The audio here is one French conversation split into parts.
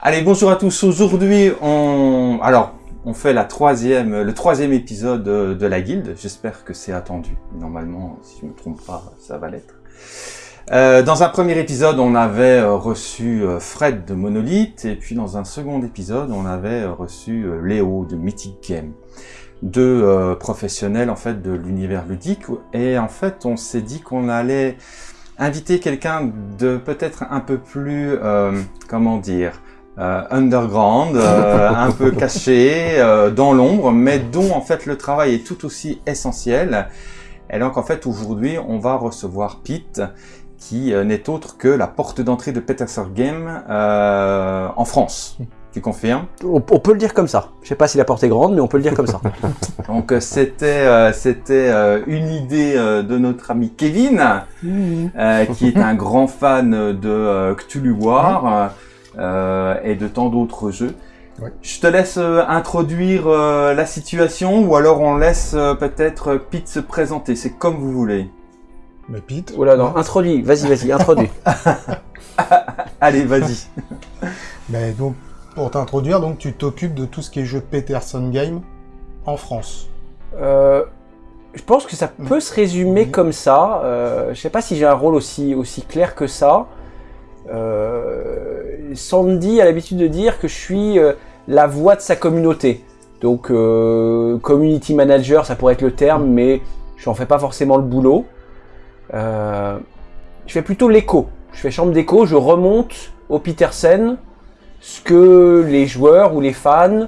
Allez, bonjour à tous. Aujourd'hui, on... Alors, on fait la troisième, le troisième épisode de la guilde. J'espère que c'est attendu. Normalement, si je me trompe pas, ça va l'être. Euh, dans un premier épisode, on avait euh, reçu euh, Fred de Monolith, et puis dans un second épisode, on avait reçu Léo de Mythic Game. Deux professionnels en fait de l'univers ludique, et en fait, on s'est dit qu'on allait inviter quelqu'un de peut-être un peu plus, comment dire, underground, un peu caché, dans l'ombre, mais dont en fait le travail est tout aussi essentiel. Et donc en fait aujourd'hui on va recevoir Pete qui euh, n'est autre que la porte d'entrée de Peterson Game euh, en France. Tu confirmes? On, peut le dire comme ça. Je sais pas si la porte est grande, mais on peut le dire comme ça. Donc euh, c'était c'était une idée de notre ami Kevin, qui est un grand fan de Cthulhu War et de tant d'autres jeux. Je te laisse introduire la situation ou alors on laisse peut-être Pete se présenter, c'est comme vous voulez. Mais Pete Oula, non, introduis, vas-y, vas-y, introduis. Allez, vas-y. Mais donc, pour t'introduire, donc tu t'occupes de tout ce qui est jeu Peterson Game en France. Euh, je pense que ça peut se résumer comme ça. Euh, je sais pas si j'ai un rôle aussi, aussi clair que ça. Euh, Sandy a l'habitude de dire que je suis euh, la voix de sa communauté. Donc, euh, community manager, ça pourrait être le terme, mais je n'en fais pas forcément le boulot. Je fais plutôt l'écho. Je fais chambre d'écho, je remonte au Petersen ce que les joueurs ou les fans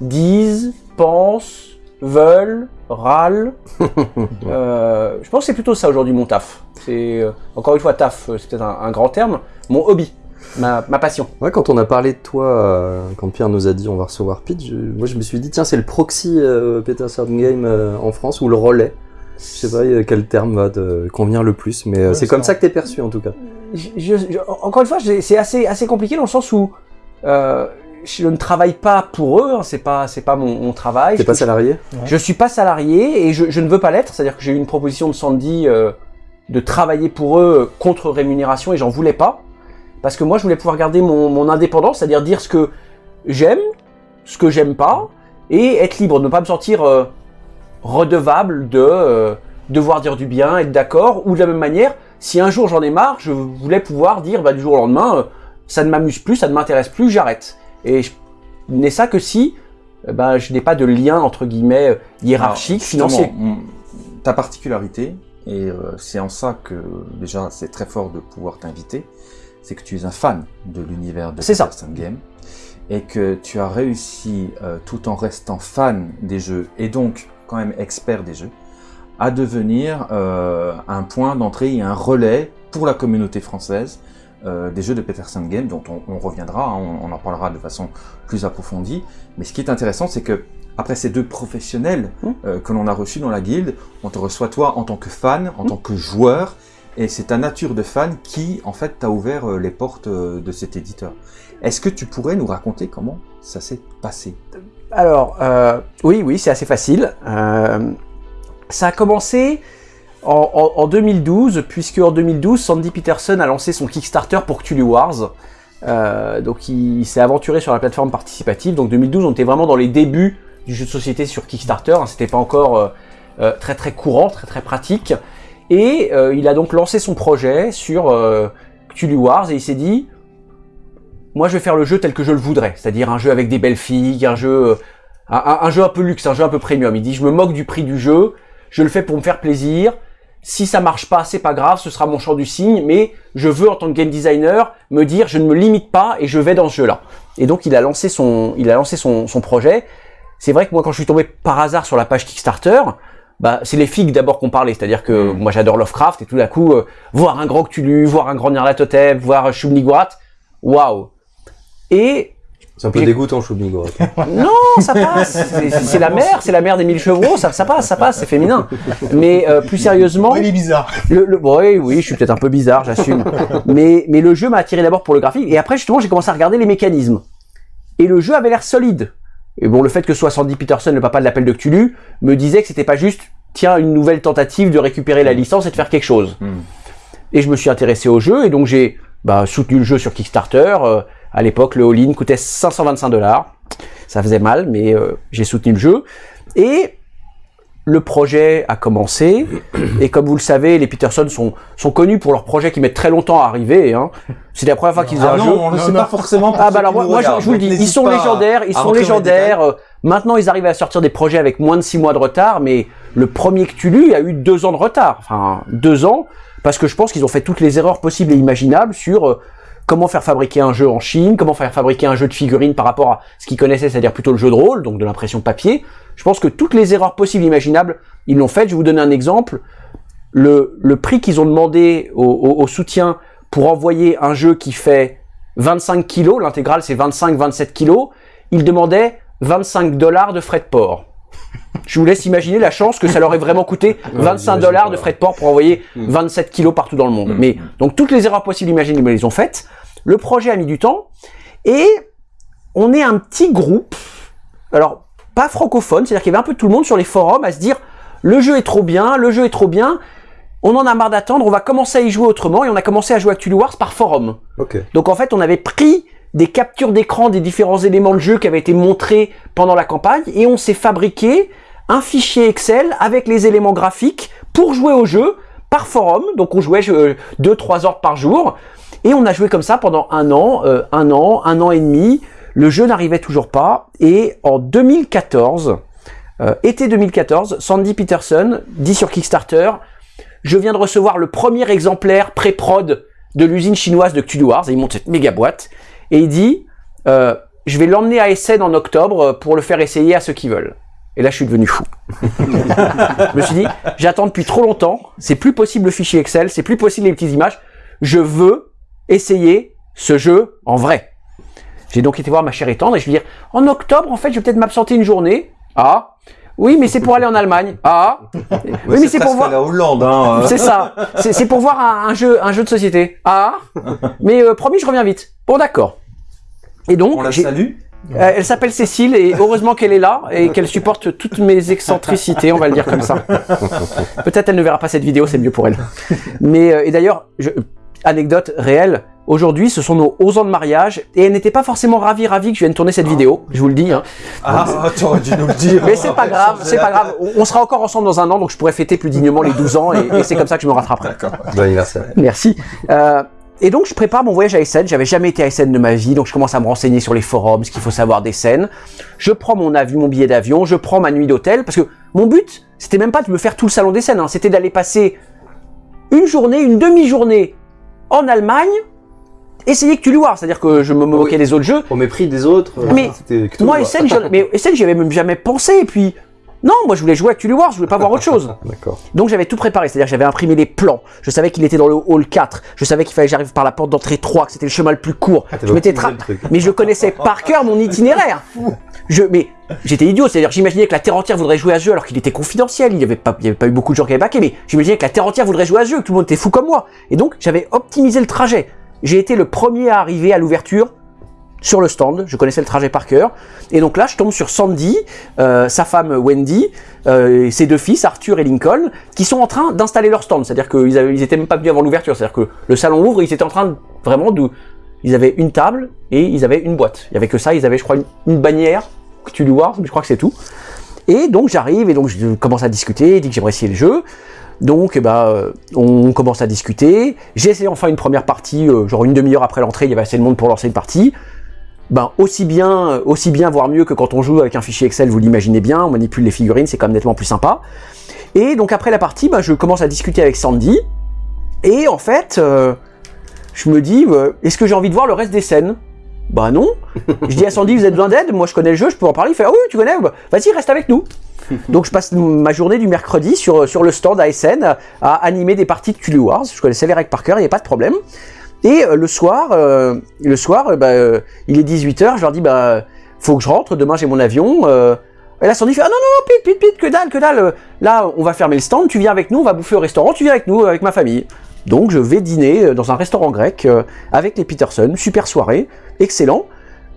disent, pensent, veulent, râlent. euh, je pense que c'est plutôt ça aujourd'hui mon taf. C'est euh, encore une fois taf, euh, c'est peut-être un, grand terme. Mon hobby, ma, ma, passion. Ouais, quand on a parlé de toi, quand Pierre nous a dit on va recevoir Pete, moi je me suis dit tiens c'est le proxy Peterson Game en France ou le relais. Je sais pas quel terme va te convenir le plus, mais euh, c'est comme ça que t'es perçu en tout cas. encore une fois, c'est assez, assez compliqué dans le sens où euh, je ne travaille pas pour eux, hein, c'est pas, c'est pas mon, mon travail. T'es pas salarié? Je suis pas salarié et je, je ne veux pas l'être, c'est-à-dire que j'ai eu une proposition de Sandy euh, de travailler pour eux contre rémunération et j'en voulais pas. Parce que moi, je voulais pouvoir garder mon, mon indépendance, c'est-à-dire dire ce que j'aime, ce que j'aime pas, et être libre, ne pas me sentir euh, redevable de euh, devoir dire du bien, être d'accord, ou de la même manière, si un jour j'en ai marre, je voulais pouvoir dire bah, du jour au lendemain, euh, ça ne m'amuse plus, ça ne m'intéresse plus, j'arrête. Et je n'ai ça que si ben, je n'ai pas de lien entre guillemets hiérarchique, financier. Ta particularité, et c'est en ça que déjà c'est très fort de pouvoir t'inviter, c'est que tu es un fan de l'univers de ça. Game et que tu as réussi, tout en restant fan des jeux, et donc quand même expert des jeux, à devenir euh, un point d'entrée et un relais pour la communauté française euh, des jeux de Peterson Game, dont on, reviendra, hein, on, en parlera de façon plus approfondie. Mais ce qui est intéressant, c'est que après ces deux professionnels mmh. euh, que l'on a reçus dans la guilde, on te reçoit toi en tant que fan, en mmh. tant que joueur, et c'est ta nature de fan qui, en fait, t'a ouvert les portes de cet éditeur. Est-ce que tu pourrais nous raconter comment ça s'est passé? Alors, euh, oui, oui, c'est assez facile. Euh, ça a commencé en, 2012, puisque en 2012, Sandy Peterson a lancé son Kickstarter pour Cthulhu Wars. Euh, donc il, s'est aventuré sur la plateforme participative. Donc 2012, on était vraiment dans les débuts du jeu de société sur Kickstarter. Hein. C'était pas encore très très courant, très très pratique. Et il a donc lancé son projet sur Cthulhu Wars et il s'est dit moi je vais faire le jeu tel que je le voudrais, c'est-à-dire un jeu avec des belles filles, un jeu, euh, un, jeu un peu luxe, un jeu un peu premium. Il dit je me moque du prix du jeu, je le fais pour me faire plaisir. Si ça marche pas, c'est pas grave, ce sera mon champ du signe, mais je veux en tant que game designer me dire je ne me limite pas et je vais dans ce jeu-là. Et donc il a lancé son, il a lancé son, son projet. C'est vrai que moi quand je suis tombé par hasard sur la page Kickstarter, bah, c'est les figues d'abord qu'on parlait, c'est-à-dire que mm. moi j'adore Lovecraft et tout d'un coup euh, voir un grand Cthulhu, voir un grand Nyarlathotep, voir Shub-Niggurath, waouh, et c'est un peu dégoûtant, Choubnigo. non, ça passe. C'est la mère, c'est la mère des mille chevaux, ça, ça passe, ça passe, c'est féminin. Mais euh, plus sérieusement, il est bizarre. Le, le, oui, oui, je suis peut-être un peu bizarre, j'assume. mais mais le jeu m'a attiré d'abord pour le graphique, et après justement j'ai commencé à regarder les mécanismes. Et le jeu avait l'air solide. Et bon, le fait que ce soit Sandy Peterson, le papa de l'appel de Cthulhu, me disait que c'était pas juste, tiens, une nouvelle tentative de récupérer la licence et de faire quelque chose. Hmm. Et je me suis intéressé au jeu, et donc j'ai bah, soutenu le jeu sur Kickstarter. Euh, À l'époque, le all-in coûtait 525 dollars. Ça faisait mal, mais euh, j'ai soutenu le jeu. Et le projet a commencé, et comme vous le savez, les Peterson sont, sont connus pour leurs projets qui mettent très longtemps à arriver. Hein. C'est la première fois qu'ils faisaient Ah un non, jeu. on le Non, sait pas forcément. pour Ah bah alors moi, je, vous le dis, ils sont légendaires, ils sont légendaires. Euh, Maintenant, ils arrivent à sortir des projets avec moins de 6 mois de retard, mais le premier Cthulhu a eu 2 ans de retard. Enfin, 2 ans, parce que je pense qu'ils ont fait toutes les erreurs possibles et imaginables sur euh, comment faire fabriquer un jeu en Chine, comment faire fabriquer un jeu de figurines par rapport à ce qu'ils connaissaient, c'est-à-dire plutôt le jeu de rôle, donc de l'impression papier. Je pense que toutes les erreurs possibles imaginables, ils l'ont fait. Je vais vous donner un exemple. Le, prix qu'ils ont demandé au soutien pour envoyer un jeu qui fait 25 kilos, l'intégrale c'est 25-27 kilos, ils demandaient 25 dollars de frais de port. Je vous laisse imaginer la chance que ça leur ait vraiment coûté 25 j'imagine dollars de frais de port pour envoyer Mm. 27 kilos partout dans le monde. Mm. Mais donc toutes les erreurs possibles imaginables, ils les ont faites. Le projet a mis du temps et on est un petit groupe. Alors pas francophone, c'est-à-dire qu'il y avait un peu tout le monde sur les forums à se dire le jeu est trop bien, le jeu est trop bien. On en a marre d'attendre, on va commencer à y jouer autrement et on a commencé à jouer à Cthulhu Wars par forum. Donc en fait, on avait pris des captures d'écran des différents éléments de jeu qui avaient été montrés pendant la campagne et on s'est fabriqué un fichier Excel avec les éléments graphiques pour jouer au jeu par forum. Donc on jouait 2-3 heures par jour et on a joué comme ça pendant un an, euh, un an, un an et demi. Le jeu n'arrivait toujours pas et en 2014, euh, été 2014, Sandy Peterson dit sur Kickstarter je viens de recevoir le premier exemplaire pré-prod de l'usine chinoise de Cthulhu Wars, et il monte cette méga boîte, et il dit, euh, je vais l'emmener à Essen en octobre euh, pour le faire essayer à ceux qui veulent. Et là, je suis devenu fou. je me suis dit, j'attends depuis trop longtemps, c'est plus possible le fichier Excel, c'est plus possible les petites images, je veux essayer ce jeu en vrai. J'ai donc été voir ma chère et tendre et je lui dis, en octobre, en fait, je vais peut-être m'absenter une journée. Ah, oui, mais c'est pour aller en Allemagne. Ah, oui, mais c'est pour voir. la Hollande, hein. euh. C'est ça. C'est pour voir un, un jeu, un jeu de société. Ah, mais euh, promis, je reviens vite. Bon, d'accord. Et donc, On la j'ai- salue. euh, elle s'appelle Cécile et heureusement qu'elle est là et qu'elle supporte toutes mes excentricités, on va le dire comme ça. Peut-être elle ne verra pas cette vidéo, c'est mieux pour elle. Mais euh, et d'ailleurs, je- anecdote réelle. Aujourd'hui, ce sont nos 11 ans de mariage et elle n'était pas forcément ravie, ravie que je vienne tourner cette vidéo. Je vous le dis. Hein. Ah, t'aurais dû nous le dire. Mais c'est pas grave, c'est pas grave. On on sera encore ensemble dans un an, donc je pourrais fêter plus dignement les 12 ans et, et c'est comme ça que je me rattraperai. D'accord. Bon anniversaire. Merci. Euh, et donc je prépare mon voyage à Essen. J'avais jamais été à Essen de ma vie, donc je commence à me renseigner sur les forums, ce qu'il faut savoir d'Essen. Je prends mon avion, mon billet d'avion, je prends ma nuit d'hôtel, parce que mon but, c'était même pas de me faire tout le salon d'Essen, hein, c'était d'aller passer une journée, une demi-journée en Allemagne, essayer Cthulhu Wars, c'est-à-dire que je me moquais des autres jeux. Au mépris des autres. euh, Mais Moi. Essen, mais Essen, j'y avais même jamais pensé, et puis... Non, moi je voulais jouer à Cthulhu Wars, je voulais pas voir autre chose. D'accord. Donc j'avais tout préparé, c'est-à-dire j'avais imprimé les plans, je savais qu'il était dans le hall 4, je savais qu'il fallait que j'arrive par la porte d'entrée 3, que c'était le chemin le plus court. Ah, je m'étais tra-. Mais je connaissais par cœur mon itinéraire. Je, mais j'étais idiot, c'est-à-dire j'imaginais que la Terre entière voudrait jouer à ce jeu alors qu'il était confidentiel, il n'y avait, pas- il y avait pas eu beaucoup de gens qui avaient baqué, mais j'imaginais que la Terre entière voudrait jouer à ce jeu, que tout le monde était fou comme moi. Et donc j'avais optimisé le trajet. J'ai été le premier à arriver à l'ouverture sur le stand, je connaissais le trajet par cœur. Et donc là, je tombe sur Sandy, euh, sa femme Wendy, euh, et ses deux fils, Arthur et Lincoln, qui sont en train d'installer leur stand. C'est-à-dire qu'ils étaient même pas venus avant l'ouverture. C'est-à-dire que le salon ouvre, ils étaient en train vraiment de... Ils avaient une table et ils avaient une boîte. Il y avait que ça, ils avaient, je crois, une, bannière, Cthulhu Wars, mais je crois que c'est tout. Et donc j'arrive et donc je commence à discuter, il dit que j'aimerais essayer le jeu. Donc eh ben, euh, on commence à discuter. J'ai essayé enfin une première partie, genre une demi-heure après l'entrée, il y avait assez de monde pour lancer une partie. Ben aussi bien, aussi bien, voire mieux que quand on joue avec un fichier Excel, vous l'imaginez bien, on manipule les figurines, c'est quand même nettement plus sympa. Et donc après la partie, ben, je commence à discuter avec Sandy. Et en fait, euh, je me dis, euh, est-ce que j'ai envie de voir le reste des scènes? Bah non. Je dis à Sandy, vous avez besoin d'aide? Moi je connais le jeu, je peux en parler. Il fait, ah oui, tu connais? Bah, Vas-y, reste avec nous. Donc je passe ma journée du mercredi sur, sur le stand à SN à animer des parties de Cthulhu Wars. Je connaissais les règles par cœur, il n'y a pas de problème. Et euh, le soir, euh, euh, bah, il est 18h, je leur dis, bah, faut que je rentre, demain j'ai mon avion. et là, Sandy fait, ah non, non, non, Pete, Pete, Pete, que dalle, que dalle. Là, on va fermer le stand, tu viens avec nous, on va bouffer au restaurant, tu viens avec nous, avec ma famille. Donc je vais dîner dans un restaurant grec avec les Peterson, super soirée, excellent.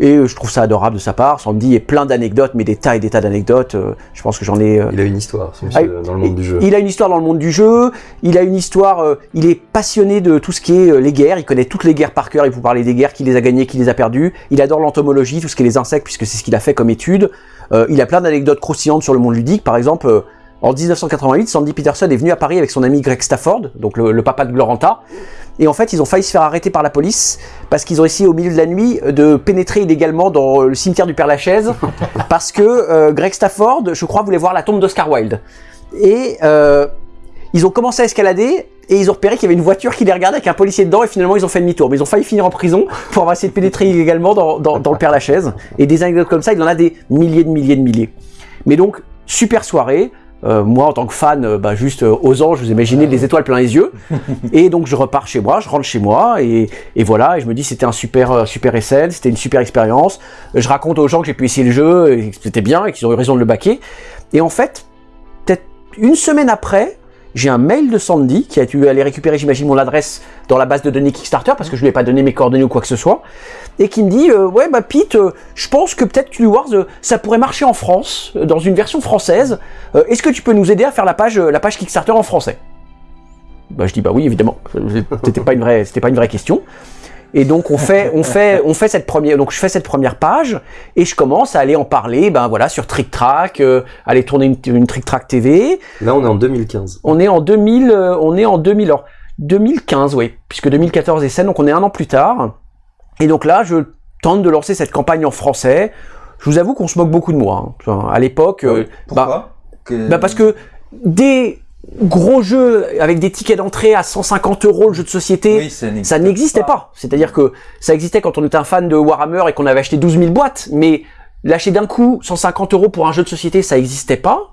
Et euh, je trouve ça adorable de sa part. Sandy est plein d'anecdotes, mais des tas et des tas d'anecdotes. Euh, je pense que j'en ai. euh, Il a une histoire, ce monsieur, Ah, dans le monde du jeu. Il a une histoire dans le monde du jeu, il a une histoire, euh, il est passionné de tout ce qui est euh, les guerres, il connaît toutes les guerres par cœur, il vous parler des guerres, qui les a gagnées, qui les a perdues, il adore l'entomologie, tout ce qui est les insectes, puisque c'est ce qu'il a fait comme étude. Euh, il a plein d'anecdotes croustillantes sur le monde ludique, par exemple, en 1988, Sandy Peterson est venu à Paris avec son ami Greg Stafford, donc le, le papa de Gloranta, et en fait ils ont failli se faire arrêter par la police, parce qu'ils ont essayé au milieu de la nuit de pénétrer illégalement dans le cimetière du Père Lachaise, parce que euh, Greg Stafford, je crois, voulait voir la tombe d'Oscar Wilde. Et euh, ils ont commencé à escalader et ils ont repéré qu'il y avait une voiture qui les regardait avec un policier dedans et finalement ils ont fait demi-tour. Mais ils ont failli finir en prison pour avoir essayé de pénétrer illégalement dans, dans, dans le Père Lachaise. Et des anecdotes comme ça, il en a des milliers de milliers de milliers. Mais donc, super soirée. Euh, moi, en tant que fan, euh, bah, juste euh, aux anges, vous imaginez des étoiles plein les yeux. et donc, je repars chez moi, je rentre chez moi, et, et voilà. Et je me dis, c'était un super, euh, super SL, c'était une super expérience. Je raconte aux gens que j'ai pu essayer le jeu, et que c'était bien, et qu'ils ont eu raison de le baquer. Et en fait, peut-être une semaine après, j'ai un mail de Sandy qui a dû aller récupérer, j'imagine, mon adresse dans la base de données Kickstarter parce que je lui ai pas donné mes coordonnées ou quoi que ce soit, et qui me dit euh, ouais bah Pete, euh, je pense que peut-être Cthulhu Wars euh, ça pourrait marcher en France euh, dans une version française. Est-ce que tu peux nous aider à faire la page la page Kickstarter en français? Bah je dis bah oui évidemment. C'était pas c'était pas une vraie question. Et donc on fait, on fait, on fait cette première, donc je fais cette première page et je commence à aller en parler, ben voilà, sur Trick Track, euh, aller tourner une, une Trick Track TV. Là, on est en 2015. On est en 2000, euh, on est en 2000, alors 2015, oui, puisque 2014 est scène, donc on est un an plus tard. Et donc là, je tente de lancer cette campagne en français. Je vous avoue qu'on se moque beaucoup de moi. hein. Enfin, à l'époque, euh, bah, Pourquoi Que- bah parce que des gros jeux avec des tickets d'entrée à 150 euros, le jeu de société, Oui, ça n'existait pas. C'est-à-dire que ça existait quand on était un fan de Warhammer et qu'on avait acheté 12 000 boîtes, mais lâcher d'un coup 150 euros pour un jeu de société, ça n'existait pas.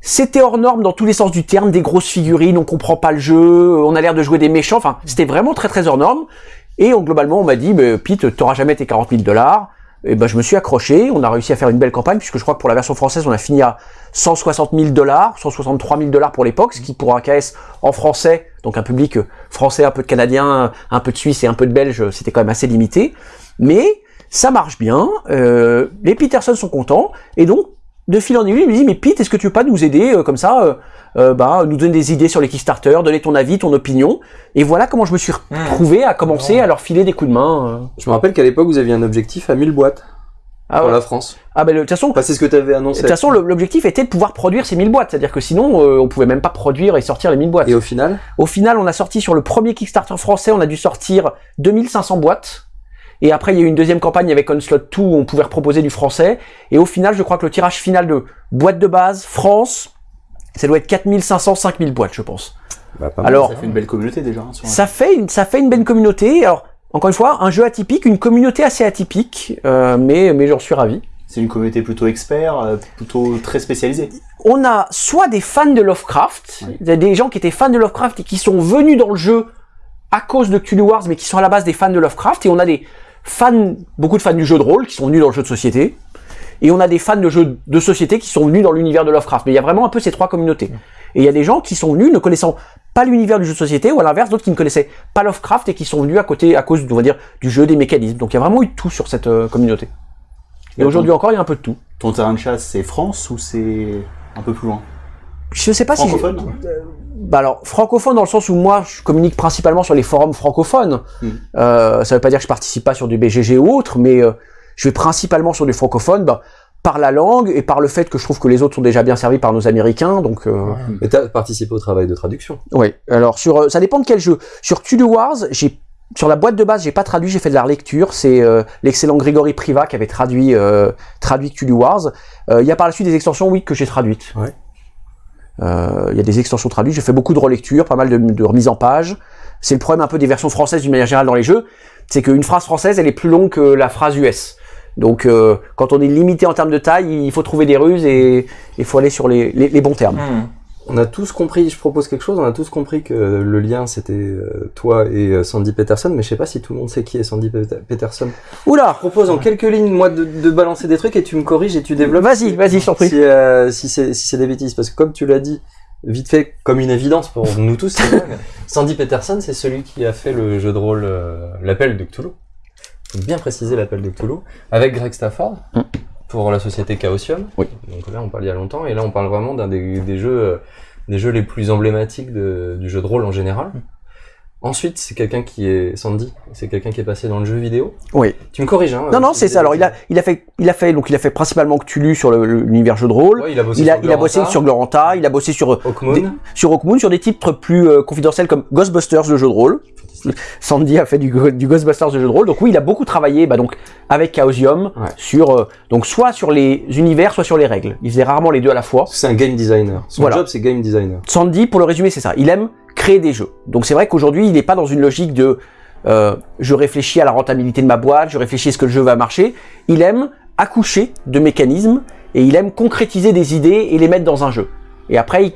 C'était hors norme dans tous les sens du terme, des grosses figurines, on comprend pas le jeu, on a l'air de jouer des méchants, enfin, c'était vraiment très très hors norme. Et on- globalement, on m'a dit, mais Pete, t'auras jamais tes 40 000 dollars. Et ben, je me suis accroché, on a réussi à faire une belle campagne, puisque je crois que pour la version française, on a fini à 160 000 dollars, 163 000 dollars pour l'époque, ce qui pour un KS en français, donc un public français, un peu de canadien, un peu de suisse et un peu de belge, c'était quand même assez limité. Mais ça marche bien, euh, les Peterson sont contents, et donc, de fil en aiguille, il me dit, mais Pete, est-ce que tu veux pas nous aider euh, comme ça, euh, euh, bah, nous donner des idées sur les Kickstarter, donner ton avis, ton opinion, et voilà comment je me suis retrouvé à commencer à leur filer des coups de main. euh. Je me rappelle qu'à l'époque, vous aviez un objectif à 1000 boîtes Ah, pour ouais. la France. ah ben, de toute façon, Enfin, c'est ce que tu avais de annoncé. toute façon, l'objectif était de pouvoir produire ces 1000 boîtes, c'est-à-dire que sinon, euh, on pouvait même pas produire et sortir les 1000 boîtes. Et au final, Au final, on a sorti sur le premier Kickstarter français, on a dû sortir 2500 boîtes. Et après, il y a eu une deuxième campagne avec Onslaught 2 où on pouvait proposer du français. Et au final, je crois que le tirage final de boîte de base, France, ça doit être 4500, 5000 boîtes, je pense. bah, pas mal. Alors, Ça fait une belle communauté déjà. hein, sur ça fait une, ça fait une belle communauté. Alors, encore une fois, un jeu atypique, une communauté assez atypique, euh, mais, mais j'en suis ravi. C'est une communauté plutôt expert, euh, plutôt très spécialisée. on a soit des fans de Lovecraft, des gens qui étaient fans de Lovecraft et qui sont venus dans le jeu à cause de Cthulhu Wars, mais qui sont à la base des fans de Lovecraft, et on a des fans, beaucoup de fans du jeu de rôle qui sont venus dans le jeu de société, et on a des fans de jeux de société qui sont venus dans l'univers de Lovecraft. Mais il y a vraiment un peu ces trois communautés. Et il y a des gens qui sont venus ne connaissant pas l'univers du jeu de société, ou à l'inverse, d'autres qui ne connaissaient pas Lovecraft et qui sont venus à côté, à cause, on va dire, du jeu, des mécanismes. Donc il y a vraiment eu tout sur cette euh, communauté. Et Et aujourd'hui encore, il y a un peu de tout. Ton terrain de chasse, c'est France ou c'est un peu plus loin? Je sais pas si... Bah alors, francophone dans le sens où moi, je communique principalement sur les forums francophones. Hmm. Euh, ça veut pas dire que je participe pas sur du BGG ou autre, mais euh, je vais principalement sur du francophone bah, par la langue et par le fait que je trouve que les autres sont déjà bien servis par nos Américains. Donc, euh, Mais t'as participé au travail de traduction. oui. Alors, sur, euh, ça dépend de quel jeu. Sur Cthulhu Wars, j'ai sur la boîte de base, j'ai pas traduit, j'ai fait de la relecture. C'est euh, l'excellent Grégory Priva qui avait traduit euh, traduit Cthulhu Wars. Euh, Il y a par la suite des extensions, oui, que j'ai traduites. Ouais. Euh, Il y a des extensions traduites. J'ai fait beaucoup de relecture, pas mal de, remises en page. C'est le problème un peu des versions françaises d'une manière générale dans les jeux, c'est qu'une phrase française, elle est plus longue que la phrase US. Donc, euh, quand on est limité en termes de taille, il faut trouver des ruses et il faut aller sur les bons termes. Hmm. On a tous compris, je propose quelque chose, on a tous compris que le lien c'était euh, toi et euh, Sandy Peterson, mais je sais pas si tout le monde sait qui est Sandy Pet- Peterson. Oula Je propose en quelques lignes, moi, de, de balancer des trucs et tu me corriges et tu développes. Vas-y, vas-y, je t'en prie. Si, euh, si c'est si des bêtises, parce que comme tu l'as dit, vite fait, comme une évidence pour nous tous. Sandy Peterson, c'est celui qui a fait le jeu de rôle euh, L'appel de Cthulhu. faut bien préciser l'appel de Cthulhu, avec Greg Stafford, Mm. Pour la société Chaosium. Oui. Donc là, on parle il y a longtemps, et là, on parle vraiment d'un des, des jeux, euh, des jeux les plus emblématiques de- du jeu de rôle en général. Ensuite, c'est quelqu'un qui est Sandy, c'est quelqu'un qui est passé dans le jeu vidéo. Oui. Tu me corriges, hein Non, non, c'est ça. Alors, il a, il a fait, il a fait, donc il a fait principalement Cthulhu sur l'univers jeu de rôle. Ouais, il a bossé il a, sur il a bossé Gloranta, sur Gloranta, il a bossé sur Hawkmoon. des- sur Hawkmoon, sur des titres plus euh, confidentiels comme Ghostbusters, le jeu de rôle. Sandy a fait du, Ghostbusters, le jeu de rôle. Donc oui, il a beaucoup travaillé, bah, donc avec Chaosium, Ouais. sur euh, donc soit sur les univers, soit sur les règles. Il faisait rarement les deux à la fois. C'est un game designer. Son Voilà. job, c'est game designer. Sandy, pour le résumer, c'est ça. Il aime créer des jeux. Donc c'est vrai qu'aujourd'hui, il n'est pas dans une logique de euh, je réfléchis à la rentabilité de ma boîte, je réfléchis à ce que le jeu va marcher. Il aime accoucher de mécanismes et il aime concrétiser des idées et les mettre dans un jeu. Et après, il,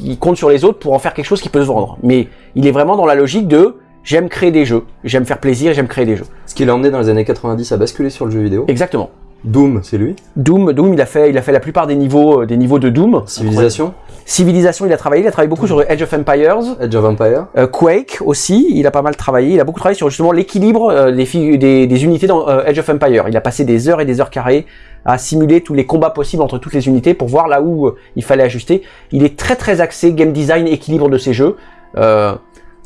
il compte sur les autres pour en faire quelque chose qui peut se vendre. Mais il est vraiment dans la logique de j'aime créer des jeux, j'aime faire plaisir, j'aime créer des jeux. Ce qui l'a emmené dans les années 90 à basculer sur le jeu vidéo. Exactement. Doom, c'est lui? Doom, Doom, il a fait, il a fait la plupart des niveaux, euh, des niveaux de Doom. Civilisation, Civilisation, il a travaillé, il a travaillé beaucoup sur Edge of Empires. Edge of Empire. Euh, Quake aussi, il a pas mal travaillé. Il a beaucoup travaillé sur justement l'équilibre euh, des, fi- des, des unités dans euh, Edge of Empire. Il a passé des heures et des heures carrées à simuler tous les combats possibles entre toutes les unités pour voir là où il fallait ajuster. Il est très très axé game design, équilibre de ses jeux. Euh,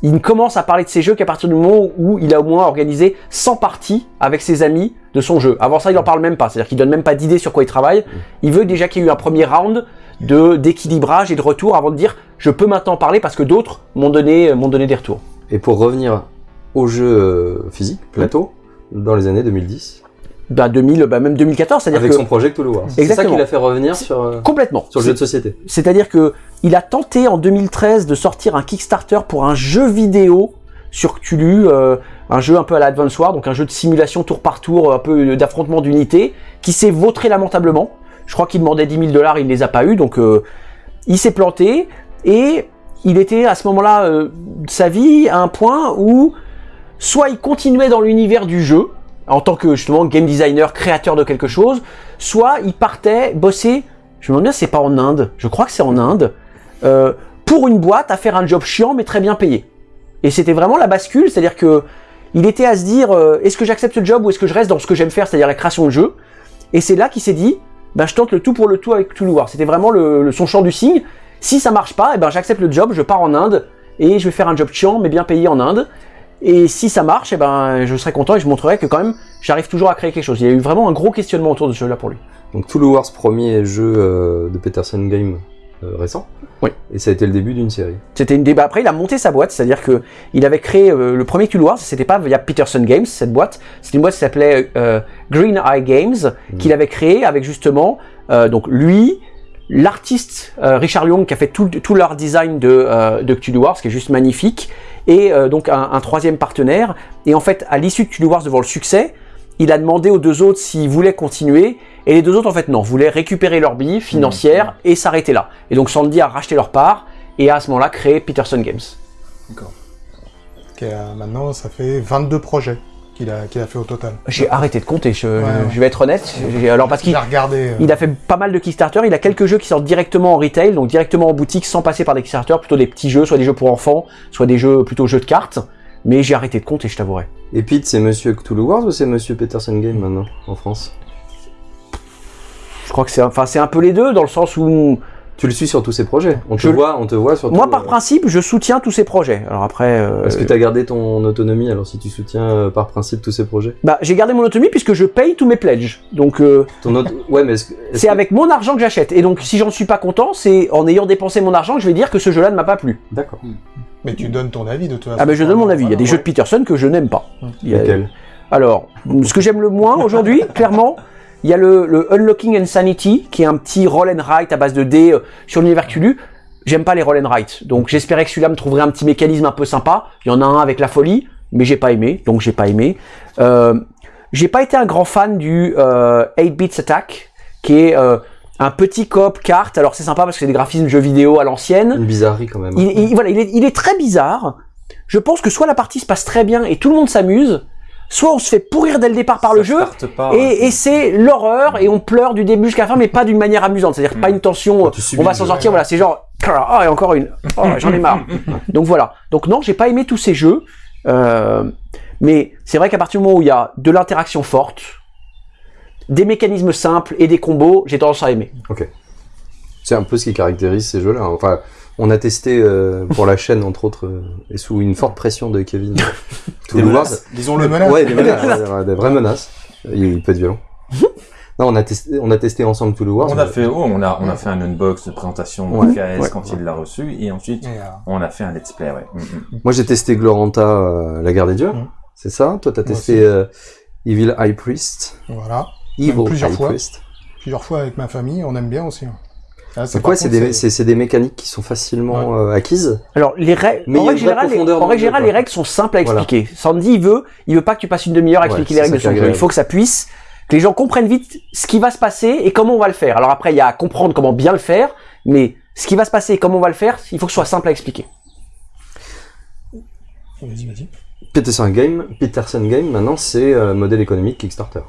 il ne commence à parler de ses jeux qu'à partir du moment où il a au moins organisé 100 parties avec ses amis de son jeu. Avant ça, il en parle même pas. C'est-à-dire qu'il donne même pas d'idée sur quoi il travaille. Il veut déjà qu'il y ait eu un premier round de d'équilibrage et de retour avant de dire je peux maintenant parler parce que d'autres m'ont donné m'ont donné des retours. Et pour revenir au jeu euh, physique, plateau, dans les années 2010, Bah 2000, bah même 2014, c'est-à-dire avec que son projet Cthulhu Wars. C'est ça qui l'a fait revenir sur, euh, complètement. sur le jeu de société. C'est-à-dire que il a tenté en 2013 de sortir un Kickstarter pour un jeu vidéo sur Cthulhu, euh, un jeu un peu à la Advance War, donc un jeu de simulation tour par tour, un peu d'affrontement d'unités, qui s'est vautré lamentablement. Je crois qu'il demandait 10 000 dollars, il les a pas eu, donc euh, il s'est planté et il était à ce moment-là euh, de sa vie à un point où soit il continuait dans l'univers du jeu en tant que justement game designer, créateur de quelque chose, soit il partait bosser. Je me demande bien c'est pas en Inde. Je crois que c'est en Inde euh, pour une boîte à faire un job chiant mais très bien payé. Et c'était vraiment la bascule, c'est-à-dire que il était à se dire euh, est-ce que j'accepte ce job ou est-ce que je reste dans ce que j'aime faire, c'est-à-dire la création de jeux. Et c'est là qu'il s'est dit ben je tente le tout pour le tout avec Cthulhu War. C'était vraiment son champ du signe. Si ça marche pas, eh ben j'accepte le job, je pars en Inde et je vais faire un job chiant mais bien payé en Inde. Et si ça marche, eh ben je serai content et je montrerai que quand même j'arrive toujours à créer quelque chose. Il y a eu vraiment un gros questionnement autour de ce jeu-là pour lui. Donc Cthulhu Wars, premier jeu euh, de Peterson Game euh, récent. Oui. Et ça a été le début d'une série. C'était une débat. Après, il a monté sa boîte, c'est-à-dire que il avait créé euh, le premier Cthulhu Wars. C'était pas via Peterson Games cette boîte. C'était une boîte qui s'appelait Green Eye Games qu'il avait créé avec justement donc lui, l'artiste euh, Richard Young qui a fait tout, tout leur design de, euh, de Cthulhu Wars, qui est juste magnifique, et euh, donc un, un troisième partenaire. Et en fait, à l'issue de Cthulhu Wars devant le succès, il a demandé aux deux autres s'ils voulaient continuer, et les deux autres en fait non, voulaient récupérer leur bille financière et s'arrêter là. Et donc Sandy a racheté leur part et a à ce moment-là créé Peterson Games. Qui a- maintenant, ça fait 22 projets qu'il a, qu'il a fait au total. J'ai arrêté de compter, je, ouais. je vais être honnête. Alors parce qu'il regardé. euh, il a fait pas mal de Kickstarter, il a quelques jeux qui sortent directement en retail, donc directement en boutique sans passer par des Kickstarter, plutôt des petits jeux, soit des jeux pour enfants, soit des jeux plutôt jeux de cartes. Mais j'ai arrêté de compter, je t'avouerai. Et Pete, c'est Monsieur Cthulhu Wars ou c'est Monsieur Peterson Game maintenant en France? Je crois que c'est enfin c'est un peu les deux dans le sens où Tu le suis sur tous ces projets. On te Je- voit, on te voit sur. moi tout, par euh, principe je soutiens tous ces projets. Alors après euh, Est-ce que tu as gardé ton autonomie alors si tu soutiens euh, par principe tous ces projets? Bah j'ai gardé mon autonomie puisque je paye tous mes pledges. Donc euh, Ton auto... Ouais, mais est-ce que. est-ce c'est que- avec mon argent que j'achète. Et donc si j'en suis pas content, c'est en ayant dépensé mon argent que je vais dire que ce jeu-là ne m'a pas plu. D'accord. Mais tu donnes ton avis de toute façon. Ah ben je donne mon avis. Il y a des jeux de Peterson que je n'aime pas. Il y a- Lesquels? Alors, ce que j'aime le moins aujourd'hui, clairement, il y a le, le Unlocking Insanity, qui est un petit roll and write à base de dés euh, sur l'univers Cthulhu. J'aime pas les roll and write, donc j'espérais que celui-là me trouverait un petit mécanisme un peu sympa. Il y en a un avec la folie, mais j'ai pas aimé, donc j'ai pas aimé. Euh, j'ai pas été un grand fan du euh, 8 Bits Attack, qui est euh, un petit coop carte. Alors c'est sympa parce que c'est des graphismes jeux vidéo à l'ancienne. Une bizarrerie quand même. Il, il- voilà, il est, il est très bizarre. Je pense que soit la partie se passe très bien et tout le monde s'amuse, soit on se fait pourrir dès le départ par le jeu. pas, Et, et c'est l'horreur et on pleure du début jusqu'à la fin, mais pas d'une manière amusante. C'est-à-dire pas une tension. Subis On va s'en sortir. Voilà, c'est genre ah et encore une. Oh, j'en ai marre. Donc voilà. Donc non, j'ai pas aimé tous ces jeux. Euh, Mais c'est vrai qu'à partir du moment où il y a de l'interaction forte, des mécanismes simples et des combos, j'ai tendance à aimer. C'est un peu ce qui caractérise ces jeux-là. Enfin, on a testé euh, pour la chaîne, entre autres, euh, et sous une forte pression de Kevin. Tool Des Wars. menaces, Disons-le. Des menaces. Ouais, des menaces, ouais, ouais, des vraies menaces. Il, il peut être violent. non, on a testé, on a testé ensemble Tool Wars. On a fait, oh, on a, on a fait un unbox de présentation Ouais, du KS ouais, quand il l'a reçu, et ensuite, euh, on a fait un let's play, ouais. Mm, mm. Moi, j'ai testé Gloranta, euh, la guerre des dieux. Mhm. C'est ça? Toi, t'as testé euh, Evil High Priest. voilà. Evil plusieurs High fois. Priest. Plusieurs fois avec ma famille, on aime bien aussi. Ah, C'est quoi C'est des, mécaniques qui sont facilement euh, acquises Alors, les règles, en règle générale, les, en règle générale, les règles sont simples à Voilà. expliquer. Sandy, il veut, il veut pas que tu passes une demi-heure à expliquer les règles de son jeu. Il faut que ça puisse, que les gens comprennent vite ce qui va se passer et comment on va le faire. Alors après, il y a à comprendre comment bien le faire, mais ce qui va se passer et comment on va le faire, il faut que ce soit simple à expliquer. Vas-y, vas-y. Peterson Game, Peterson Game, maintenant, c'est euh, modèle économique Kickstarter.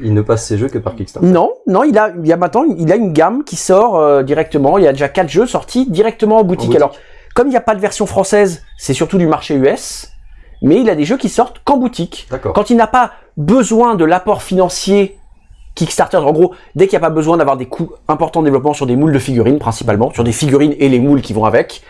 Il ne passe ses jeux que par Kickstarter. Non, non, il a, il y a maintenant, il a une gamme qui sort euh, directement. Il y a déjà quatre jeux sortis directement en boutique. boutique. Alors, comme il n'y a pas de version française, c'est surtout du marché US, mais il a des jeux qui sortent qu'en boutique. D'accord. Quand il n'a pas besoin de l'apport financier Kickstarter, en gros, dès qu'il n'y a pas besoin d'avoir des coûts importants de développement sur des moules de figurines principalement, sur des figurines et les moules qui vont avec,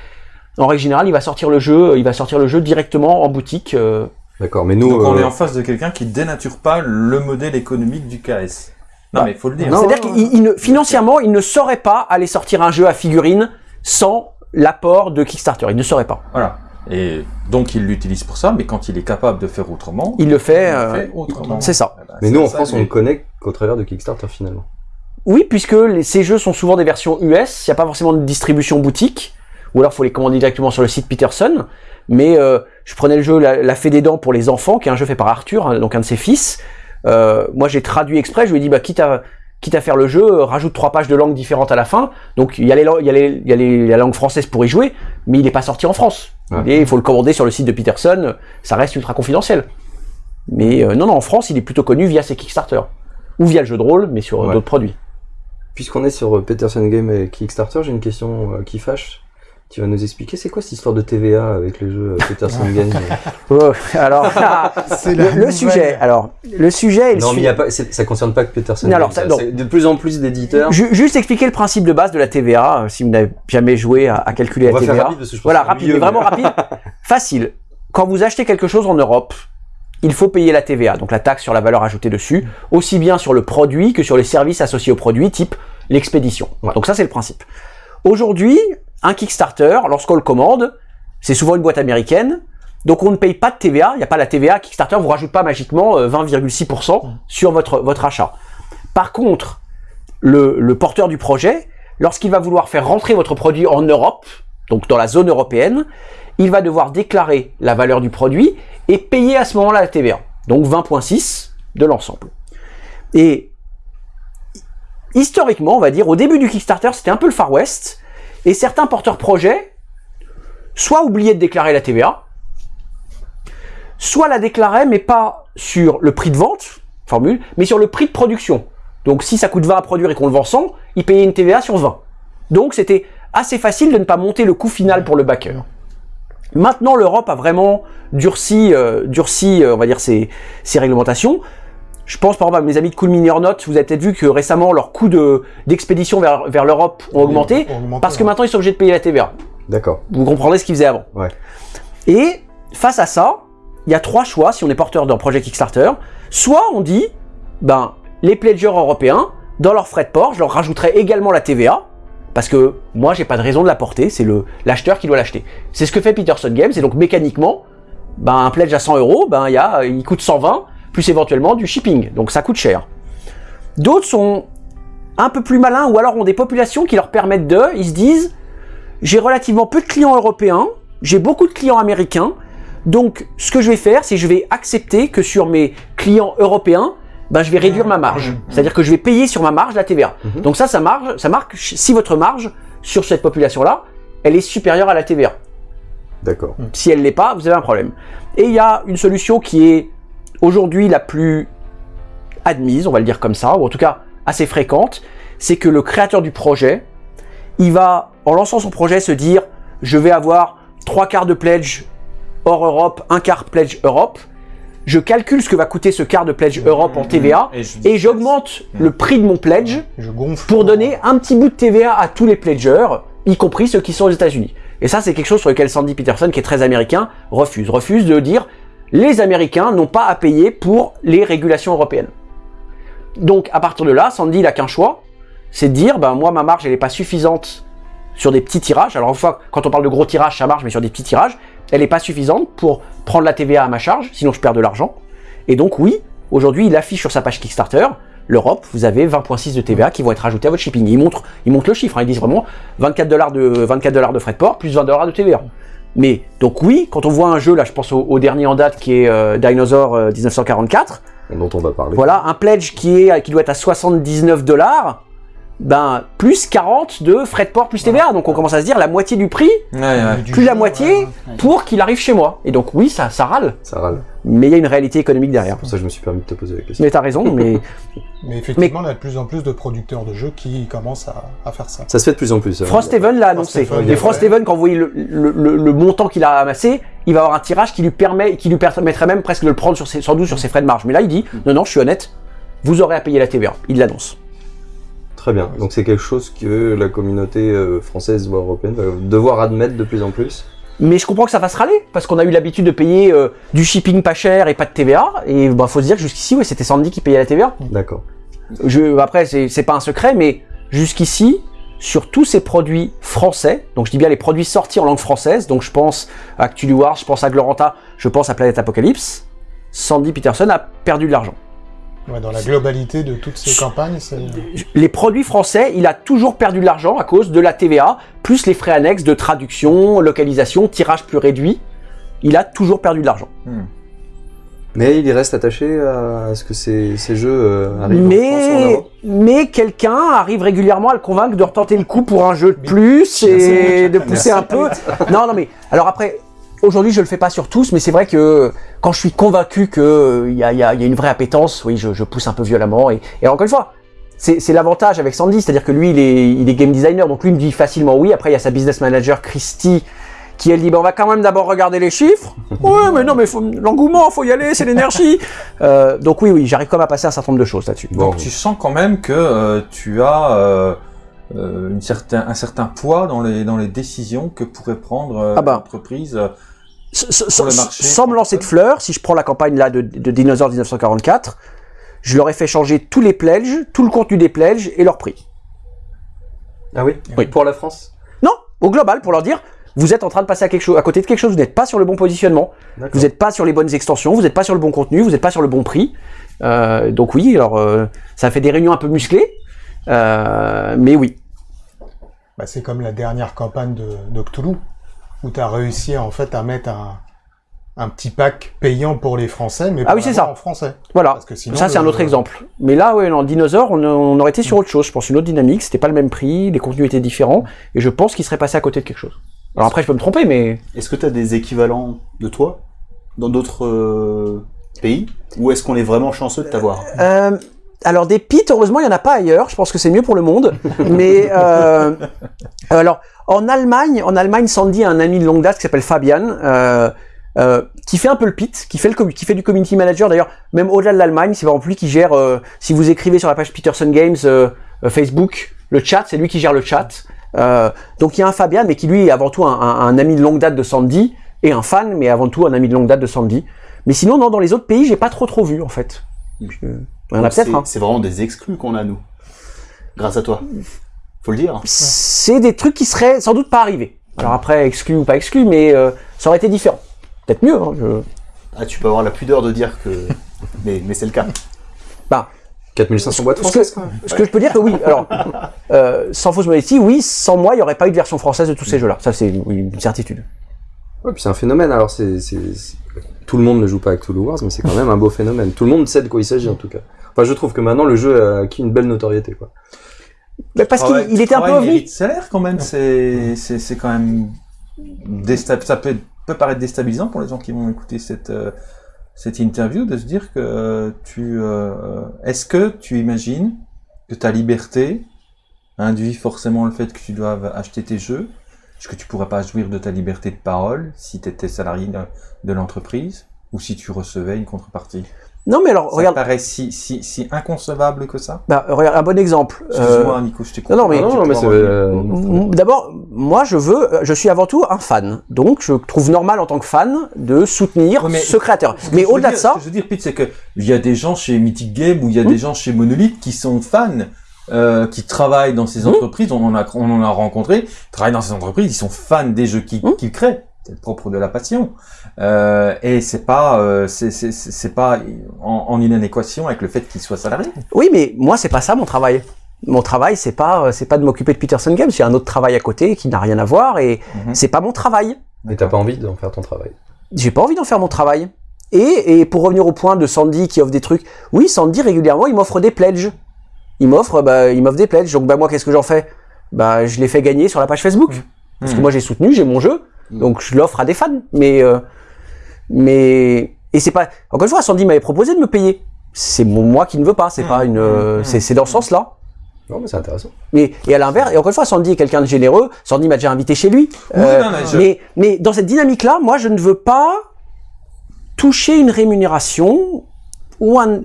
en règle générale, il va sortir le jeu, il va sortir le jeu directement en boutique. euh, D'accord, mais nous... Donc, on euh, est en face de quelqu'un qui dénature pas le modèle économique du KS. Non, Bah, mais il faut le dire. C'est-à-dire qu'il financièrement, il ne saurait pas aller sortir un jeu à figurines sans l'apport de Kickstarter. Il ne saurait pas. Voilà. Et donc, il l'utilise pour ça, mais quand il est capable de faire autrement, Il le fait. il le euh, fait autrement. c'est ça. Eh ben, Mais nous, en France, on le connaît qu'au travers de Kickstarter, finalement. Oui, puisque les- ces jeux sont souvent des versions US, il n'y a pas forcément de distribution boutique, ou alors faut les commander directement sur le site Peterson. Mais euh, je prenais le jeu La, La Fée des Dents pour les enfants, qui est un jeu fait par Arthur, hein, donc un de ses fils. Euh, moi, j'ai traduit exprès. Je lui ai dit, bah, quitte à quitte à faire le jeu, euh, rajoute trois pages de langues différentes à la fin. Donc il y a les, lang- il y a les, il y a les- la langue française pour y jouer, mais il n'est pas sorti en France. Ouais. Il, faut le commander sur le site de Peterson. Ça reste ultra confidentiel. Mais euh, non, non, en France, il est plutôt connu via ses Kickstarter ou via le jeu de rôle, mais sur Ouais. d'autres produits. Puisqu'on est sur Peterson Game et Kickstarter, j'ai une question qui fâche. Tu vas nous expliquer, c'est quoi cette histoire de TVA avec les jeux euh, Peterson Game Oh, alors, C'est le, le sujet. Alors, le sujet. est le Non, mais y a pas, ça concerne pas que Peterson Non, Game. alors, ça- c'est de plus en plus d'éditeurs. Ju- juste expliquer le principe de base de la TVA, euh, si vous n'avez jamais joué à, à calculer On la va faire TVA. rapide parce que je pense Voilà, rapide, mais vraiment rapide. Facile. Quand vous achetez quelque chose en Europe, il faut payer la TVA, donc la taxe sur la valeur ajoutée dessus, aussi bien sur le produit que sur les services associés au produit, type l'expédition. Ouais. Donc ça, c'est le principe. Aujourd'hui, un Kickstarter, lorsqu'on le commande, c'est souvent une boîte américaine, donc on ne paye pas de TVA, il n'y a pas la TVA, Kickstarter vous rajoute pas magiquement euh, 20,6% sur votre, votre achat. Par contre, le, le porteur du projet, lorsqu'il va vouloir faire rentrer votre produit en Europe, donc dans la zone européenne, il va devoir déclarer la valeur du produit et payer à ce moment-là la TVA. Donc 20.6% de l'ensemble. Et historiquement, on va dire, au début du Kickstarter, c'était un peu le Far West, et certains porteurs projets soit oubliaient de déclarer la TVA, soit la déclaraient, mais pas sur le prix de vente, formule, mais sur le prix de production. Donc si ça coûte 20 à produire et qu'on le vend 100, ils payaient une TVA sur 20. Donc c'était assez facile de ne pas monter le coût final pour le backer. Maintenant, l'Europe a vraiment durci, euh, durci euh, on va dire, ses, ses réglementations. Je pense par exemple à mes amis de Cool Mini or Not, vous avez peut-être vu que récemment leurs coûts de- d'expédition vers, vers l'Europe ont augmenté, Ont augmenté, parce que maintenant ils sont obligés de payer la TVA. D'accord. Vous comprendrez ce qu'ils faisaient avant. Ouais. Et face à ça, il y a trois choix si on est porteur d'un projet Kickstarter. Soit on dit, ben, les pledgers européens, dans leurs frais de port, je leur rajouterai également la TVA, parce que moi, j'ai pas de raison de la porter, c'est le l'acheteur qui doit l'acheter. C'est ce que fait Peterson Games, et donc mécaniquement, ben, un pledge à 100 euros, ben, il y a, il coûte 120, plus éventuellement du shipping, donc ça coûte cher. D'autres sont un peu plus malins, ou alors ont des populations qui leur permettent de, ils se disent, j'ai relativement peu de clients européens, j'ai beaucoup de clients américains, donc ce que je vais faire, c'est que je vais accepter que sur mes clients européens, ben, je vais réduire ma marge. C'est-à-dire que je vais payer sur ma marge la TVA. Mhm. Donc ça, ça, marge, ça marque si votre marge sur cette population-là, elle est supérieure à la TVA. D'accord. Si elle l'est pas, vous avez un problème. Et il y a une solution qui est aujourd'hui la plus admise, on va le dire comme ça, ou en tout cas assez fréquente, c'est que le créateur du projet, il va, en lançant son projet, se dire je vais avoir trois quarts de pledge hors Europe, un quart pledge Europe. je calcule ce que va coûter ce quart de pledge Europe en TVA, Et j'augmente le prix de mon pledge Je gonfle. pour donner un petit bout de TVA à tous les pledgers, y compris ceux qui sont aux États-Unis. Et ça, c'est quelque chose sur lequel Sandy Peterson, qui est très américain, refuse. Refuse de dire les Américains n'ont pas à payer pour les régulations européennes. Donc, à partir de là, Sandy, il a qu'un choix, c'est de dire, ben moi, ma marge, elle n'est pas suffisante sur des petits tirages. Alors, quand on parle de gros tirages, ça marche, mais sur des petits tirages, elle n'est pas suffisante pour prendre la TVA à ma charge, sinon je perds de l'argent. Et donc, oui, aujourd'hui, il affiche sur sa page Kickstarter, l'Europe, vous avez 20.6 de TVA qui vont être ajoutés à votre shipping. Ils montrent, ils montrent le chiffre, hein, ils disent vraiment 24 dollars de 24 dollars de frais de port plus 20 dollars de TVA. Mais donc oui, quand on voit un jeu, là je pense au, au dernier en date qui est euh, Dinosaur euh, 1944, dont on va parler. voilà, un pledge qui est qui doit être à 79 dollars, ben plus 40 de frais de port plus TVA. Donc on commence à se dire la moitié du prix Ouais, ouais. Du plus jeu, la moitié ouais. pour qu'il arrive chez moi. Et donc oui, ça, ça râle, Ça râle. mais il y a une réalité économique C'est derrière. pour ça que je me suis permis de te poser la question. Mais t'as raison, mais Mais effectivement, il y a de plus en plus de producteurs de jeux qui commencent à, à faire ça. Ça se fait de plus en plus. hein. Frosthaven l'a annoncé. Et Frosthaven, quand vous voyez le, le- le- le montant qu'il a amassé, il va avoir un tirage qui lui permet, qui lui permettrait même presque de le prendre sur ses, sans doute sur ses frais de marge. Mais là, il dit, non, non, je suis honnête, vous aurez à payer la TVA. Il l'annonce. Très bien. Donc c'est quelque chose que la communauté euh, française ou européenne va devoir admettre de plus en plus. Mais je comprends que ça fasse râler, parce qu'on a eu l'habitude de payer euh, du shipping pas cher et pas de TVA. Et bah, faut se dire que jusqu'ici, ouais, c'était Sandy qui payait la TVA. D'accord. Je, après, c'est pas un secret, mais jusqu'ici, sur tous ces produits français, donc je dis bien les produits sortis en langue française, donc je pense à Cthulhu Wars, je pense à Gloranta, je pense à Planète Apocalypse, Sandy Peterson a perdu de l'argent. Ouais, dans la globalité de toutes ces campagnes, c'est. Les produits français, il a toujours perdu de l'argent à cause de la TVA, plus les frais annexes de traduction, localisation, tirage plus réduit. Il a toujours perdu de l'argent. Mais il reste attaché à ce que ces, ces jeux euh, arrivent en France ou en Mais, mais quelqu'un arrive régulièrement à le convaincre de retenter le coup pour un jeu de plus et de pousser un peu. Non, non, mais alors après, aujourd'hui je le fais pas sur tous, mais c'est vrai que quand je suis convaincu que il y y a- il y a une vraie appétence, oui, je, je pousse un peu violemment. Et, et encore une fois, c'est l'avantage avec Sandy, c'est-à-dire que lui, il est, il est game designer, donc lui il me dit facilement oui. Après, il y a sa business manager Christy qui elle dit bah, on va quand même d'abord regarder les chiffres. Ouais, mais non, mais l'engouement, faut y aller, c'est l'énergie. Euh, donc oui, oui, j'arrive quand même à passer un certain nombre de choses là-dessus. Bon, Donc tu sens quand même que euh, tu as euh, euh, une certain, un certain poids dans les, dans les décisions que pourrait prendre euh, Ah bah. l'entreprise. Sans me lancer de fleurs, si je prends la campagne là de, de Dinosaur 1944, je leur ai fait changer tous les pledges, tout le contenu des pledges et leur prix. Ah oui, Oui. Pour la France Non, au global, pour leur dire, vous êtes en train de passer à quelque chose, à côté de quelque chose, vous n'êtes pas sur le bon positionnement, vous n'êtes pas sur les bonnes extensions, vous n'êtes pas sur le bon contenu, vous n'êtes pas sur le bon prix. Euh, donc oui, alors euh, ça fait des réunions un peu musclées, euh, mais oui. Bah, c'est comme la dernière campagne de, de Cthulhu, où tu as réussi en fait à mettre un, un petit pack payant pour les Français, mais Ah oui, c'est ça. en français. Voilà. Parce que sinon, Ça, c'est un autre exemple. Mais là, ouais, en dinosaure, on, on aurait été sur autre chose. Je pense une autre dynamique. C'était pas le même prix, les contenus étaient différents, et je pense qu'il serait passé à côté de quelque chose. Alors après, je peux me tromper, mais Est-ce que tu as des équivalents de toi dans d'autres euh, pays? Ou est-ce qu'on est vraiment chanceux de t'avoir? Euh, alors des pits, heureusement, il y en a pas ailleurs. Je pense que c'est mieux pour le monde. Mais euh, alors en Allemagne, en Allemagne, Sandy a un ami de longue date qui s'appelle Fabian, euh, euh, qui fait un peu le pit, qui fait le commu- qui fait du community manager. D'ailleurs, même au-delà de l'Allemagne, c'est exemple lui qui gère. euh, si vous écrivez sur la page Peterson Games euh, Facebook, le chat, c'est lui qui gère le chat. Euh, donc il y a un Fabian, mais qui lui est avant tout un, un- un ami de longue date de Sandy et un fan, mais avant tout un ami de longue date de Sandy. Mais sinon, non, dans les autres pays, j'ai pas trop trop vu en fait. Je- Il y en a Donc, peut-être. c'est- hein. C'est vraiment des exclus qu'on a, nous. Grâce à toi. Faut le dire. c'est des trucs qui seraient sans doute pas arrivés. Alors après, exclu ou pas exclu, mais euh, ça aurait été différent. Peut-être mieux. Hein, je- Ah, tu peux avoir la pudeur de dire que. mais mais c'est le cas. 4500 boîtes Ce françaises que, quand même. ce que je peux dire que oui, alors, euh, sans fausse modestie, oui, sans moi, il n'y aurait pas eu de version française de tous ces jeux-là. Ça, c'est oui, une certitude. Ouais, puis c'est un phénomène. Alors c'est, tout le monde ne joue pas à Cthulhu Wars, mais c'est quand même un beau phénomène. Tout le monde sait de quoi il s'agit en tout cas. Enfin, je trouve que maintenant le jeu a acquis une belle notoriété. Quoi. Mais parce qu'il Travail- il était un peu travail ovni. salaire quand même, c'est c'est c'est quand même ça peut peut paraître déstabilisant pour les gens qui vont écouter cette euh, cette interview de se dire que euh, tu euh, est-ce que tu imagines que ta liberté induit forcément le fait que tu doives acheter tes jeux? Est-ce que tu pourrais pas jouir de ta liberté de parole si tu étais salarié de, de l'entreprise ou si tu recevais une contrepartie? Non, mais alors, Ça regarde, te paraît si, si, si inconcevable que ça? Bah, regarde, un bon exemple. Euh, Excuse-moi, Nico, je t'ai non, non, mais- Tu Non, mais euh, m- D'abord, moi, je veux, je suis avant tout un fan. Donc, je trouve normal en tant que fan de soutenir Ouais, mais- ce créateur. Ce Mais au-delà de ça, Ce que je veux dire, Pete, c'est que il y a des gens chez Mythic Game ou il y a Hmm. des gens chez Monolith qui sont fans, euh, qui travaillent dans ces Hmm. entreprises. On en a, on en a rencontré, travaillent dans ces entreprises, ils sont fans des jeux qu'ils qu'ils créent. C'est le propre de la passion. Euh, et c'est pas, euh, c'est pas en, en inadéquation avec le fait qu'ils soient salariés. oui, mais moi, c'est pas ça mon travail. Mon travail, c'est pas, c'est pas de m'occuper de Peterson Games. J'ai un autre travail à côté qui n'a rien à voir et Mhm. c'est pas mon travail. Et t'as pas envie d'en faire ton travail. J'ai pas envie d'en faire mon travail. Et, et pour revenir au point de Sandy qui offre des trucs, oui, Sandy régulièrement, il m'offre des pledges. Il m'offre, bah, il m'offre des pledges. Donc, bah, moi, qu'est-ce que j'en fais? Bah, je les fais gagner sur la page Facebook. Parce que Mhm. moi, j'ai soutenu, j'ai mon jeu. Mhm. Donc, je l'offre à des fans. Mais, euh, mais, et c'est pas, encore une fois, Sandy m'avait proposé de me payer. C'est moi qui ne veux pas. C'est Mhm. pas une, euh, Mhm. c'est, dans ce sens-là. Non, mais c'est intéressant. Mais, et à l'inverse, et encore une fois, Sandy est quelqu'un de généreux. Sandy m'a déjà invité chez lui. Oui, Euh, non, mais je- mais, mais dans cette dynamique-là, moi, je ne veux pas toucher une rémunération ou un.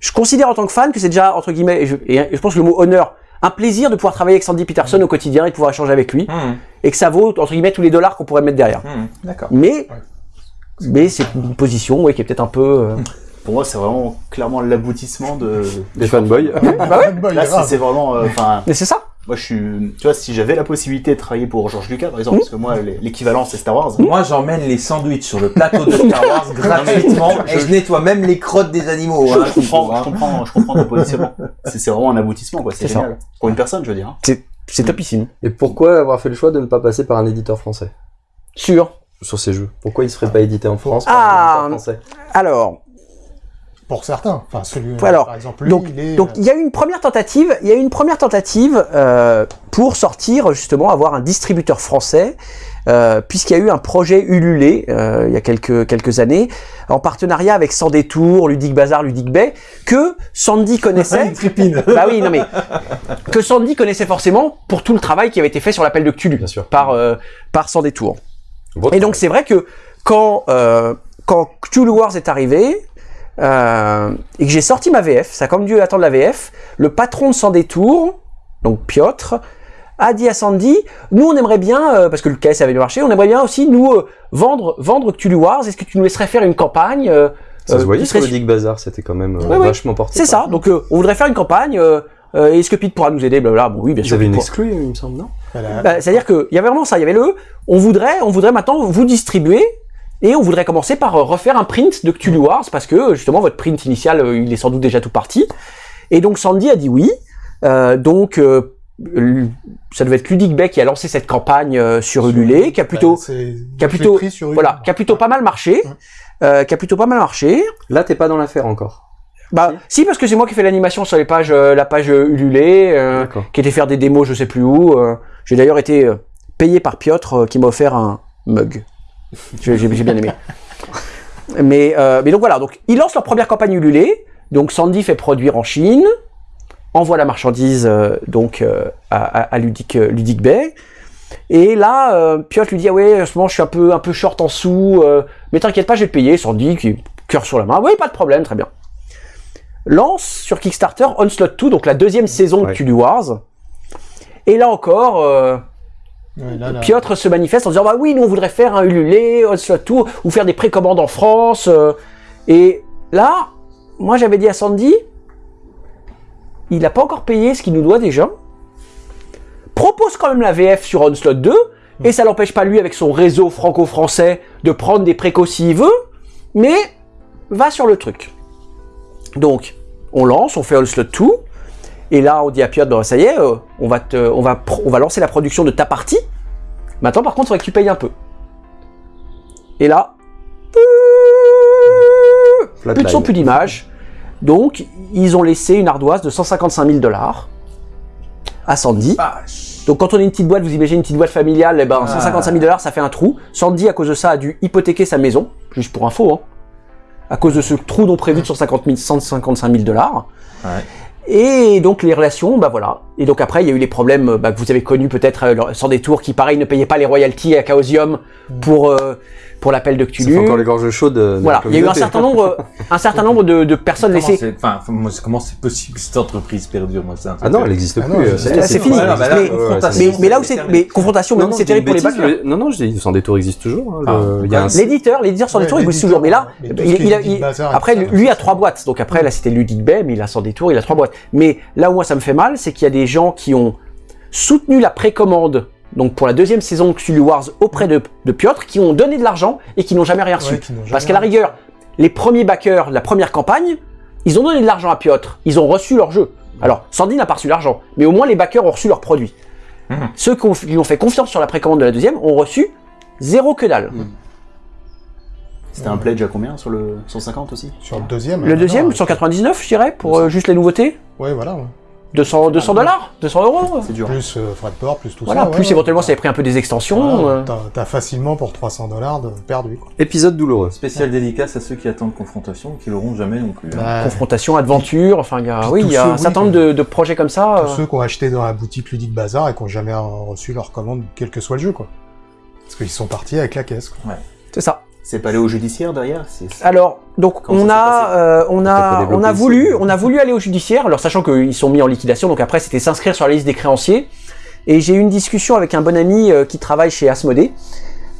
Je considère en tant que fan que c'est déjà, entre guillemets, et je, et je pense que le mot honneur, un plaisir de pouvoir travailler avec Sandy Peterson au quotidien et de pouvoir échanger avec lui, et que ça vaut, entre guillemets, tous les dollars qu'on pourrait mettre derrière. D'accord. Mais, mais c'est une position ouais, qui est peut-être un peu. euh, Pour moi, c'est vraiment clairement l'aboutissement de. Des fanboys. Bah ouais, Là, c'est vraiment. euh, Enfin, mais c'est ça. moi, je suis. Tu vois, si j'avais la possibilité de travailler pour George Lucas, par exemple, parce que moi, l'é- l'équivalent, c'est Star Wars. Moi, j'emmène les sandwichs sur le plateau de Star Wars gratuitement et je nettoie même les crottes des animaux. Je, hein, je comprends, hein. je comprends, je comprends ton positionnement. C'est vraiment un aboutissement, quoi. C'est ça. génial. Pour une personne, je veux dire. hein. C'est, c'est topissime. Et pourquoi avoir fait le choix de ne pas passer par un éditeur français? Sûr. Sur ces jeux Pourquoi ils seraient pas édités en France par Ah. français Alors, Pour certains. Enfin, celui, Alors, par exemple, lui, donc, il est. Donc il y a eu une première tentative, il y a eu une première tentative euh, pour sortir justement avoir un distributeur français, euh, puisqu'il y a eu un projet Ululé euh, il y a quelques quelques années en partenariat avec Sans Détour, Ludic Bazar, Ludic Bay, que Sandy connaissait. Une tripine. bah oui, non mais que Sandy connaissait forcément pour tout le travail qui avait été fait sur l'appel de Cthulhu Bien sûr. par euh, par Sans Détour. Votre Et donc c'est vrai que quand euh, quand Cthulhu Wars est arrivé euh, et que j'ai sorti ma VF, ça a comme dû attendre la VF, le patron de Sans Détour, donc Piotr, a dit à Sandy, nous on aimerait bien, euh, parce que le KS avait le marché, on aimerait bien aussi nous euh, vendre vendre Cthulhu Wars. Est-ce que tu nous laisserais faire une campagne euh, Ça euh, se voyait qui sur le Dick Bazar, c'était quand même euh, Ouais, vachement porté. C'est ça. Donc euh, on voudrait faire une campagne. Euh, Est-ce que Pete pourra nous aider Blablabla. Bon oui, bien Ils sûr. avaient Pete une exclue, il me semble, non? Voilà. Bah, C'est-à-dire qu'il y avait vraiment ça, il y avait le on voudrait, on voudrait maintenant vous distribuer et on voudrait commencer par euh, refaire un print de Cthulhu Wars parce que justement votre print initial euh, il est sans doute déjà tout parti. Et donc Sandy a dit oui. Euh, donc euh, ça devait être Ludic Bay qui a lancé cette campagne euh, sur Ulule, qui a plutôt Bah, qui a plutôt- voilà, qui a plutôt pas mal marché, Ouais. euh, qui a plutôt pas mal marché. Là, t'es pas dans l'affaire encore. Bah si parce que c'est moi qui ai fait l'animation sur les pages, euh, la page euh, Ulule, euh, qui était faire des démos je sais plus où. euh. J'ai d'ailleurs été payé par Piotr qui m'a offert un mug. J'ai j'ai- j'ai bien aimé. mais, mais donc voilà, donc ils lancent leur première campagne Ulule. Donc Sandy fait produire en Chine, envoie la marchandise donc à, à, Ludic, Ludic Bay. Et là, euh, Piotr lui dit ah ouais, en ce moment je suis un peu un peu short en sous, euh, mais t'inquiète pas, je vais te payer. Sandy qui cœur sur la main, oui pas de problème, très bien. Lance sur Kickstarter Onslaught 2, donc la deuxième saison de. Cthulhu Wars. Et là encore, euh, Ouais, là, là. Piotr se manifeste en disant bah oui, nous on voudrait faire un Ulule, Onslaught 2, ou faire des précommandes en France. euh. et là, moi j'avais dit à Sandy, il n'a pas encore payé ce qu'il nous doit déjà. Propose quand même la VF sur Onslaught 2, et ça l'empêche pas lui avec son réseau franco-français de prendre des précaux s'il veut, mais va sur le truc. Donc, on lance, on fait Onslaught 2, et là on dit à Piotr, bah, ça y est, euh, on, va te, on, va pro- on va lancer la production de ta partie. Maintenant par contre, il faudrait que tu payes un peu. Et là, plus de son, plus d'image. Donc, ils ont laissé une ardoise de 155 000 dollars à Sandy. Donc, quand on est une petite boîte, vous imaginez une petite boîte familiale, eh ben, Ah. 155 000 dollars, ça fait un trou. Sandy, à cause de ça, a dû hypothéquer sa maison, juste pour info, hein, à cause de ce trou non prévu de 150 000 155 000 dollars. Ouais. Et donc, les relations, bah voilà, Et donc après, il y a eu les problèmes bah, que vous avez connus peut-être euh, sans détour, qui pareil ne payaient pas les royalties à Chaosium pour euh, pour l'appel de Ça Cthulhu. fait encore les gorges chaudes. euh, de Voilà, il y a eu un certain nombre, un certain nombre de, de personnes Comment laissées. enfin, comment c'est possible que cette entreprise perdure moi, un Ah non, que- elle n'existe Ah plus. euh, ça existe- c'est fini. Mais- confrontation, Mais, mais là où c'est mais confrontation, Non, même non, c'est terrible pour les le- Non, non, je dis, sans détour existe toujours. hein, Ah, L'éditeur, l'éditeur sans détour, l'éditeur, toujours. Mais là, après, lui a trois ça. boîtes. Donc après, là, c'était Ludic Bay, mais il a sans détour, il a trois boîtes. Mais là où moi, ça me fait mal, c'est qu'il y a des gens qui ont soutenu la précommande, donc pour la deuxième saison Cthulhu Wars auprès de, de Piotr, qui ont donné de l'argent et qui n'ont jamais rien reçu. Ouais, jamais Parce qu'à la rigueur, les premiers backers de la première campagne, ils ont donné de l'argent à Piotr, ils ont reçu leur jeu. Alors, Sandy n'a pas reçu l'argent, mais au moins les backers ont reçu leur produit. Mhm. Ceux qui lui ont fait confiance sur la précommande de la deuxième ont reçu zéro que dalle. C'était un pledge à combien sur le 150 aussi? Sur le deuxième. Le euh, deuxième, non, 199, je dirais, pour euh, juste les nouveautés? Ouais, voilà. ouais. 200 200 dollars 200 euros C'est dur. Plus euh, frais de port, plus tout Voilà, ça. plus ouais, éventuellement ouais. ça avait pris un peu des extensions. Voilà, euh. T'as facilement pour 300 dollars de perdu. Quoi. Épisode douloureux. Spécial dédicace à ceux qui attendent confrontation, qui l'auront jamais non plus. hein. Bah, Confrontation, aventure, enfin il y a, Puis oui, il y a ceux, un oui, certain nombre que- de, de projets comme ça. tous euh. ceux qui ont acheté dans la boutique Ludique Bazar et qui ont jamais reçu leur commande, quel que soit le jeu, quoi. Parce qu'ils sont partis avec la caisse. Quoi. C'est ça. C'est pas aller au judiciaire derrière Alors, donc Comment on a, euh, on a, on a voulu, on a voulu aller au judiciaire, alors sachant qu'ils sont mis en liquidation, donc après c'était s'inscrire sur la liste des créanciers. Et j'ai eu une discussion avec un bon ami euh, qui travaille chez Asmodée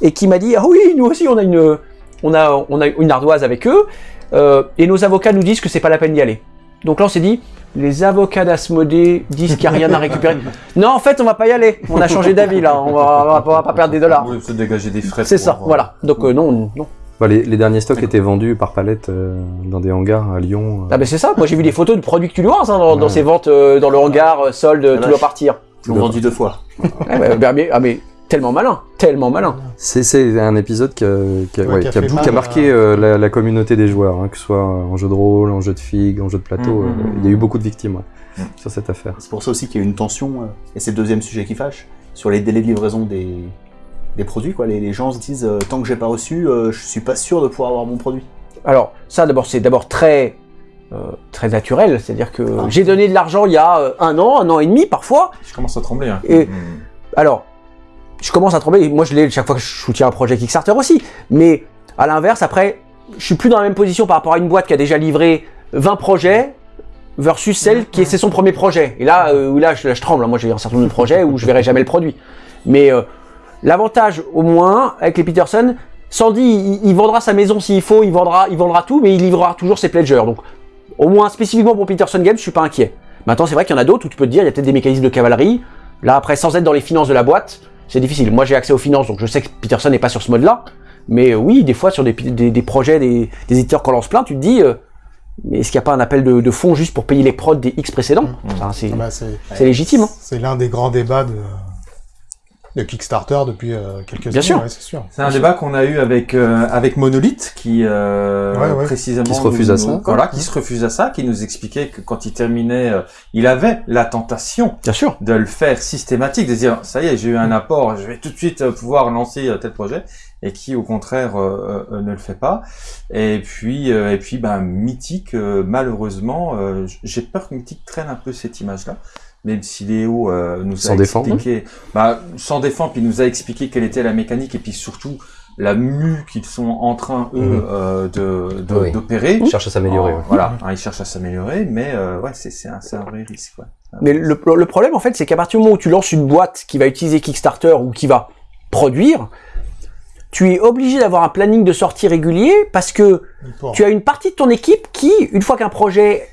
et qui m'a dit ah oui nous aussi on a une, on a, on a une ardoise avec eux euh, et nos avocats nous disent que c'est pas la peine d'y aller. Donc là on s'est dit les avocats d'Asmodée disent qu'il n'y a rien à récupérer. non en fait on va pas y aller, on a changé d'avis là, on va, on va pas- on va pas perdre des dollars. Oui, se dégager des frais. C'est ça, voilà. Donc euh, non, non. Bah, les, les derniers stocks étaient vendus par palette euh, dans des hangars à Lyon. euh. Ah ben c'est ça, moi j'ai vu des photos de produits Cthulhu Wars hein, dans, ces ventes euh, dans le hangar, euh, solde, La tout doit partir. Ils l'ont vendu deux fois. Ah, bah, mais- ah, mais tellement malin, tellement malin. C'est c'est un épisode qui a, qui a- Ouais, ouais, qui a qui mal marqué euh, la, la communauté des joueurs, hein, que ce soit en jeu de rôle, en jeu de figue, en jeu de plateau. Mhm, euh, mhm, Il y a eu beaucoup de victimes ouais, Mhm. sur cette affaire. C'est pour ça aussi qu'il y a une tension, euh, et c'est le deuxième sujet qui fâche, sur les délais de livraison des, des produits. Quoi. Les, les gens se disent, euh, tant que j'ai pas reçu, euh, je suis pas sûr de pouvoir avoir mon produit. Alors ça d'abord c'est d'abord très euh, très naturel, c'est-à-dire que Ah. j'ai donné de l'argent il y a euh, un an, un an et demi parfois. Je commence à trembler. Hein. Et- Mm. Alors je commence à trembler, moi je l'ai chaque fois que je soutiens un projet Kickstarter aussi, mais à l'inverse après je suis plus dans la même position par rapport à une boîte qui a déjà livré 20 projets versus celle qui est son premier projet. Et là, euh, là, je, tremble. Moi, j'ai un certain nombre de projets où je verrai jamais le produit. Mais euh, l'avantage, au moins, avec les Peterson, Sandy, il, il vendra sa maison s'il faut, il vendra, il vendra tout, mais il livrera toujours ses pledgers. Donc, au moins, spécifiquement pour Peterson Games, je suis pas inquiet. Maintenant, c'est vrai qu'il y en a d'autres où tu peux dire, il y a peut-être des mécanismes de cavalerie. Là, après, sans être dans les finances de la boîte, c'est difficile. Moi, j'ai accès aux finances, donc je sais que Peterson n'est pas sur ce mode-là. Mais euh, oui, des fois, sur des, des, des projets, des, des éditeurs qu'on lance plein, tu te dis, euh, mais est-ce qu'il n'y a pas un appel de, de fonds juste pour payer les prods des X précédents? Enfin, C'est Ah bah, c'est légitime. Hein. c'est l'un des grands débats de, de Kickstarter depuis euh, quelques Bien années. sûr. ouais, c'est sûr. C'est un débat qu'on a eu avec euh, avec Monolith qui euh, Ouais, ouais. précisément Qui se refuse nous- à ça, nous- voilà qui se refuse à ça qui nous expliquait que quand il terminait euh, il avait la tentation Bien sûr. de le faire systématique de dire ça y est j'ai eu un apport je vais tout de suite euh, pouvoir lancer euh, tel projet et qui au contraire euh, euh, ne le fait pas et puis euh, et puis ben mythique euh, malheureusement euh, j'ai peur que mythique traîne un peu cette image là même si Léo euh, nous Sans a défendre. expliqué bah sans défendre puis il nous a expliqué quelle était la mécanique et puis surtout la mue qu'ils sont en train eux Mhm. euh, de de- Oui. d'opérer On cherche à s'améliorer. Oh, ouais. voilà hein, ils cherchent à s'améliorer mais euh, ouais c'est c'est un, c'est un vrai risque ouais. Mais le, le problème, en fait, c'est qu'à partir du moment où tu lances une boîte qui va utiliser Kickstarter ou qui va produire, tu es obligé d'avoir un planning de sortie régulier parce que tu as une partie de ton équipe qui, une fois qu'un projet.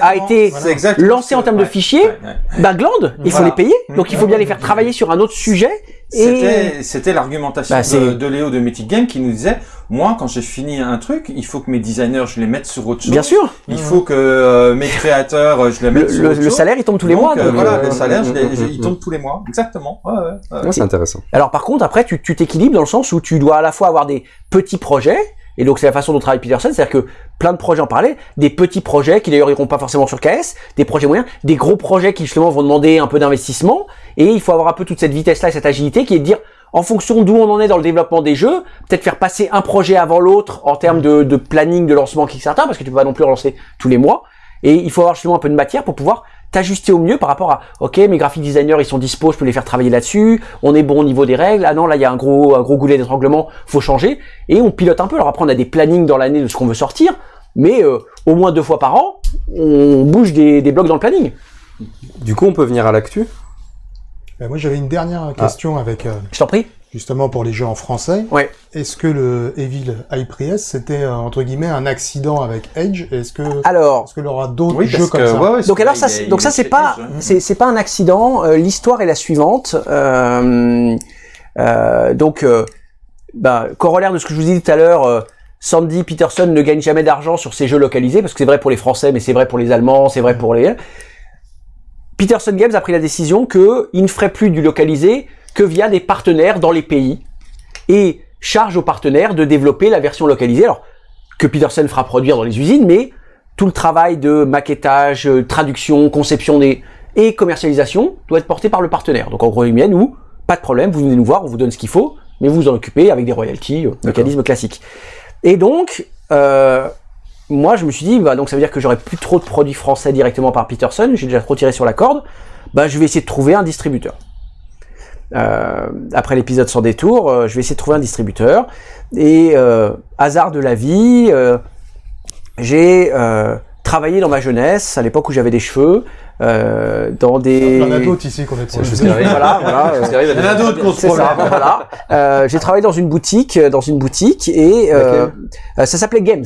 A été lancé en termes de fichiers, ouais, ouais. bah glande, il faut les payer, donc il faut bien les faire travailler sur un autre sujet. Et C'était, c'était l'argumentation Bah, de, Léo de Mythic Game qui nous disait, moi, quand j'ai fini un truc, il faut que mes designers, je les mette sur autre chose. bien sûr, Il faut que euh, mes créateurs, euh, je les le, mette sur le- autre le chose. salaire il tombe tous les Donc, mois. euh, donc, voilà, euh, le salaire, je les- mm, je- mm, il tombe tous les mois. Exactement. Ouais, ouais, ouais. Ouais, c'est intéressant. Alors par contre, après, tu tu t'équilibres dans le sens où tu dois à la fois avoir des petits projets, et donc c'est la façon dont travaille Peterson, c'est-à-dire que plein de projets en parlaient, des petits projets qui d'ailleurs iront pas forcément sur KS, des projets moyens, des gros projets qui justement vont demander un peu d'investissement, et il faut avoir un peu toute cette vitesse-là et cette agilité qui est de dire, en fonction d'où on en est dans le développement des jeux, peut-être faire passer un projet avant l'autre en termes de, planning de lancement Kickstarter, parce que tu peux pas non plus relancer tous les mois, et il faut avoir justement un peu de matière pour pouvoir t'ajuster au mieux par rapport à, ok, mes graphic designers, ils sont dispo, je peux les faire travailler là-dessus, on est bon au niveau des règles, ah non, là, il y a un gros, un gros goulet d'étranglement, faut changer, et on pilote un peu. Alors après, on a des plannings dans l'année de ce qu'on veut sortir, mais euh, au moins deux fois par an, on bouge des, des blocs dans le planning. Du coup, on peut venir à l'actu? Euh, moi, j'avais une dernière question avec, euh, Je t'en prie. Justement, pour les jeux en français. Ouais. Est-ce que le Evil High Priest, c'était, euh, entre guillemets, un accident avec Edge? Est-ce que, Alors, est-ce qu'il y aura d'autres Oui, jeux comme que, ça? ouais, ouais, donc alors ça, donc ça c'est pas, c'est c'est pas un accident. Euh, L'histoire est la suivante. Euh, euh, donc, euh, bah, corollaire de ce que je vous ai dit tout à l'heure, euh, Sandy Peterson ne gagne jamais d'argent sur ses jeux localisés parce que c'est vrai pour les Français, mais c'est vrai pour les Allemands, c'est vrai pour les. Peterson Games a pris la décision que il ne ferait plus du localisé que via des partenaires dans les pays et charge aux partenaires de développer la version localisée. Alors que Peterson fera produire dans les usines, mais tout le travail de maquettage, euh, traduction, conception des et commercialisation doit être porté par le partenaire. Donc en gros, guillemets, nous, pas de problème, vous venez nous voir, on vous donne ce qu'il faut, mais vous vous en occupez avec des royalties, euh, mécanisme classique. Et donc, euh, moi, je me suis dit, bah, donc ça veut dire que j'aurai plus trop de produits français directement par Peterson, j'ai déjà trop tiré sur la corde, bah, je vais essayer de trouver un distributeur. Euh, après l'épisode sans détour, euh, je vais essayer de trouver un distributeur. Et euh, hasard de la vie, j'ai travaillé dans ma jeunesse, à l'époque où j'avais des cheveux, euh, dans des... Il y en a d'autres ici qu'on est arrive. Voilà, voilà. euh, Il y en a d'autres qu'on se c'est ça, voilà. Euh, j'ai travaillé dans une boutique, euh, dans une boutique, et euh, euh, ça s'appelait Games.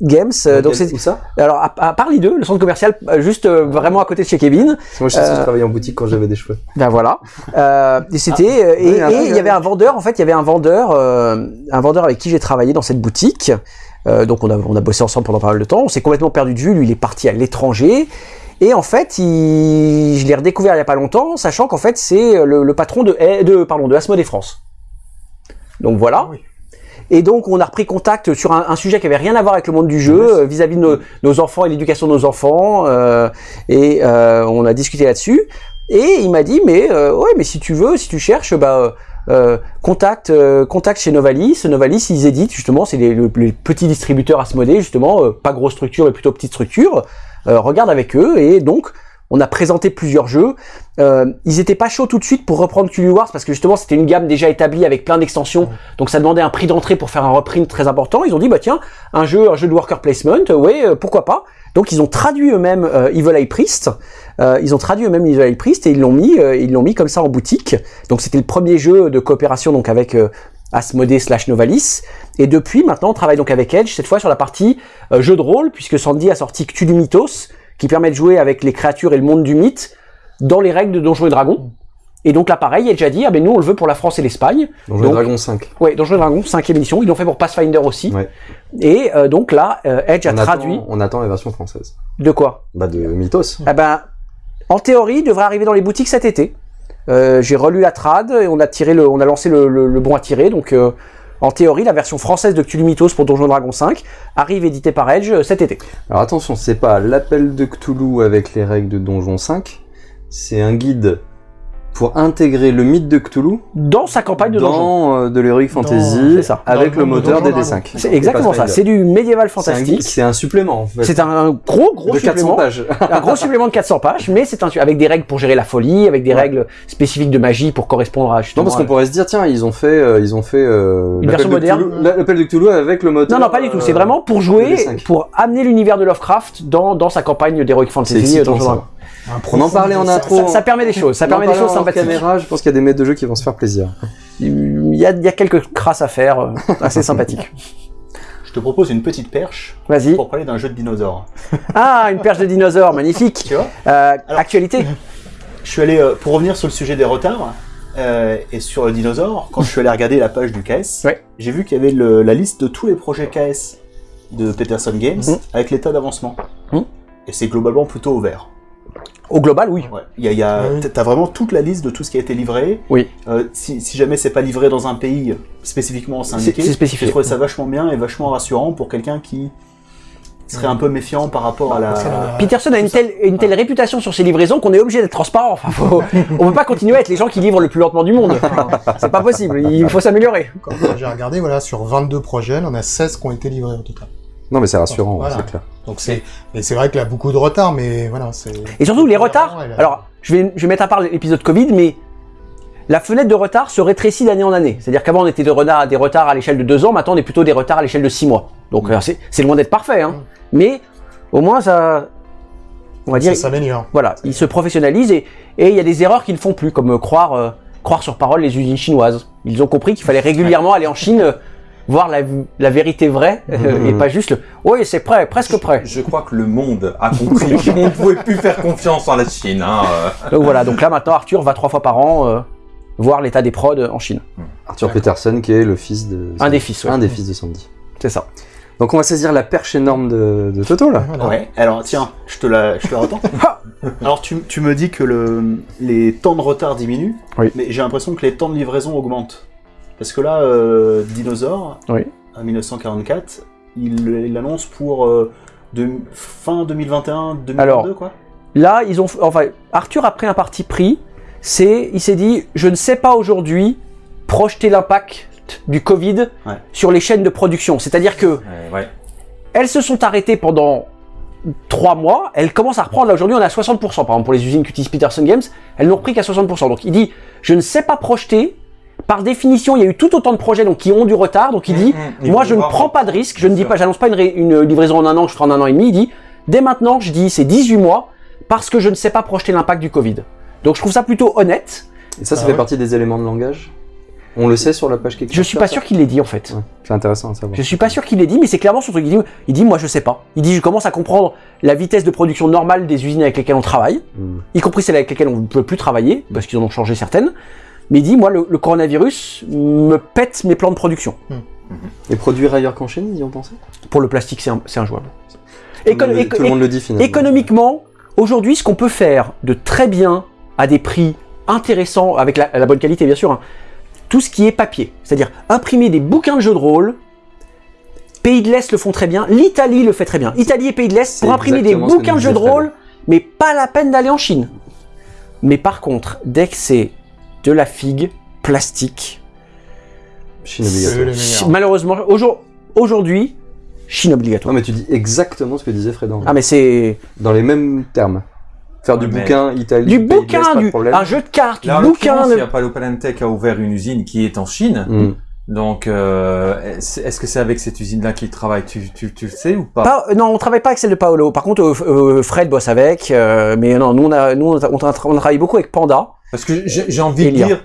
Games, euh, donc c'est ça? Alors à, à part les deux, le centre commercial, juste euh, vraiment à côté de chez Kevin. Moi, je sais que Euh, je travaillais en boutique quand j'avais des cheveux. Ben voilà. Euh, et c'était euh, et oui, il y avait un vendeur. En fait, il y avait un vendeur, euh, un vendeur avec qui j'ai travaillé dans cette boutique. Euh, donc on a on a bossé ensemble pendant pas mal de temps. On s'est complètement perdu de vue. Lui, il est parti à l'étranger. Et en fait, il, je l'ai redécouvert il y a pas longtemps, sachant qu'en fait c'est le, le patron de de pardon de Asmodée France. Donc voilà. Ah oui. Et donc on a repris contact sur un, un sujet qui avait rien à voir avec le monde du jeu, euh, vis-à-vis de nos, nos enfants et l'éducation de nos enfants. euh, et euh, on a discuté là-dessus. Et il m'a dit, mais euh, ouais, mais si tu veux, si tu cherches, bah euh, contacte, euh, contacte chez Novalis. Novalis, ils éditent justement, c'est les, le- les petits distributeurs Asmodée, justement, euh, pas grosse structure, mais plutôt petite structure. Euh, regarde avec eux. Et donc, on a présenté plusieurs jeux. Euh, ils étaient pas chauds tout de suite pour reprendre Cthulhu Wars parce que justement c'était une gamme déjà établie avec plein d'extensions, donc ça demandait un prix d'entrée pour faire un reprint très important. Ils ont dit bah tiens un jeu un jeu de worker placement, ouais euh, pourquoi pas. Donc ils ont traduit eux-mêmes euh, Evil Eye Priest, euh, ils ont traduit eux-mêmes Eye Priest et ils l'ont mis euh, ils l'ont mis comme ça en boutique. Donc c'était le premier jeu de coopération donc avec euh, Asmodée slash Novalis. Et depuis maintenant on travaille donc avec Edge cette fois sur la partie euh, jeu de rôle puisque Sandy a sorti Cthulhu Mythos qui permet de jouer avec les créatures et le monde du mythe dans les règles de Donjons et Dragons. Et donc là, pareil, Edge a dit, ah ben nous, on le veut pour la France et l'Espagne. Donjons et Dragons 5. Ouais, Donjons et Dragons, cinquième édition. Ils l'ont fait pour Pathfinder aussi. Ouais. Et euh, donc là, euh, Edge a traduit on attend la version française. de quoi? Bah, de Mythos. Ah ben, en théorie, il devrait arriver dans les boutiques cet été. Euh, J'ai relu la trad et on a tiré lancé le, le- bon à tirer. Donc, euh, en théorie, la version française de Cthulhu Mythos pour Donjons et Dragons 5 arrive édité par Edge euh, cet été. Alors attention, c'est pas l'appel de Cthulhu avec les règles de Donjon 5. C'est un guide pour intégrer le mythe de Cthulhu Dans sa campagne de dans euh, de l'Heroic Fantasy c'est ça. avec le moteur des Dragons. D5. C'est exactement ça. C'est du médiéval fantastique. c'est un supplément en fait. C'est un gros, gros de 400 supplément. pages. un gros supplément de 400 pages, mais c'est un avec des règles pour gérer la folie, avec des Ouais. règles spécifiques de magie pour correspondre à Non justement. parce qu'on pourrait se dire tiens ils ont fait euh, ils ont fait euh, Une version de moderne. Cthulhu- l'appel de Cthulhu avec le moteur. non, non, pas du tout. C'est euh, vraiment pour jouer, D5. pour amener l'univers de Lovecraft dans, dans sa campagne d'Heroic C'est Fantasy. On en parlait en intro. Ça, ça permet des choses. Ça On en permet des choses sympathiques. caméra, je pense qu'il y a des maîtres de jeu qui vont se faire plaisir. Il y a, il y a quelques crasses à faire, euh, assez sympathiques. Je te propose une petite perche Vas-y. pour parler d'un jeu de dinosaures. Ah, une perche de dinosaures, magnifique. Tu vois Euh, Alors- actualité. Je suis allé, euh, pour revenir sur le sujet des retards, euh, et sur le dinosaure, quand je suis allé regarder la page du KS, Ouais. j'ai vu qu'il y avait le- la liste de tous les projets KS de Peterson Games Mhm. avec l'état d'avancement. Mhm. Et c'est globalement plutôt ouvert. Au global, oui. Ouais. Il y a, il y a- Ah oui. T'as vraiment toute la liste de tout ce qui a été livré. Oui. Euh, si, si jamais c'est pas livré dans un pays spécifiquement c'est indiqué, c'est spécifié. j'ai trouvé ça vachement bien et vachement rassurant pour quelqu'un qui serait un peu méfiant par rapport à la... Peterson a une telle, une telle réputation sur ses livraisons qu'on est obligé d'être transparent. Enfin, faut- on peut pas continuer à être les gens qui livrent le plus lentement du monde. C'est pas possible. Il faut s'améliorer. J'ai regardé, voilà, sur 22 projets, il y en a 16 qui ont été livrés au total. Non mais c'est rassurant, Voilà. c'est clair. Donc c'est, c'est vrai qu'il a beaucoup de retard, mais voilà. Et surtout, les retards. a- Alors, je vais, je vais mettre à part l'épisode Covid, mais la fenêtre de retard se rétrécit d'année en année. C'est-à-dire qu'avant, on était de retard, des retards à l'échelle de deux ans, maintenant, on est plutôt des retards à l'échelle de six mois. Donc, euh, c'est loin d'être parfait, hein. Mm. Mais au moins, ça. On va dire. Ça s'améliore. Voilà, ils se professionnalisent et et il y a des erreurs qu'ils ne font plus, comme euh, croire, euh, croire sur parole les usines chinoises. Ils ont compris qu'il fallait régulièrement aller en Chine. Voir la, la vérité vraie euh, et pas juste le oui c'est prêt presque prêt Je crois que le monde a compris qu'on ne pouvait plus faire confiance en la Chine. Hein, euh. donc voilà donc là maintenant Arthur va trois fois par an euh, voir l'état des prods en Chine Arthur Peterson, qui est le fils de. un des fils ouais. Un des fils de Sandy. c'est ça Donc on va saisir la perche énorme de, de Toto là. Voilà. Ouais, alors tiens, je te la, je te la retends. Alors tu, tu me dis que le, les temps de retard diminuent, Oui. mais j'ai l'impression que les temps de livraison augmentent. Parce que là, euh, Dinosaur, Oui. en 1944, il l'annonce pour euh, de, fin 2021, 2022 Alors, quoi. là ils ont enfin Arthur a pris un parti pris c'est il s'est dit je ne sais pas aujourd'hui projeter l'impact du Covid Ouais. sur les chaînes de production c'est à dire que Ouais, ouais. elles se sont arrêtées pendant trois mois, elles commencent à reprendre. Là, aujourd'hui, on est à 60%. Par exemple, pour les usines qu'utilise Peterson Games, elles n'ont repris qu'à 60%. Donc, il dit, je ne sais pas projeter. Par définition, il y a eu tout autant de projets donc, qui ont du retard. Donc, il dit, Mm, mm. Moi, je ne prends pas de risque. Je ne dis pas, j'annonce pas une, livraison en un an que je ferai en un an et demi. Il dit, dès maintenant, je dis, c'est 18 mois parce que je ne sais pas projeter l'impact du Covid. Donc, je trouve ça plutôt honnête. Et ça, ça Ah fait ouais. partie des éléments de langage? On le sait sur la page Kickstarter Je suis pas sûr qu'il l'ait dit, en fait. Ouais, C'est intéressant à savoir. Je suis pas sûr qu'il l'ait dit, mais c'est clairement son truc. Il dit, il dit, moi je sais pas. Il dit, je commence à comprendre la vitesse de production normale des usines avec lesquelles on travaille, Hmm. y compris celles avec lesquelles on ne peut plus travailler, parce qu'ils en ont changé certaines. Mais il dit, moi, le, le coronavirus me pète mes plans de production. Et produire ailleurs qu'en Chine, ils y ont pensé? Pour le plastique, c'est un- c'est injouable. Tout le Tout le monde le dit finalement. économiquement, aujourd'hui, ce qu'on peut faire de très bien, à des prix intéressants, avec la, la bonne qualité bien sûr, hein, tout ce qui est papier. C'est-à-dire imprimer des bouquins de jeux de rôle. Pays de l'Est le font très bien, l'Italie le fait très bien. Italie et Pays de l'Est pour imprimer des bouquins de jeux de rôle, mais pas la peine d'aller en Chine. Mais par contre, dès que c'est de la figue, plastique, Chine obligatoire. malheureusement, aujourd- aujourd'hui, Chine Non obligatoire. mais tu dis exactement ce que disait Fred Ah mais c'est Dans les mêmes termes. Faire du Ouais, bouquin, Italie, du bouquin, pas du, problème. un jeu de cartes, du bouquin. il y a Palo Palantec a ouvert une usine qui est en Chine. Hmm. Donc, euh, est-ce que c'est avec cette usine-là qu'il travaille? Tu, tu, tu le sais ou pas, Pas- non, on travaille pas avec celle de Paolo. Par contre, euh, euh, Fred bosse avec. euh, mais non, nous on a, nous on a, on a- on a travaillé beaucoup avec Panda. Parce que j'ai envie de dire,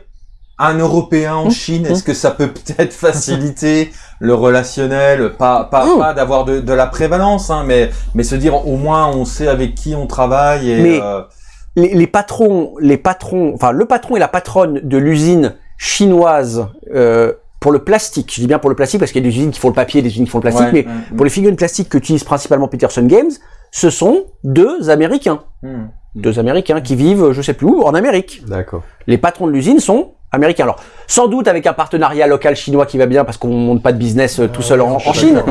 un Européen en Mmh, Chine, mmh. est-ce que ça peut peut-être faciliter le relationnel? Pas, pas, Mmh. pas d'avoir de, de la prévalence, hein, mais, mais se dire au moins on sait avec qui on travaille et Mais- euh, Les, les patrons, les patrons, enfin le patron et la patronne de l'usine chinoise euh, pour le plastique. Je dis bien pour le plastique parce qu'il y a des usines qui font le papier, des usines qui font le plastique, ouais, mais ouais, pour les figurines plastiques que utilisent principalement Peterson Games, ce sont deux Américains, mmh. deux Américains qui vivent, je sais plus où, en Amérique. D'accord. Les patrons de l'usine sont américains. Alors, sans doute avec un partenariat local chinois qui va bien parce qu'on monte pas de business euh, tout seul en, en Chine.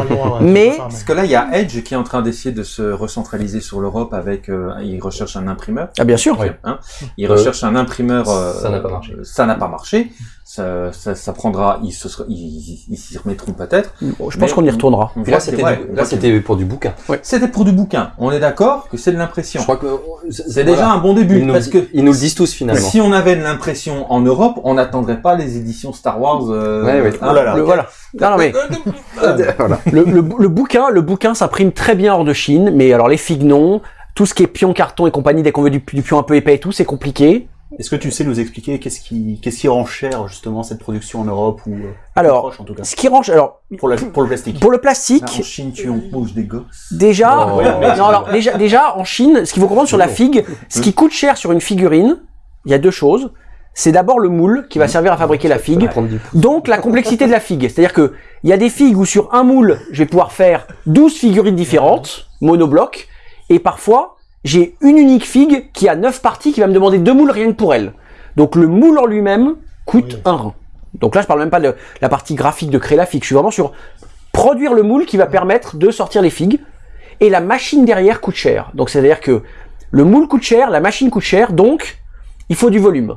mais- Parce que là, il y a Edge qui est en train d'essayer de se recentraliser sur l'Europe avec, euh, il recherche un imprimeur. Ah bien sûr. Oui. Hein il Euh, recherche un imprimeur. euh, ça n'a pas marché. euh, Ça n'a pas marché. Ça, ça, ça prendra. Ils se, sera- ils, ils s'y remettront peut-être. Bon, je pense qu'on y retournera. On Puis voit là, c'était ouais, du- on là, voit que- c'était pour du bouquin. C'était pour du bouquin. On est d'accord que c'est de l'impression. Je crois que C'est déjà un bon début Ils nous, parce que ils nous le disent tous finalement. si on avait de l'impression en Europe, on n'attendrait pas les éditions Star Wars. Euh, Ouais, ouais. hein. Oh là là. Le- voilà. Non, non, mais voilà. le, le, le bouquin, le bouquin s'imprime très bien hors de Chine, mais alors les figues non. Tout ce qui est pion, carton et compagnie, dès qu'on veut du, du pion un peu épais et tout, c'est compliqué. Est-ce que tu sais nous expliquer qu'est-ce qui, qu'est-ce qui rend cher justement cette production en Europe ou euh, Alors, proche en tout cas ce qui range, alors pour, la, pour le plastique pour le Là, plastique, en Chine, tu embauches des gosses. déjà, Oh. non alors déjà, déjà en Chine, ce qu'il faut comprendre sur la figue, ce qui coûte cher sur une figurine, il y a deux choses. C'est d'abord le moule qui va servir à fabriquer la figue. Donc la complexité de la figue, c'est-à-dire que il y a des figues où sur un moule, je vais pouvoir faire 12 figurines différentes, monobloc, et parfois j'ai une unique figue qui a 9 parties qui va me demander deux moules rien que pour elle. Donc le moule en lui-même coûte Oui. un rein. Donc là je parle même pas de la partie graphique de créer la figue, je suis vraiment sur produire le moule qui va permettre de sortir les figues, et la machine derrière coûte cher. Donc c'est-à-dire que le moule coûte cher, la machine coûte cher, donc il faut du volume.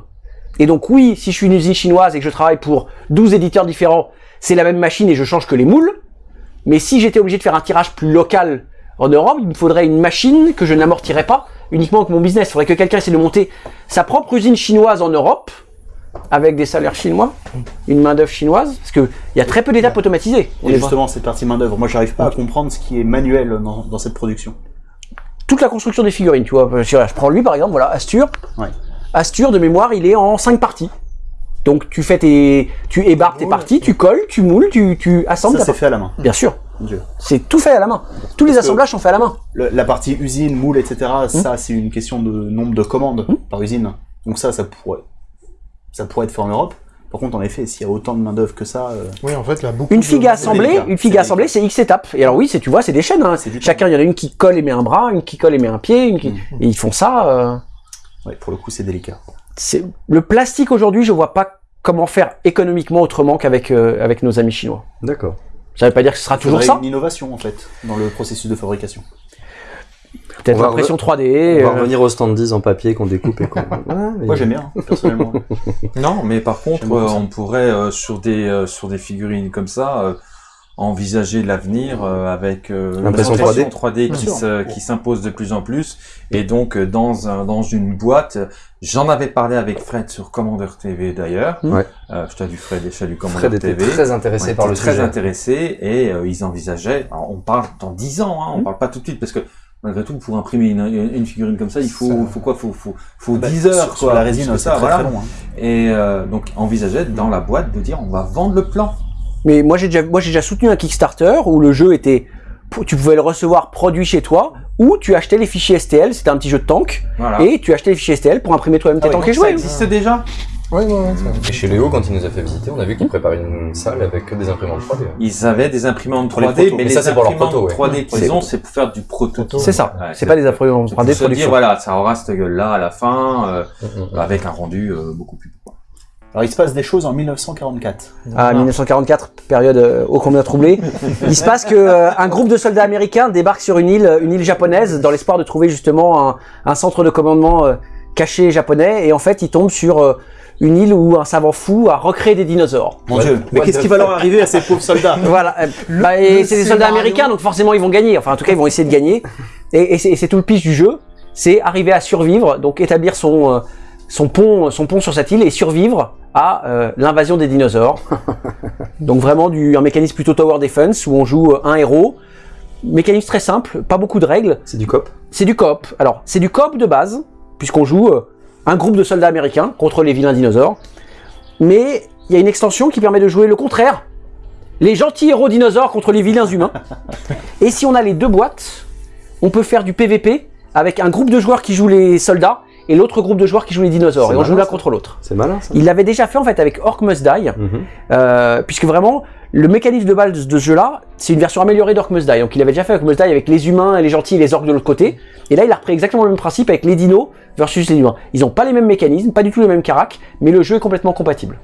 Et donc oui, si je suis une usine chinoise et que je travaille pour 12 éditeurs différents, c'est la même machine et je change que les moules. Mais si j'étais obligé de faire un tirage plus local En Europe, il me faudrait une machine que je n'amortirais pas uniquement avec mon business. Il faudrait que quelqu'un essaie de monter sa propre usine chinoise en Europe avec des salaires chinois, une main-d'œuvre chinoise, parce qu'il y a très peu d'étapes automatisées. Et justement, cette partie main-d'œuvre, moi, j'arrive pas à comprendre ce qui est manuel dans, dans cette production. toute la construction des figurines, tu vois. Je prends lui par exemple, voilà, Astur. Ouais. Astur de mémoire, il est en 5 parties. Donc tu fais tes, tu ébarques tes parties, tu colles, tu moules, tu, tu assembles. Ça, ta c'est fait à la main. Bien sûr, c'est tout fait à la main. Tous les Parce assemblages sont faits à la main. Le- la partie usine, moule, etc., Hum. ça, c'est une question de nombre de commandes par usine. Donc ça, ça pourrait, ça pourrait être fait en Europe. Par contre, en effet, s'il y a autant de main-d'œuvre que ça, euh, Oui, en fait, là, beaucoup Une de- figue assembler, délicat, une figue assembler, c'est X étapes. Et alors oui, c'est tu vois, c'est des chaînes. Hein. Chacun, il y en a une qui colle et met un bras, une qui colle et met un pied, une qui... Mhm. et ils font ça. euh, ouais, pour le coup, c'est délicat. C'est le plastique aujourd'hui, je vois pas comment faire économiquement autrement qu'avec euh, avec nos amis chinois. D'accord. Ça veut pas dire que ce sera Il toujours ça. une innovation, en fait, dans le processus de fabrication. Peut-être l'impression re- 3D. On va euh, revenir au stand 10 en papier qu'on découpe et qu'on... Ouais, mais- Moi, j'aime bien, hein, personnellement. Non, mais par contre, euh, on pourrait euh, sur des euh, sur des figurines comme ça euh, envisager l'avenir euh, avec euh, L'impression l'impression 3D. 3D Bien qui sûr. se- qui s'impose de plus en plus et donc euh, dans un dans une boîte. J'en avais parlé avec Fred sur Commander TV d'ailleurs. Ouais. Euh, je salue Fred et je salue Commander Fred était TV. très intéressé Ouais, par le très sujet. intéressés et euh, ils envisageaient. alors, on parle dans 10 ans, hein, on Mm. parle pas tout de suite parce que malgré tout pour imprimer une, une, figurine comme ça, il faut Ça- faut quoi Faut faut faut Bah, 10 heures sur, quoi. sur la résine, ça, très, voilà. très long. hein. Et euh, donc envisageait dans la boîte de dire on va vendre le plan. Mais moi j'ai déjà moi j'ai déjà soutenu un Kickstarter où le jeu était tu pouvais le recevoir produit chez toi ou tu achetais les fichiers STL, c'était un petit jeu de tank Voilà. et tu achetais les fichiers STL pour imprimer toi-même tes Ah oui, tanks et jouer. ça existe déjà? Ouais, ouais, ouais, Et chez Léo, quand il nous a fait visiter, on a vu qu'il préparait une salle avec que des imprimantes 3D. Ils avaient des imprimantes Pour les 3D, protos. mais Mais les ça, c'est pour leurs imprimantes protos, ouais. 3D qu'ils ont, c'est pour faire du prototype. C'est ça, Ouais, c'est pas des imprimantes c'est pour 3D de se dire production. voilà, ça aura cette gueule-là à la fin, euh, Mm, mm. avec un rendu euh, beaucoup plus. Alors, il se passe des choses en 1944. À 1944, période euh, ô combien troublée, il se passe que euh, un groupe de soldats américains débarque sur une île, une île japonaise, dans l'espoir de trouver justement un, un centre de commandement euh, caché japonais, et en fait, ils tombent sur euh, une île où un savant fou a recréé des dinosaures. Mon Dieu, mais what qu'est-ce the qui va leur arriver à ces pauvres soldats? Voilà, euh, bah, et c'est des soldats américains, donc forcément ils vont gagner. Enfin, en tout cas, ils vont essayer de gagner. Et, et c'est et c'est tout le pitch du jeu, c'est arriver à survivre, donc établir son euh, son pont, son pont sur cette île et survivre à euh, l'invasion des dinosaures. donc vraiment du un mécanisme plutôt tower defense où on joue euh, un héros. Mécanisme très simple, pas beaucoup de règles. C'est du cop C'est du coop. Alors, c'est du coop de base, puisqu'on joue euh, un groupe de soldats américains contre les vilains dinosaures. Mais il y a une extension qui permet de jouer le contraire. Les gentils héros dinosaures contre les vilains humains. Et si on a les deux boîtes, on peut faire du PVP avec un groupe de joueurs qui joue les soldats et l'autre groupe de joueurs qui joue les dinosaures. Et on joue l'un contre l'autre. C'est malin ça Il l'avait déjà fait en fait avec Orc Must Die. Mhm. Euh, puisque vraiment, le mécanisme de base de ce jeu-là, c'est une version améliorée d'Orc Must Die. Donc il avait déjà fait Orc Must Die avec les humains, et les gentils et les orques de l'autre côté. Et là, il a repris exactement le même principe avec les dinos versus les humains. Ils n'ont pas les mêmes mécanismes, pas du tout le même carac, mais le jeu est complètement compatible.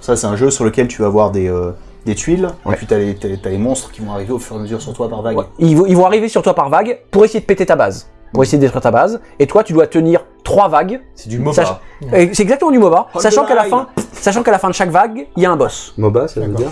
Ça, c'est un jeu sur lequel tu vas avoir des, euh, des tuiles, Ouais. et puis t'as les, les- les monstres qui vont arriver au fur et à mesure sur toi par vague. Ouais. Ils, vont, ils vont arriver sur toi par vague pour essayer de péter ta base, pour essayer de détruire ta base. Et toi, tu dois tenir trois vagues. C'est du MOBA. Sach- C'est exactement du MOBA, Hold sachant qu'à la fin, sachant qu'à la fin de chaque vague, il y a un boss. MOBA, ça veut D'accord. dire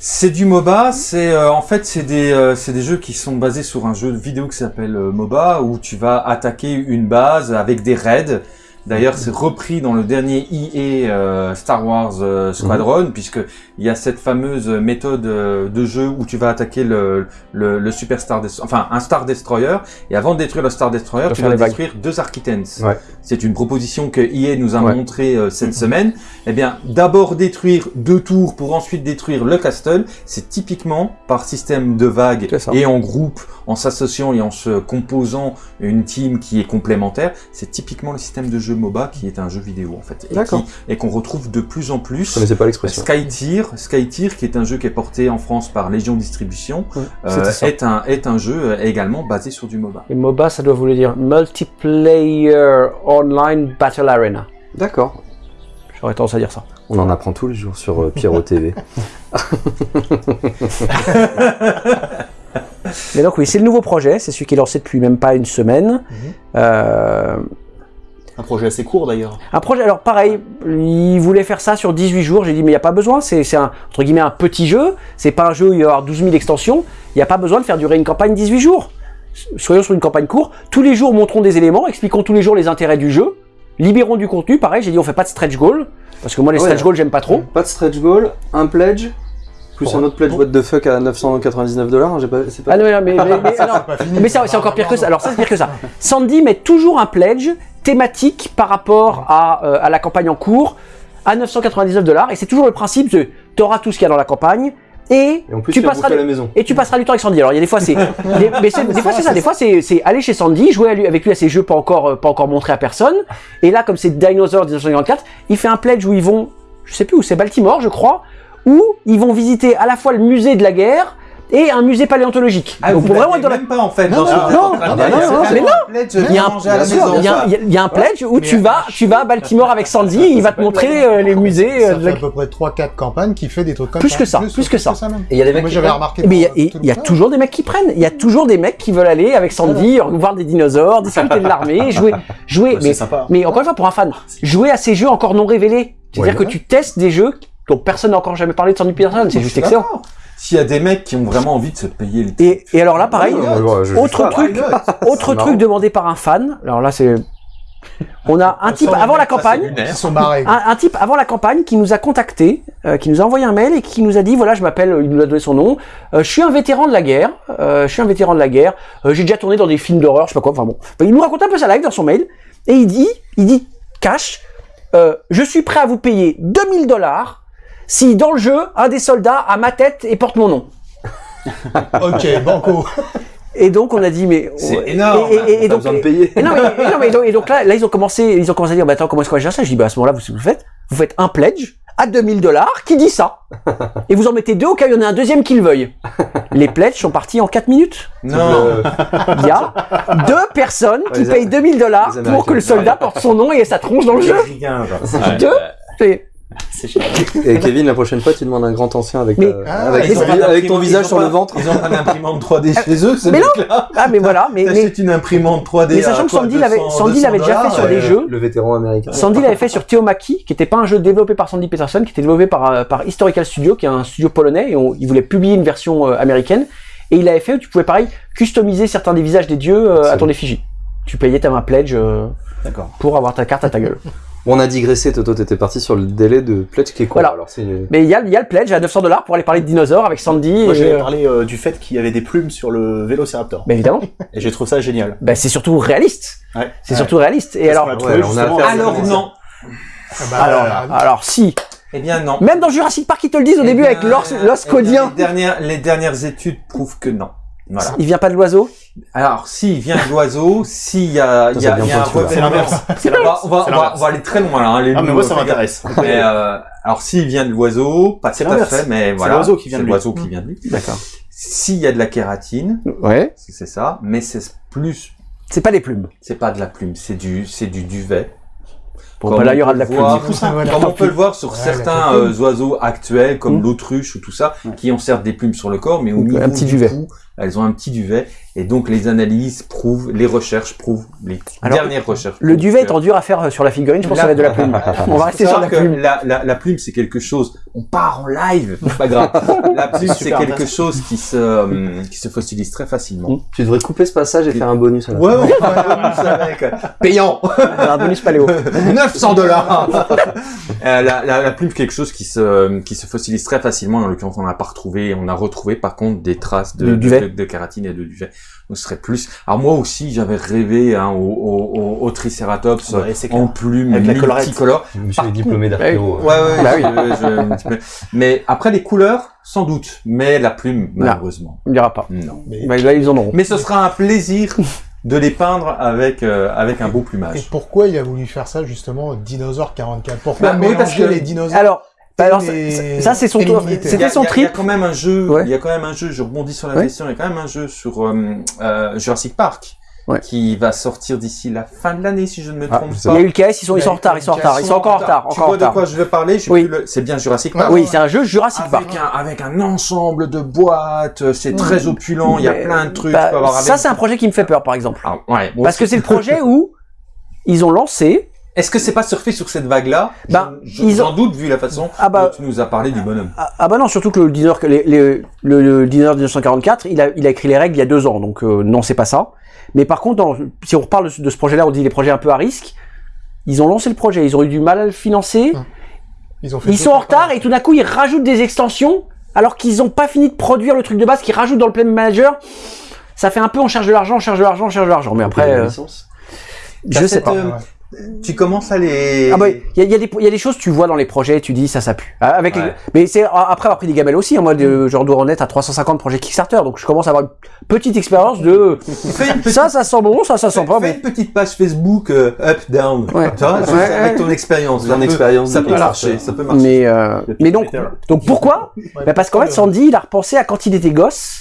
C'est du MOBA, c'est euh, en fait c'est des euh, c'est des jeux qui sont basés sur un jeu de vidéo qui s'appelle euh, MOBA où tu vas attaquer une base avec des raids. D'ailleurs, c'est repris dans le dernier EA euh, Star Wars euh, Squadron puisque il y a cette fameuse méthode euh, de jeu où tu vas attaquer le le, le Super Star enfin un Star Destroyer et avant de détruire le Star Destroyer, tu vagues. détruire deux Architens. Ouais. C'est une proposition que EA nous a Ouais. montré euh, cette semaine. Eh bien, d'abord détruire deux tours pour ensuite détruire le castle, c'est typiquement par système de vagues et en groupe, en s'associant et en se composant une team qui est complémentaire. C'est typiquement le système de jeu MOBA qui est un jeu vidéo en fait et qu'on retrouve de plus en Je plus. connaissais pas l'expression. Skytier, Skytier, qui est un jeu qui est porté en France par Légion Distribution, Ouais, euh, est un est un jeu euh, également basé sur du MOBA. Et MOBA, ça doit vouloir dire Multiplayer Online Battle Arena. D'accord. J'aurais tendance à dire ça. On en apprend tous les jours sur euh, Pierrot TV. Mais donc oui, c'est le nouveau projet, c'est celui qui est lancé depuis même pas une semaine. Euh, Un projet assez court d'ailleurs. un projet, alors pareil, il voulait faire ça sur 18 jours, j'ai dit mais il n'y a pas besoin, c'est un, entre guillemets un petit jeu, c'est pas un jeu où il va y avoir 12 000 extensions, il n'y a pas besoin de faire durer une campagne 18 jours. soyons sur une campagne courte. Tous les jours, montrons des éléments, expliquons tous les jours les intérêts du jeu, libérons du contenu. Pareil, j'ai dit on fait pas de stretch goal parce que moi les Ouais. stretch goals j'aime pas trop. Pas de stretch goal, un pledge, plus un autre pledge what the fuck à 999 dollars. J'ai pas, c'est pas. Ah non, mais, mais, c'est encore pire que ça. Alors ça, c'est pire que ça. Sandy met toujours un pledge thématique par rapport à, euh, à la campagne en cours à 999 dollars. Et c'est toujours le principe de tu auras tout ce qu'il y a dans la campagne et, Et en plus, tu tu, as passeras du- la maison. et tu passeras du temps avec Sandy. Alors il y a des fois c'est, des, mais c'est- des fois c'est ça. Des fois c'est, c'est aller chez Sandy, jouer à lui- avec lui à ses jeux pas encore euh, pas encore montrés à personne. Et là comme c'est Dinosaur 1954, il fait un pledge où ils vont, je sais plus où c'est Baltimore je crois, où ils vont visiter à la fois le musée de la guerre et un musée paléontologique. Ah, Donc vous vraiment dans la même pas en fait. Non, dans ce non, non, non, non, non, mais pledge Il y a un- pledge où tu vas, tu vas à Baltimore avec Sandy, il va te montrer euh, les musées. euh, Ça fait à peu près 3-4 campagnes qui fait des trucs comme Plus ça. que ça, plus que ça. Et il y a des mecs Moi qui j'avais prennent. remarqué. Mais il y a, euh, toujours des mecs qui prennent. Il y a toujours des mecs qui veulent aller avec Sandy, voir des dinosaures, discuter de l'armée, jouer, jouer. Bah, mais, c'est sympa. mais encore une fois, pour un fan, jouer à ces jeux encore non révélés. C'est-à-dire Ouais. que tu testes des jeux dont personne n'a encore jamais parlé de Sandy Peterson. C'est juste excellent. S'il y a des mecs qui ont vraiment envie de se payer le Et, et alors là, pareil, Ouais, je- autre truc, autre C'est truc demandé par un fan. Alors là, c'est, on a un type avant la campagne. un, un type avant la campagne qui nous a contacté, euh, qui nous a envoyé un mail et qui nous a dit voilà je m'appelle, il nous a donné son nom, euh, je suis un vétéran de la guerre, euh, je suis un vétéran de la guerre, j'ai déjà tourné dans des films d'horreur, je sais pas quoi, enfin bon. Il nous raconte un peu sa live dans son mail et il dit, il dit cash, je suis prêt à vous payer 2000 dollars si dans le jeu un des soldats a ma tête et porte mon nom. Ok, banco. Et donc on a dit mais C'est énorme. Et, et- et T'as donc, besoin de payer. et non, mais, et non, mais donc, et donc là, là, ils ont commencé, ils ont commencé à dire, bah attends, comment est-ce qu'on va gérer ça? Je dis, bah à ce moment-là, vous, vous faites, vous faites un pledge à 2000 dollars qui dit ça. Et vous en mettez deux au cas où il y en a un deuxième qui le veuille. Les pledges sont partis en 4 minutes. Non. Il y a deux personnes qui payent 2000 dollars pour que le soldat porte son nom et sa tronche dans le jeu. Deux? C'est- génial. Et Kevin, la prochaine fois, tu demandes un grand ancien avec, Mais- ta- Ah, avec, ils ton, avec visage ils sur pas- le ventre. Ils ont pas d'imprimante 3D chez eux, ce Mais non. Ah mais voilà, mais, mais une imprimante 3D mais sachant que Sandy l'avait- 200, Sandy l'avait déjà fait 200 sur des jeux. Le vétéran américain. Sandy l'avait fait sur Theomaki, qui était pas un jeu développé par Sandy Peterson, qui était développé par, euh, par Historical Studio, qui est un studio polonais, et on- il voulait publier une version euh, américaine. Et il avait fait où tu pouvais pareil customiser certains des visages des dieux euh, à ton effigie. Tu payais, t'avais un pledge euh, D'accord. pour avoir ta carte à ta gueule. On a digressé, Toto, t'étais parti sur le délai de pledge qui est quoi Voilà. Alors, c'est... Mais il y a, il y a le pledge à 900 dollars pour aller parler de dinosaures avec Sandy. Moi, et, j'avais euh, parlé euh, du fait qu'il y avait des plumes sur le Vélociraptor. bah, évidemment. Et j'ai trouvé ça génial. bah, c'est surtout réaliste. Ouais. C'est Ouais. surtout réaliste. Et alors, ouais, Alors non. Ah bah, alors, euh, alors si. Eh bien non. Même dans Jurassic Park, ils te le disent au Eh début bien, avec l'os, eh l'os codien. Les dernières, les dernières études prouvent que non. Voilà. Il vient pas de l'oiseau? Alors, s'il vient de l'oiseau, s'il y a, il y a, Ça, c'est y a un. C'est l'inverse. C'est On va, l'inverse. on va, C'est on va, l'inverse. on va aller très loin là. Hein, les Ah, mais moi, ça euh, m'intéresse. Mais euh, alors s'il vient de l'oiseau, pas C'est tout à fait, mais C'est voilà. l'oiseau qui vient C'est de lui. l'oiseau qui vient de lui. D'accord. S'il y a de la kératine, Ouais. c'est ça, mais c'est plus, C'est pas les plumes. c'est pas de la plume, c'est du, c'est du duvet. Bon, Comme bah là, on il y aura peut de la le plume. voir- ça, voilà. Comme on peut le voir sur Ouais, certains euh, oiseaux actuels, comme Mm. l'autruche ou tout ça, Ouais. qui ont certes des plumes sur le corps, mais au niveau un petit du duvet. cou, elles ont un petit duvet. Et donc les analyses prouvent, les recherches prouvent, les Alors, dernières recherches. Le duvet que- étant dur à faire euh, sur la figurine, je pense que ça va être de la plume. On va rester sur la plume. La, la, la plume, c'est quelque chose. On part en live, c'est pas grave. La plume, c'est quelque chose qui se, euh, qui se fossilise très facilement. Tu devrais couper ce passage et faire un bonus à la Ouais, ouais, ouais, avec. Payant Un bonus paléo. 900 dollars la, la, la plume, quelque chose qui se, qui se fossilise très facilement. En l'occurrence, on n'a pas retrouvé, on a retrouvé par contre des traces de, De de, duvet. de, de kératine et de duvet. Ce serait plus. Alors, moi aussi, j'avais rêvé hein, au, au, au, au Triceratops Ouais, en plume Avec la multicolore. Monsieur est diplômé d'archéo. Ouais, ouais, Bah je- je- un petit peu. Mais après les couleurs, sans doute. Mais la plume, malheureusement, Il n'y aura pas. non. mais- Bah, là, ils en auront. Mais ce sera un plaisir de les peindre avec euh, avec un beau Et plumage. pourquoi il a voulu faire ça justement, Dinosaure 44 Pourquoi Bah, oui, mélanger parce que- les dinosaures? Alors, bah, alors, Et- ça, c'est son tour. l'immunité. Il y C'était a- son a- Il y a trip. quand même un jeu. Ouais. Il y a quand même un jeu. Je rebondis sur la Ouais. question. Il y a quand même un jeu sur euh, euh, Jurassic Park. Ouais. Qui va sortir d'ici la fin de l'année, si je ne me Ah, trompe Il y pas. a eu le KS, ils sont, ils sont en retard, ils sont en retard, ils sont encore en retard, Tu encore en vois de quoi je veux parler? Je Oui. le- C'est bien Jurassic Park. Oui, c'est un jeu Jurassic Park. Avec un, avec un ensemble de boîtes, c'est très opulent, il y a plein de trucs. bah, ça, avec- c'est un projet qui me fait peur, par exemple. Ah, ouais, Parce que c'est le projet où ils ont lancé Est-ce que c'est pas surfer sur cette vague-là? Ben, Je- ils J'en ont- doute vu la façon Ah bah- dont tu nous as parlé du bonhomme. Ah, ah bah non, surtout que le les- les- le, le designer de 1944, il a, il a écrit les règles il y a deux ans, donc euh, non, c'est pas ça. Mais par contre, dans- si on reparle de, de ce projet-là, on dit les projets un peu à risque. Ils ont lancé le projet, ils ont eu du mal à le financer. Ils ont fait Ils sont en retard et tout d'un coup ils rajoutent des extensions alors qu'ils n'ont pas fini de produire le truc de base qu'ils rajoutent dans le Play Manager. Ça fait un peu on cherche de l'argent, on cherche de l'argent, on cherche de l'argent. Mais après, euh, je sais cette, pas. euh, Ouais. Tu commences à les... Ah bah, il y a, il y a des il y a des choses tu vois dans les projets, tu dis ça ça pue. Ah, Avec les- mais c'est après avoir pris des gamelles aussi. hein. Moi, de, genre dois en être à 350 projets Kickstarter, donc je commence à avoir une petite expérience de Fais une petite, ça ça sent bon, ça ça sent fais- pas fais bon. une petite page Facebook euh, up down. Ouais. Tu vois, Ouais, avec ton expérience. Ton Ça peut- expérience Ça peut marcher. Ça peut marcher. Mais euh, mais donc donc pourquoi? Ouais, Bah parce qu'en fait, Sandy, il a repensé à quand il était gosse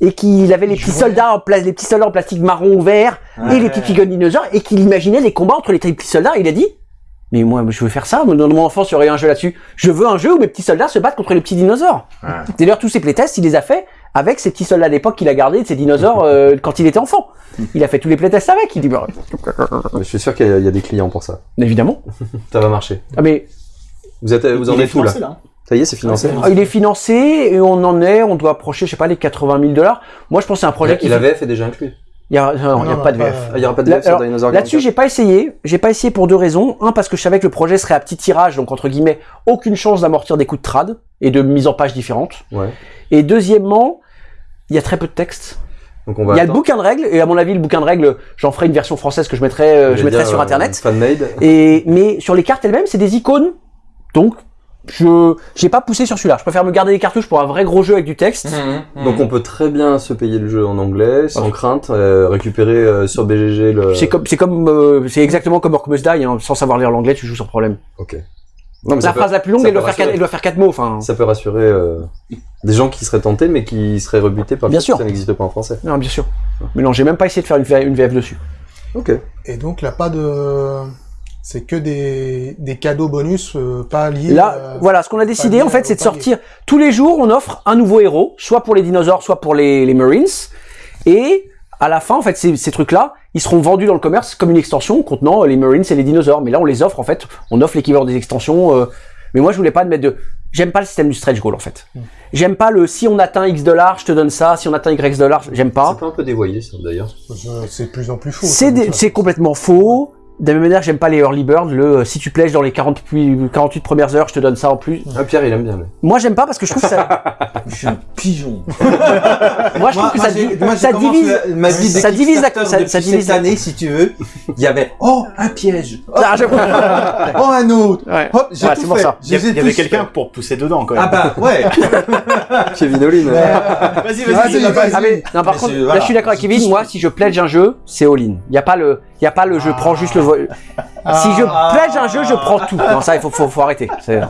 et qu'il avait les petits soldats en place, les petits soldats en plastique marron ou vert et Ouais. les petits guns dinosaures et qu'il imaginait les combats entre les petits soldats. Et il a dit, mais moi, je veux faire ça. Dans mon enfance, il y aurait un jeu là-dessus. Je veux un jeu où mes petits soldats se battent contre les petits dinosaures. Ouais. D'ailleurs, tous ses playtests, il les a fait avec ces petits soldats d'époque qu'il a gardés de ces dinosaures euh, quand il était enfant. Il a fait tous les playtests avec. Il dit, bah, Je suis sûr qu'il y, a- il y a des clients pour ça. évidemment. Ça va marcher. Ah mais Vous êtes, vous en Il êtes où là? là. Ça y est, c'est financé. Ah, il est financé et on en est, on doit approcher, je sais pas, les 80 000 dollars. Moi, je pense que c'est un projet Et qui. la VF est déjà inclus. Il y a, non, il y a non, pas de VF. Ah, il y aura pas de VF sur alors, Dinosaur Là-dessus, 44. j'ai pas essayé. J'ai pas essayé pour deux raisons. Un, parce que je savais que le projet serait à petit tirage, donc entre guillemets, aucune chance d'amortir des coups de trad et de mise en page différentes. Ouais. Et deuxièmement, il y a très peu de texte. Donc on va il y a le bouquin de règles, et à mon avis, le bouquin de règles, j'en ferai une version française que je mettrai, euh, je mettrai dire, sur euh, internet. Fan-made. Et mais sur les cartes elles-mêmes, c'est des icônes. Donc, je j'ai pas poussé sur celui-là. Je préfère me garder les cartouches pour un vrai gros jeu avec du texte. Mhm, mhm. Donc on peut très bien se payer le jeu en anglais, sans crainte, euh, récupérer euh, sur BGG le... C'est comme, c'est comme, euh, c'est exactement comme Orc Must Die. hein. Sans savoir lire l'anglais, tu joues sans problème. Ok. Non, mais La peut, phrase la plus longue, elle doit faire quatre, rassurer. elle doit faire quatre mots. Enfin, ça peut rassurer euh, des gens qui seraient tentés, mais qui seraient rebutés par le Bien fait sûr. que ça n'existe pas en français. non, bien sûr. Mais non, j'ai même pas essayé de faire une, une VF dessus. Ok. Et donc là, pas de. C'est que des, des cadeaux bonus, euh, pas liés. Là, euh, voilà, ce qu'on a décidé en fait, c'est de sortir tous les jours. On offre un nouveau héros, soit pour les dinosaures, soit pour les, les Marines. Et à la fin, en fait, ces, ces trucs-là, ils seront vendus dans le commerce comme une extension contenant les Marines et les dinosaures. Mais là, on les offre en fait. On offre l'équivalent des extensions. euh, mais moi, je voulais pas de mettre de. J'aime pas le système du stretch goal en fait. Hmm. J'aime pas le si on atteint X dollars, je te donne ça. Si on atteint Y dollars, j'aime pas. C'est pas un peu dévoyé ça d'ailleurs. C'est de plus en plus faux. C'est complètement faux. De la même manière, j'aime pas les early birds. Le euh, si tu plèges dans les 40, puis- 48 premières heures, je te donne ça en plus. Ah Pierre il aime bien. lui. Moi, j'aime pas parce que je trouve que ça. Je suis un pigeon. Moi, je trouve que ça, j'ai- di- moi, j'ai ça commencé divise. la- ma vie de ça divise la- ça- depuis ça divise cette la- année, si tu veux. Il y avait oh un piège, oh, Ah, je- oh, un autre. Ouais. Hop, j'ai Ouais, tout c'est pour fait. ça. Il y avait, Je les ai il y avait tous quelqu'un fait. pour pousser dedans quand même. Ah bah ouais. Kevin Olin. vas-y, Vas-y, vas-y. vas-y. Ah, mais- non, par Mais contre, c'est- là, je suis d'accord avec C'est Kevin. Moi, si je pledge un jeu, c'est all-in. Il y a pas le, il y a pas le je prends juste le vol. Si je Ah. pledge un jeu, je prends tout. Non, ça, il faut, faut, faut arrêter. C'est-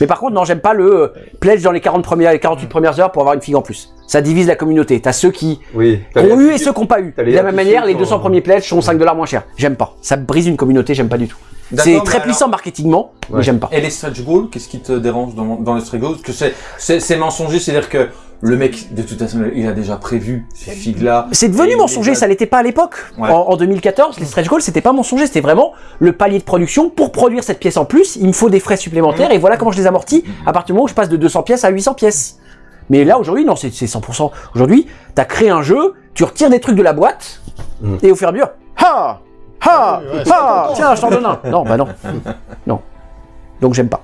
Mais par contre, non, j'aime pas le euh, pledge dans les 40 premières, les 48 premières heures pour avoir une figue en plus. Ça divise la communauté. T'as ceux qui Oui. ont eu et ceux qui n'ont pas eu. De la même manière, les pour- 200 premiers pledges sont 5 dollars moins chers. J'aime pas. Ça brise une communauté, j'aime pas du tout. C'est très alors- puissant marketingement, mais j'aime pas. Et les stretch goals, qu'est-ce qui te dérange dans, dans les stretch goals? Parce que c'est, c'est, c'est mensonger, c'est-à-dire que le mec, de toute façon, il a déjà prévu ces figues-là. C'est devenu mensonger, a- ça l'était pas à l'époque. Ouais. En, en 2014, les stretch goals, c'était pas mensonger, c'était vraiment le palier de production. Pour produire cette pièce en plus, il me faut des frais supplémentaires et voilà comment je les amortis à partir du moment où je passe de 200 pièces à 800 pièces. Mais là, aujourd'hui, non, c'est c'est 100%. Aujourd'hui, t'as créé un jeu, tu retires des trucs de la boîte Mm. et au fur et à mesure, ha, ha, ouais, ha, tiens, je t'en donne un. Non, bah non. Non. Donc j'aime pas.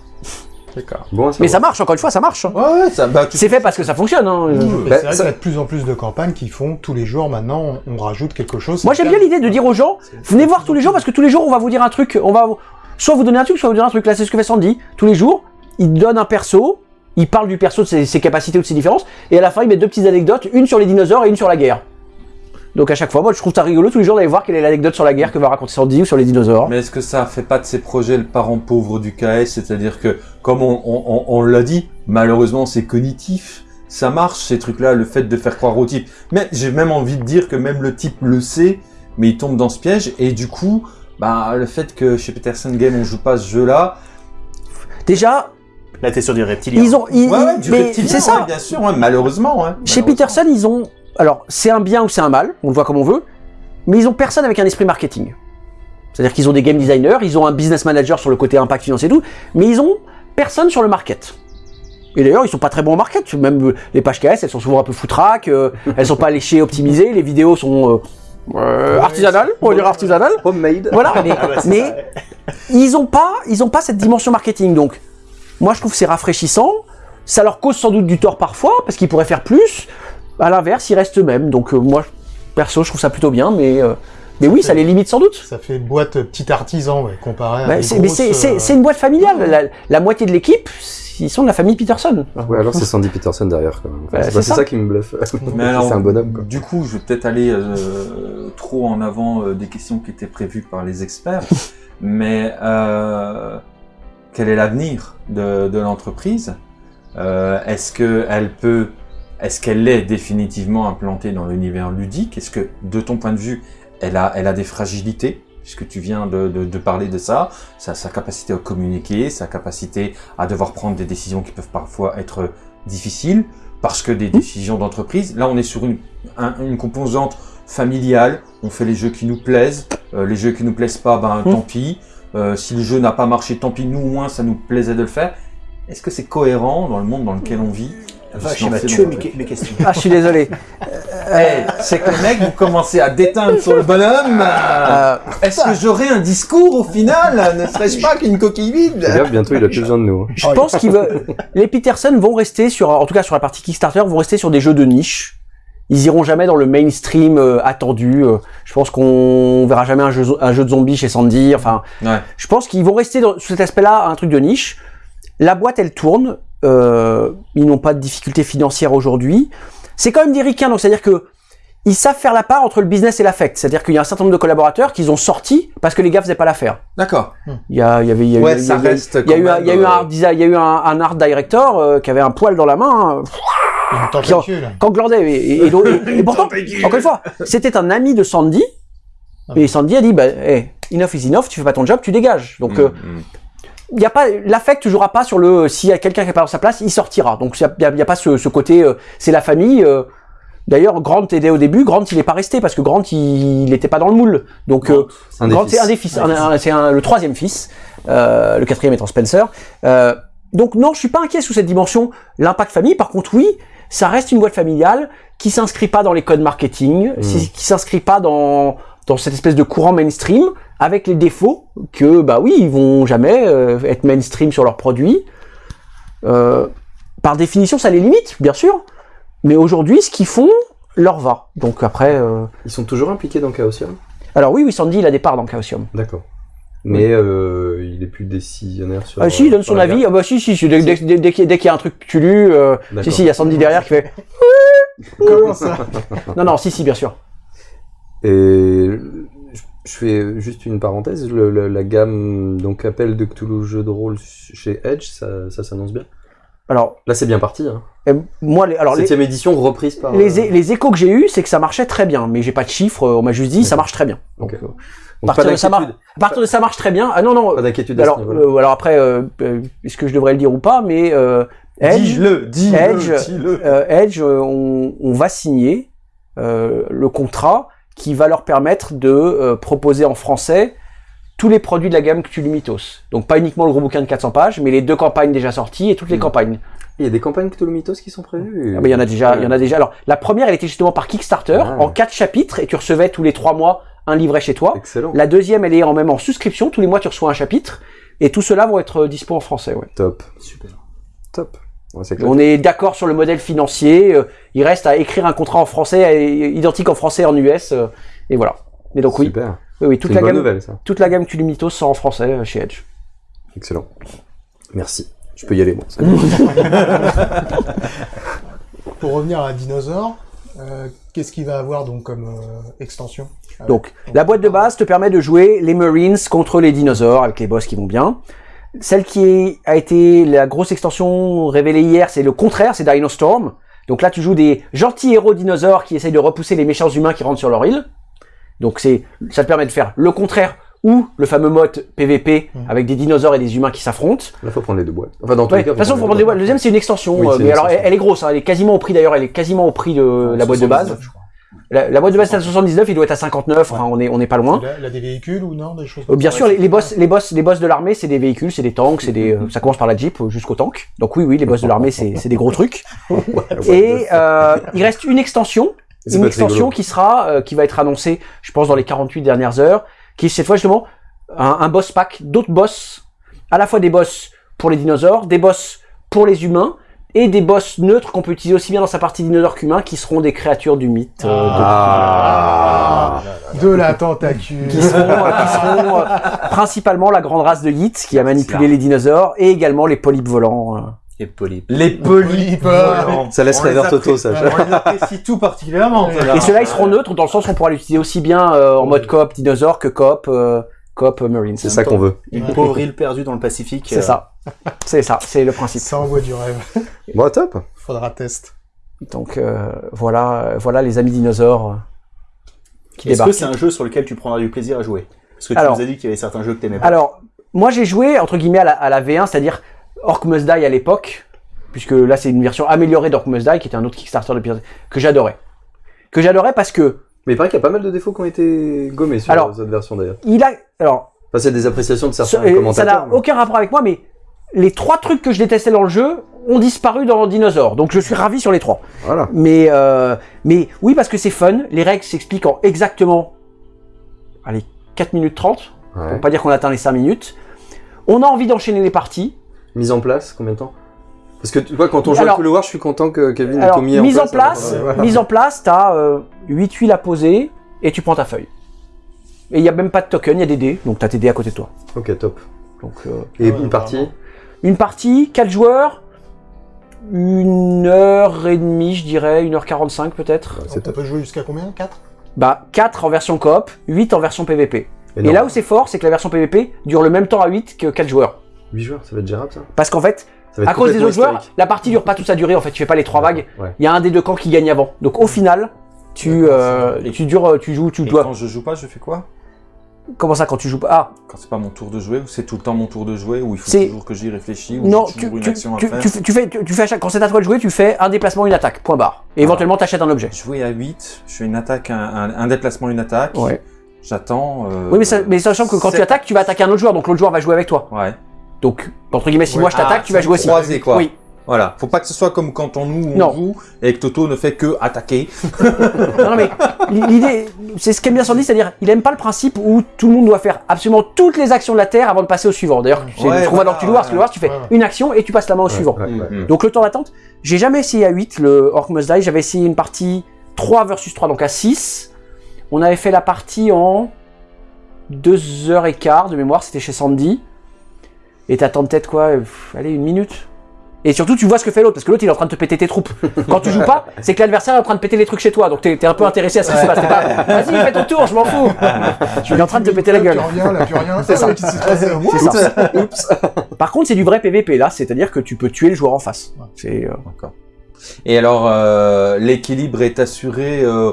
D'accord. Bon, à Mais ça marche, encore une fois, ça marche. hein. Ouais, ouais, ça, bah, tu- C'est fait parce que ça fonctionne. Hein. Euh, c'est Bah, vrai ça- qu'il y a de plus en plus de campagnes qui font tous les jours maintenant, on, rajoute quelque chose. Moi j'aime bien l'idée de dire aux gens, venez voir tous les jours parce que tous les jours on va vous dire un truc, on va soit vous donner un truc, soit vous donner un truc. Là c'est ce que fait Sandy. Tous les jours, il donne un perso, il parle du perso de ses, ses capacités ou de ses différences, et à la fin il met deux petites anecdotes, une sur les dinosaures et une sur la guerre. Donc à chaque fois, moi je trouve ça rigolo tous les jours d'aller voir quelle est l'anecdote sur la guerre que va raconter Sandy ou sur les dinosaures. Mais est-ce que ça fait pas de ces projets le parent pauvre du KS C'est-à-dire que, comme on, on, on- on l'a dit, malheureusement c'est cognitif. Ça marche ces trucs-là, le fait de faire croire au type. Mais j'ai même envie de dire que même le type le sait, mais il tombe dans ce piège. Et du coup, bah, le fait que chez Peterson Game on joue pas ce jeu-là, Déjà, Là, t'es sur du reptilien. ils ont, ils- ouais, ouais, du mais reptilien, c'est ça. ouais, bien sûr, ouais, malheureusement. hein, Chez malheureusement. Peterson, ils ont. Alors, c'est un bien ou c'est un mal, on le voit comme on veut, mais ils ont personne avec un esprit marketing. C'est-à-dire qu'ils ont des game designers, ils ont un business manager sur le côté impact financier et tout, mais ils ont personne sur le market. Et d'ailleurs, ils sont pas très bons au market. Même euh, les pages KS, elles sont souvent un peu foutraques, euh, elles sont pas léchées, optimisées, les vidéos sont euh, euh, artisanales, on va dire artisanales. Homemade. Voilà, mais, Ah bah, mais ouais. ils ont pas, ils ont pas cette dimension marketing. Donc, moi, je trouve que c'est rafraîchissant. Ça leur cause sans doute du tort parfois parce qu'ils pourraient faire plus. À l'inverse, ils restent eux-mêmes. Donc, euh, moi, perso, je trouve ça plutôt bien, mais euh, mais oui, ça les limite sans doute. Ça fait boîte petit artisan, ouais, comparé à Bah, des mais grosses, c'est euh, une boîte familiale. La, la moitié de l'équipe, ils sont de la famille Peterson. Ouais, alors c'est Sandy Peterson derrière quand même. Enfin, Bah, c'est ça. ça. qui me bluffe. C'est un bonhomme quoi. Du coup, je vais peut-être aller euh, trop en avant euh, des questions qui étaient prévues par les experts, mais euh, quel est l'avenir de, de l'entreprise? Euh, Est-ce que elle peut, est-ce qu'elle est définitivement implantée dans l'univers ludique? Est-ce que, de ton point de vue, elle a, elle a des fragilités? Puisque tu viens de, de, de parler de ça, sa, sa capacité à communiquer, sa capacité à devoir prendre des décisions qui peuvent parfois être difficiles, parce que des décisions d'entreprise, là on est sur une, un- une composante familiale, on fait les jeux qui nous plaisent, euh, les jeux qui nous plaisent pas, ben Mm. tant pis, Euh, si le jeu n'a pas marché, tant pis, nous au moins ça nous plaisait de le faire. Est-ce que c'est cohérent dans le monde dans lequel on vit? Vache, il m'a tué mes, questions. Ah, je suis désolé. Hey, c'est que les mecs, vous commencez à déteindre sur le bonhomme. Euh, Est-ce que j'aurai un discours au final Ne serais-je pas qu'une coquille vide? Gaffe, bientôt il a plus besoin de nous. hein. je pense qu'ils veulent. Les Peterson vont rester sur, en tout cas sur la partie Kickstarter, vont rester sur des jeux de niche. Ils iront jamais dans le mainstream euh, attendu. Euh, je pense qu'on verra jamais un jeu, un jeu de zombies chez Sandy. Enfin, Ouais. je pense qu'ils vont rester dans, sur cet aspect-là, un truc de niche. La boîte, elle tourne. Euh, ils n'ont pas de difficultés financières aujourd'hui. C'est quand même des ricains, donc c'est-à-dire que ils savent faire la part entre le business et l'affect. C'est-à-dire qu'il y a un certain nombre de collaborateurs qu'ils ont sortis parce que les gars faisaient pas l'affaire. D'accord. Il y a, il y avait, il y a eu- Ouais, il y a- ça il y a- reste il y a eu, quand un- il y a eu même, un euh, art design- il y a eu un, un art director euh, qui avait un poil dans la main. euh, tentacule. quand glandait. Et, et, et donc- et- et pourtant, encore une fois, c'était un ami de Sandy. Et Sandy a dit, bah, hey, enough is enough, tu fais pas ton job, tu dégages. Donc, euh, Mm, mm. Il y a pas l'affect jouera pas sur le s'il y a quelqu'un qui est pas dans sa place, il sortira. Donc il y a, pas ce, ce côté euh, c'est la famille. euh. D'ailleurs, Grant aidait au début. Grant, il est pas resté parce que Grant, il, il était pas dans le moule. Donc euh, Grant, c'est un des fils. C'est le troisième fils. Euh, le quatrième étant Spencer. Euh, donc non, je suis pas inquiet sous cette dimension. L'impact famille, par contre, oui, ça reste une boîte familiale qui s'inscrit pas dans les codes marketing, Mm. si- qui s'inscrit pas dans dans cette espèce de courant mainstream, avec les défauts que bah oui, ils vont jamais euh, être mainstream sur leurs produits. Euh, par définition, ça les limite, bien sûr. Mais aujourd'hui, ce qu'ils font leur va. Donc après, euh, Ils sont toujours impliqués dans Chaosium? Alors oui, oui, Sandy, il a des parts dans Chaosium. D'accord. Mais euh, il est plus décisionnaire sur. Ah si, il donne son avis. Ah bah si, si, si, dès, dès, dès, dès qu'il y a- dès qu'il y a un truc tu lu, euh, si, si, il y a Sandy derrière qui fait. Comment ça? Non, non, si, si, bien sûr. Et je- fais juste une parenthèse, le- la gamme donc appel de Cthulhu jeu de rôle chez Edge, ça, ça s'annonce bien? Alors, Là c'est bien parti. Hein. euh, moi, les, alors les, Septième édition reprise par. les, euh, les échos que j'ai eus, c'est que ça marchait très bien, mais j'ai pas de chiffres. euh, On m'a juste dit, ça marche très bien. Donc, Ok. euh, donc partir de ça à partir de ça marche très bien. Ah non, non. Pas d'inquiétude Alors, euh, alors après, est-ce que je devrais le dire ou pas Mais Edge, Dis-le, dis-le, Edge, Edge, on, on va signer le contrat qui va leur permettre de euh, proposer en français tous les produits de la gamme Cthulhu Mythos. Donc pas uniquement le gros bouquin de 400 pages, mais les deux campagnes déjà sorties et toutes les Mm. campagnes. Il y a des campagnes Cthulhu Mythos qui sont prévues. Ah, mais il y en a déjà, il y en a déjà. Alors la première, elle était justement par Kickstarter Ah. en quatre chapitres et tu recevais tous les trois mois un livret chez toi. Excellent. La deuxième, elle est en même en souscription. Tous les mois, tu reçois un chapitre et tout cela vont être euh, dispo en français. Ouais. Top. Super. Top. Ouais. On est d'accord sur le modèle financier. euh, il reste à écrire un contrat en français euh, identique en français et en US. euh, et voilà. Et donc oui, Super. oui, oui, C'est toute une la bonne gamme, nouvelle ça. toute la gamme Cthulhu Mythos sort en français euh, chez Edge. Excellent. Merci. Je peux y aller. Pour revenir à Dinosaure, euh, qu'est-ce qu'il va avoir donc comme euh, extension Euh, Donc, la boîte de base te permet de jouer les Marines contre les dinosaures avec les boss qui vont bien. Celle qui est- a été la grosse extension révélée hier, c'est le contraire, c'est Dino Storm. Donc là, tu joues des gentils héros dinosaures qui essayent de repousser les méchants humains qui rentrent sur leur île. Donc c'est, ça te permet de faire le contraire ou le fameux mode PVP Mhm. avec des dinosaures et des humains qui s'affrontent. Là faut prendre les deux boîtes. Enfin dans tous Ouais, les de cas. toute façon, faut prendre des boîtes. Le deuxième, c'est une extension. Oui, euh, mais une alors, elle, extension. elle est grosse. hein, elle est quasiment au prix d'ailleurs. Elle est quasiment au prix de la boîte de base. 79, je crois. La, la boîte de base est à 79, il doit être à 59, enfin, on est, on est pas loin. Il a, des véhicules ou non Des choses Euh, comme bien ça sûr, les, les boss, les boss, les boss de l'armée, c'est des véhicules, c'est des tanks, c'est des, euh, ça commence par la Jeep euh, jusqu'au tank. Donc oui, oui, les boss de l'armée, c'est, c'est des gros trucs. Et euh, il reste une extension, une extension qui sera, euh, qui va être annoncée, je pense, dans les 48 dernières heures, qui est cette fois justement un, un boss pack, d'autres boss, à la fois des boss pour les dinosaures, des boss pour les humains, et des boss neutres qu'on peut utiliser aussi bien dans sa partie dinosaure qu'humain, qui seront des créatures du mythe. euh, de- Ah, de la tentacule. qui seront, euh, qui seront, euh, principalement la grande race de Yeet qui a manipulé les dinosaures et également les polypes volants. euh. Et polype. Les polypes. volants. Ça laisse les rêveur Toto, ça. On les apprécie tout particulièrement. Et ceux-là, ils seront neutres dans le sens où on pourra l'utiliser aussi bien euh, en mode coop dinosaure que coop, euh, coop marine. C'est ça qu'on veut. Une pauvre île perdue dans le Pacifique. C'est euh, ça. C'est ça, c'est le principe. Ça envoie du rêve. Bon, top. Faudra test. Donc euh, voilà, voilà les amis dinosaures euh, qui Est-ce que c'est un jeu sur lequel tu prendras du plaisir à jouer? Parce que tu Alors- nous as dit qu'il y avait certains jeux que t'aimais pas. Alors, moi j'ai joué entre guillemets à la, à la V1, c'est-à-dire Orc Must Die à l'époque, puisque là c'est une version améliorée d'Orc Must Die, qui était un autre Kickstarter de que j'adorais. Que j'adorais parce que Mais il paraît qu'il y a pas mal de défauts qui ont été gommés sur Alors- cette version d'ailleurs. il a, alors Enfin, c'est des appréciations de certains Ça euh, ça commentateurs. n'a aucun rapport avec moi, mais les trois trucs que je détestais dans le jeu ont disparu dans Dinosaur. Donc je suis ravi sur les trois. Voilà. Mais, euh, mais oui, parce que c'est fun. Les règles s'expliquent en exactement allez, 4 minutes 30. Ouais. Pour pas dire qu'on atteint les 5 minutes. On a envie d'enchaîner les parties. Mise en place, combien de temps? Parce que tu vois, quand on joue Alors- à Cool War, je suis content que Kevin ait tout mis en mise place. en place, ouais. mise en place, t'as euh, 8 huiles à poser et tu prends ta feuille. Et il n'y a même pas de token, il y a des dés, donc t'as tes dés à côté de toi. Ok, top. Donc, euh, Et Ouais, une partie vraiment. Une partie, 4 joueurs, une heure et demie, je dirais, 1h45 peut-être. C'est peut jouer jusqu'à combien? 4 Bah, 4 en version coop, 8 en version PVP. Et là où c'est fort, c'est que la version PVP dure le même temps à 8 que 4 joueurs. 8 joueurs, ça va être gérable ça? Parce qu'en fait, à cause des autres joueurs, la partie dure pas toute sa durée, en fait, tu fais pas les 3 vagues. Ouais. Il y a un des deux camps qui gagne avant. Donc au final, tu, euh, tu dures, tu joues, tu Et dois. quand je joue pas, je fais quoi? Comment ça quand tu joues pas? Ah, Quand c'est pas mon tour de jouer, ou c'est tout le temps mon tour de jouer, ou il faut toujours que j'y réfléchisse, ou non, tu, une tu, action à tu, faire. tu fais- tu fais, tu, tu fais à chaque, quand c'est à toi de jouer, tu fais un déplacement, une attaque, point barre. Et éventuellement, t'achètes un objet. Jouer à 8, je fais une attaque, un, un- un déplacement, une attaque. Ouais. J'attends. euh, Oui, mais, ça, mais sachant que quand tu attaques, tu vas attaquer un autre joueur, donc l'autre joueur va jouer avec toi. Ouais. Donc, entre guillemets, si Ouais. moi je t'attaque, Ah, tu vas jouer aussi. croisé, quoi. Oui. Voilà. Faut pas que ce soit comme quand on nous on Non. joue et que Toto ne fait que attaquer. Non, non, mais l'idée, c'est ce qu'aime bien Sandy, c'est-à-dire, il aime pas le principe où tout le monde doit faire absolument toutes les actions de la Terre avant de passer au suivant. D'ailleurs, c'est Ouais, ce qu'on voit dans voilà, Cthulhu Wars, ouais, Cthulhu Wars, tu fais une action et tu passes la main au suivant. Ouais, ouais. Donc le temps d'attente, j'ai jamais essayé à 8 le Orc Must Die, j'avais essayé une partie 3 versus 3, donc à 6. On avait fait la partie en 2h15 de mémoire, c'était chez Sandy. Et t'attends peut-être quoi pff, Allez, une minute et surtout, tu vois ce que fait l'autre, parce que l'autre il est en train de te péter tes troupes. Quand tu joues pas, c'est que l'adversaire est en train de péter les trucs chez toi, donc t'es un peu intéressé à ce qui se passe. Vas-y, fais ton tour, je m'en fous. Je suis en train de te péter la gueule. Là. C'est ça. Ça. Par contre, c'est du vrai PVP là, c'est-à-dire que tu peux tuer le joueur en face. C'est euh, D'accord. Et alors, euh, l'équilibre est assuré. euh,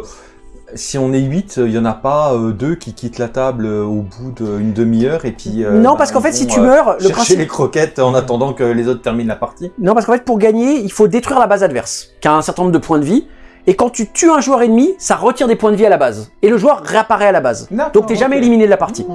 si on est 8, il y en a pas euh, deux qui quittent la table euh, au bout d'une demi-heure et puis. euh, Non, bah, parce qu'en ils fait, si tu meurs, le chercher principe. les croquettes en attendant que les autres terminent la partie. Non, parce qu'en fait, pour gagner, il faut détruire la base adverse, qui a un certain nombre de points de vie. Et quand tu tues un joueur ennemi, ça retire des points de vie à la base. Et le joueur réapparaît à la base. Donc t'es jamais éliminé de la partie.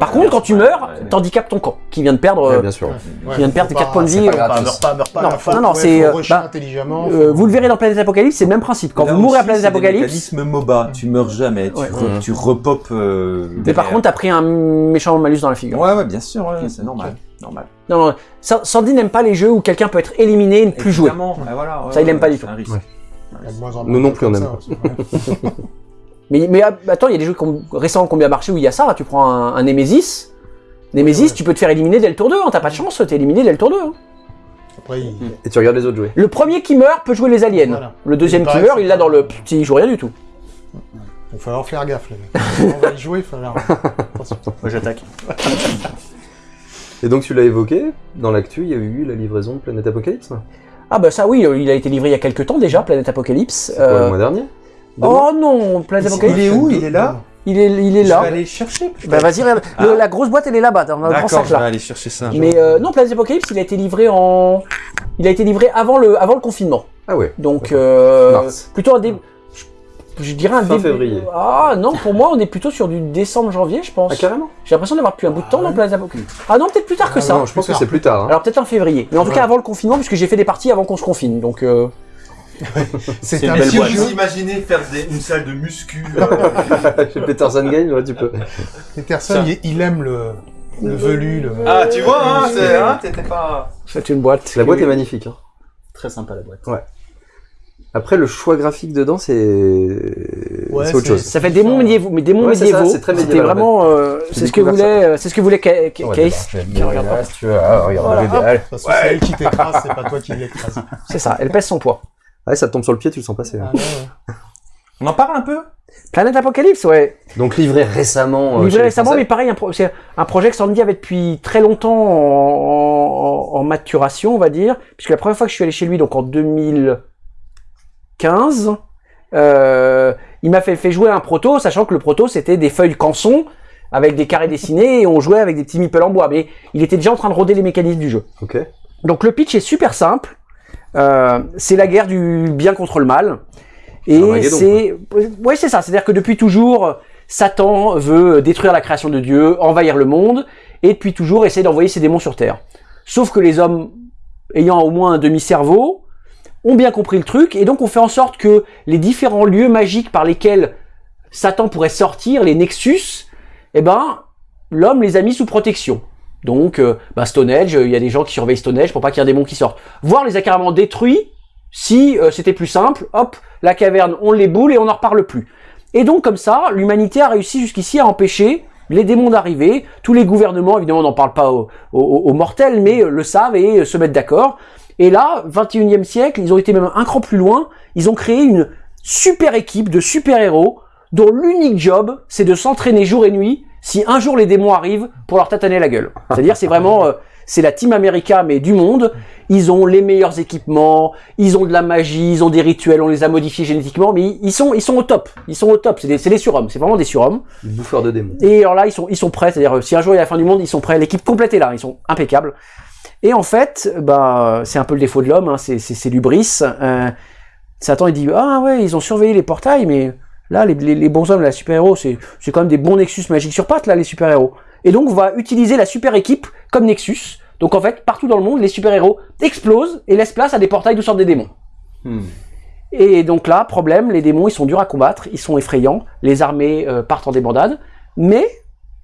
Par contre, quand tu meurs, t'handicapes ton camp, qui vient de perdre. Ouais, euh, bien sûr. Ouais, vient de perdre faut tes quatre pas- points de c'est vie, pas grave, Meurs pas, meurs pas. à Non, non, non, Ouais, c'est, euh, bah, intelligemment. euh, faut- vous le verrez dans Planète Apocalypse, c'est le même principe. Quand Là vous mourrez à Planète Apocalypse, mécanismes MOBA, tu meurs jamais, tu, Ouais. re- tu repopes. mais par contre, t'as pris un méchant malus dans la figure. Ouais, ouais, bien sûr, ouais, c'est normal. normal. Non, non, Sa- Sandy n'aime pas les jeux où quelqu'un peut être éliminé et ne plus jouer. Évidemment, ouais, voilà, ouais, Ça, il ouais, aime pas ouais, du tout. Ouais. De moins en Nous non plus, on aime ça aussi, ouais. Mais, mais ah, attends, il y a des jeux récents qui ont bien marché où il y a ça. Tu prends un, un Nemesis. Nemesis, Ouais, ouais. tu peux te faire éliminer dès le tour 2. Hein, T'as pas de chance, t'es éliminé dès le tour 2. hein. Après, il- Et tu regardes les autres jouer. Le premier qui meurt peut jouer les aliens. Voilà. Le deuxième qui meurt, il l'a dans le petit, il joue rien du tout. il va falloir faire gaffe, les mecs. On va y jouer, il va falloir. Attention. Moi j'attaque. Et donc tu l'as évoqué, dans l'actu, il y a eu la livraison de Planète Apocalypse. Ah bah ça oui, il a été livré il y a quelques temps déjà, Planète Apocalypse. C'est quoi, Euh, le mois dernier? Oh non, Planète Apocalypse. Il est où Il est là? Il est, il est Je là. vais aller chercher. Bah vas-y, regarde. Le- la grosse boîte elle est là-bas, dans le grand D'accord, sac je vais là. aller chercher ça. Mais euh, non, Planète Apocalypse, il a été livré en, il a été livré avant le, avant le confinement. Ah ouais. Donc euh, Mars. plutôt un dé- je dirais un Fin début- février. Ah non, pour moi, on est plutôt sur du décembre-janvier, je pense. Ah, carrément J'ai l'impression d'avoir depuis un bout de temps Ah dans ouais. Planet Apocalypse. Ah non, peut-être plus tard que Ah ça. Non, je pense que plus c'est plus tard. hein. Alors peut-être en février. Mais en tout Ouais. cas avant le confinement, puisque j'ai fait des parties avant qu'on se confine. Donc euh, C'est un belle boîte. jeu. imaginez faire une salle de muscu euh, Chez Peterson Game, ouais, tu peux. Peterson, il, il aime le, le velu. Le... Ah, tu vois, hein, c'est, hein, t'étais pas... c'est une boîte. La boîte est magnifique. hein. Très sympa la boîte. Après, le choix graphique dedans, c'est Ouais, c'est autre chose. Ça fait démons médiévaux, mais démons Ouais, c'est ça, médiévaux. c'est très C'était vraiment, euh, c'est ce que voulait, euh, c'est ce que voulait Ca- Ca- Ouais, Case. regarde pas. si tu veux, ah, regarde, Voilà, le. Parce que c'est elle qui t'écrase, c'est pas toi qui l'écrase. C'est ça. Elle pèse son poids. Ouais, ça te tombe sur le pied, tu le sens passer. Ah, ouais, ouais. On en parle un peu? Planète Apocalypse, ouais. Donc livré récemment. euh, Livré récemment, mais pareil, un pro- c'est un projet que Sandy avait depuis très longtemps en, en- en maturation, on va dire, puisque la première fois que je suis allé chez lui, donc en 2015, euh, il m'a fait, fait jouer un proto, sachant que le proto c'était des feuilles canson avec des carrés dessinés et on jouait avec des petits meeples en bois, mais il était déjà en train de roder les mécanismes du jeu. Ok. Donc le pitch est super simple. Euh, c'est la guerre du bien contre le mal. Et Armageddon, c'est, ouais, c'est ça. C'est-à-dire que depuis toujours, Satan veut détruire la création de Dieu, envahir le monde, et depuis toujours essayer d'envoyer ses démons sur Terre. Sauf que les hommes, ayant au moins un demi-cerveau, ont bien compris le truc, et donc on fait en sorte que les différents lieux magiques par lesquels Satan pourrait sortir, les Nexus, eh ben, l'homme les a mis sous protection. Donc, euh, bah, Stonehenge, il y a des gens qui surveillent Stonehenge pour pas qu'il y ait un démon qui sorte. Voire les a carrément détruits si euh, c'était plus simple. Hop, la caverne, on les boule et on n'en reparle plus. Et donc, comme ça, l'humanité a réussi jusqu'ici à empêcher les démons d'arriver. Tous les gouvernements, évidemment, n'en parlent pas aux, mortels, mais euh, le savent et euh, se mettent d'accord. Et là, 21e siècle, ils ont été même un cran plus loin. Ils ont créé une super équipe de super-héros dont l'unique job, c'est de s'entraîner jour et nuit si un jour les démons arrivent pour leur tataner la gueule. C'est-à-dire, c'est vraiment, euh, c'est la Team America, mais du monde. Ils ont les meilleurs équipements, ils ont de la magie, ils ont des rituels, on les a modifiés génétiquement, mais ils sont, ils sont au top. Ils sont au top. C'est des, c'est des surhommes. C'est vraiment des surhommes. Bouffeur de démons. Et alors là, ils sont, ils sont prêts. C'est-à-dire, euh, si un jour il y a la fin du monde, ils sont prêts. L'équipe complète est là. Ils sont impeccables. Et en fait, bah, c'est un peu le défaut de l'homme. Hein, c'est, l'ubris. Euh, Satan, il dit ah ouais, ils ont surveillé les portails, mais là, les, les, les bons hommes, la super-héros, c'est, quand même des bons Nexus magiques sur pattes là, les super-héros. Et donc, on va utiliser la super équipe comme Nexus. Donc en fait, partout dans le monde, les super-héros explosent et laissent place à des portails d'où sortent des démons. Hmm. Et donc là, problème, les démons, ils sont durs à combattre, ils sont effrayants, les armées euh, partent en débandade, mais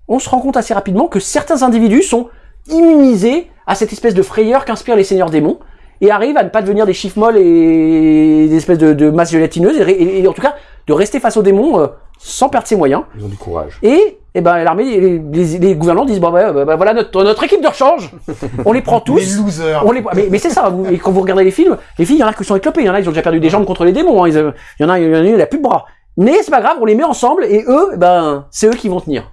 on se rend compte assez rapidement que certains individus sont immunisés à cette espèce de frayeur qu'inspirent les seigneurs démons, et arrivent à ne pas devenir des chiffres molles et des espèces de, de masses gélatineuses, et, et- et en tout cas de rester face aux démons euh, sans perdre ses moyens. Ils ont du courage. Et, eh ben, l'armée, les, les, les gouvernants disent, bon, bah, bah, bah, voilà notre, notre équipe de rechange, on les prend tous. Les losers. On les... Mais, mais c'est ça, vous- et quand vous regardez les films, les filles, il y en a qui sont éclopées, il y en a qui ont déjà perdu des jambes contre les démons, hein, ils, euh, il y en a, il y en a il a plus de bras. Mais c'est pas grave, on les met ensemble, et eux, eh ben, c'est eux qui vont tenir.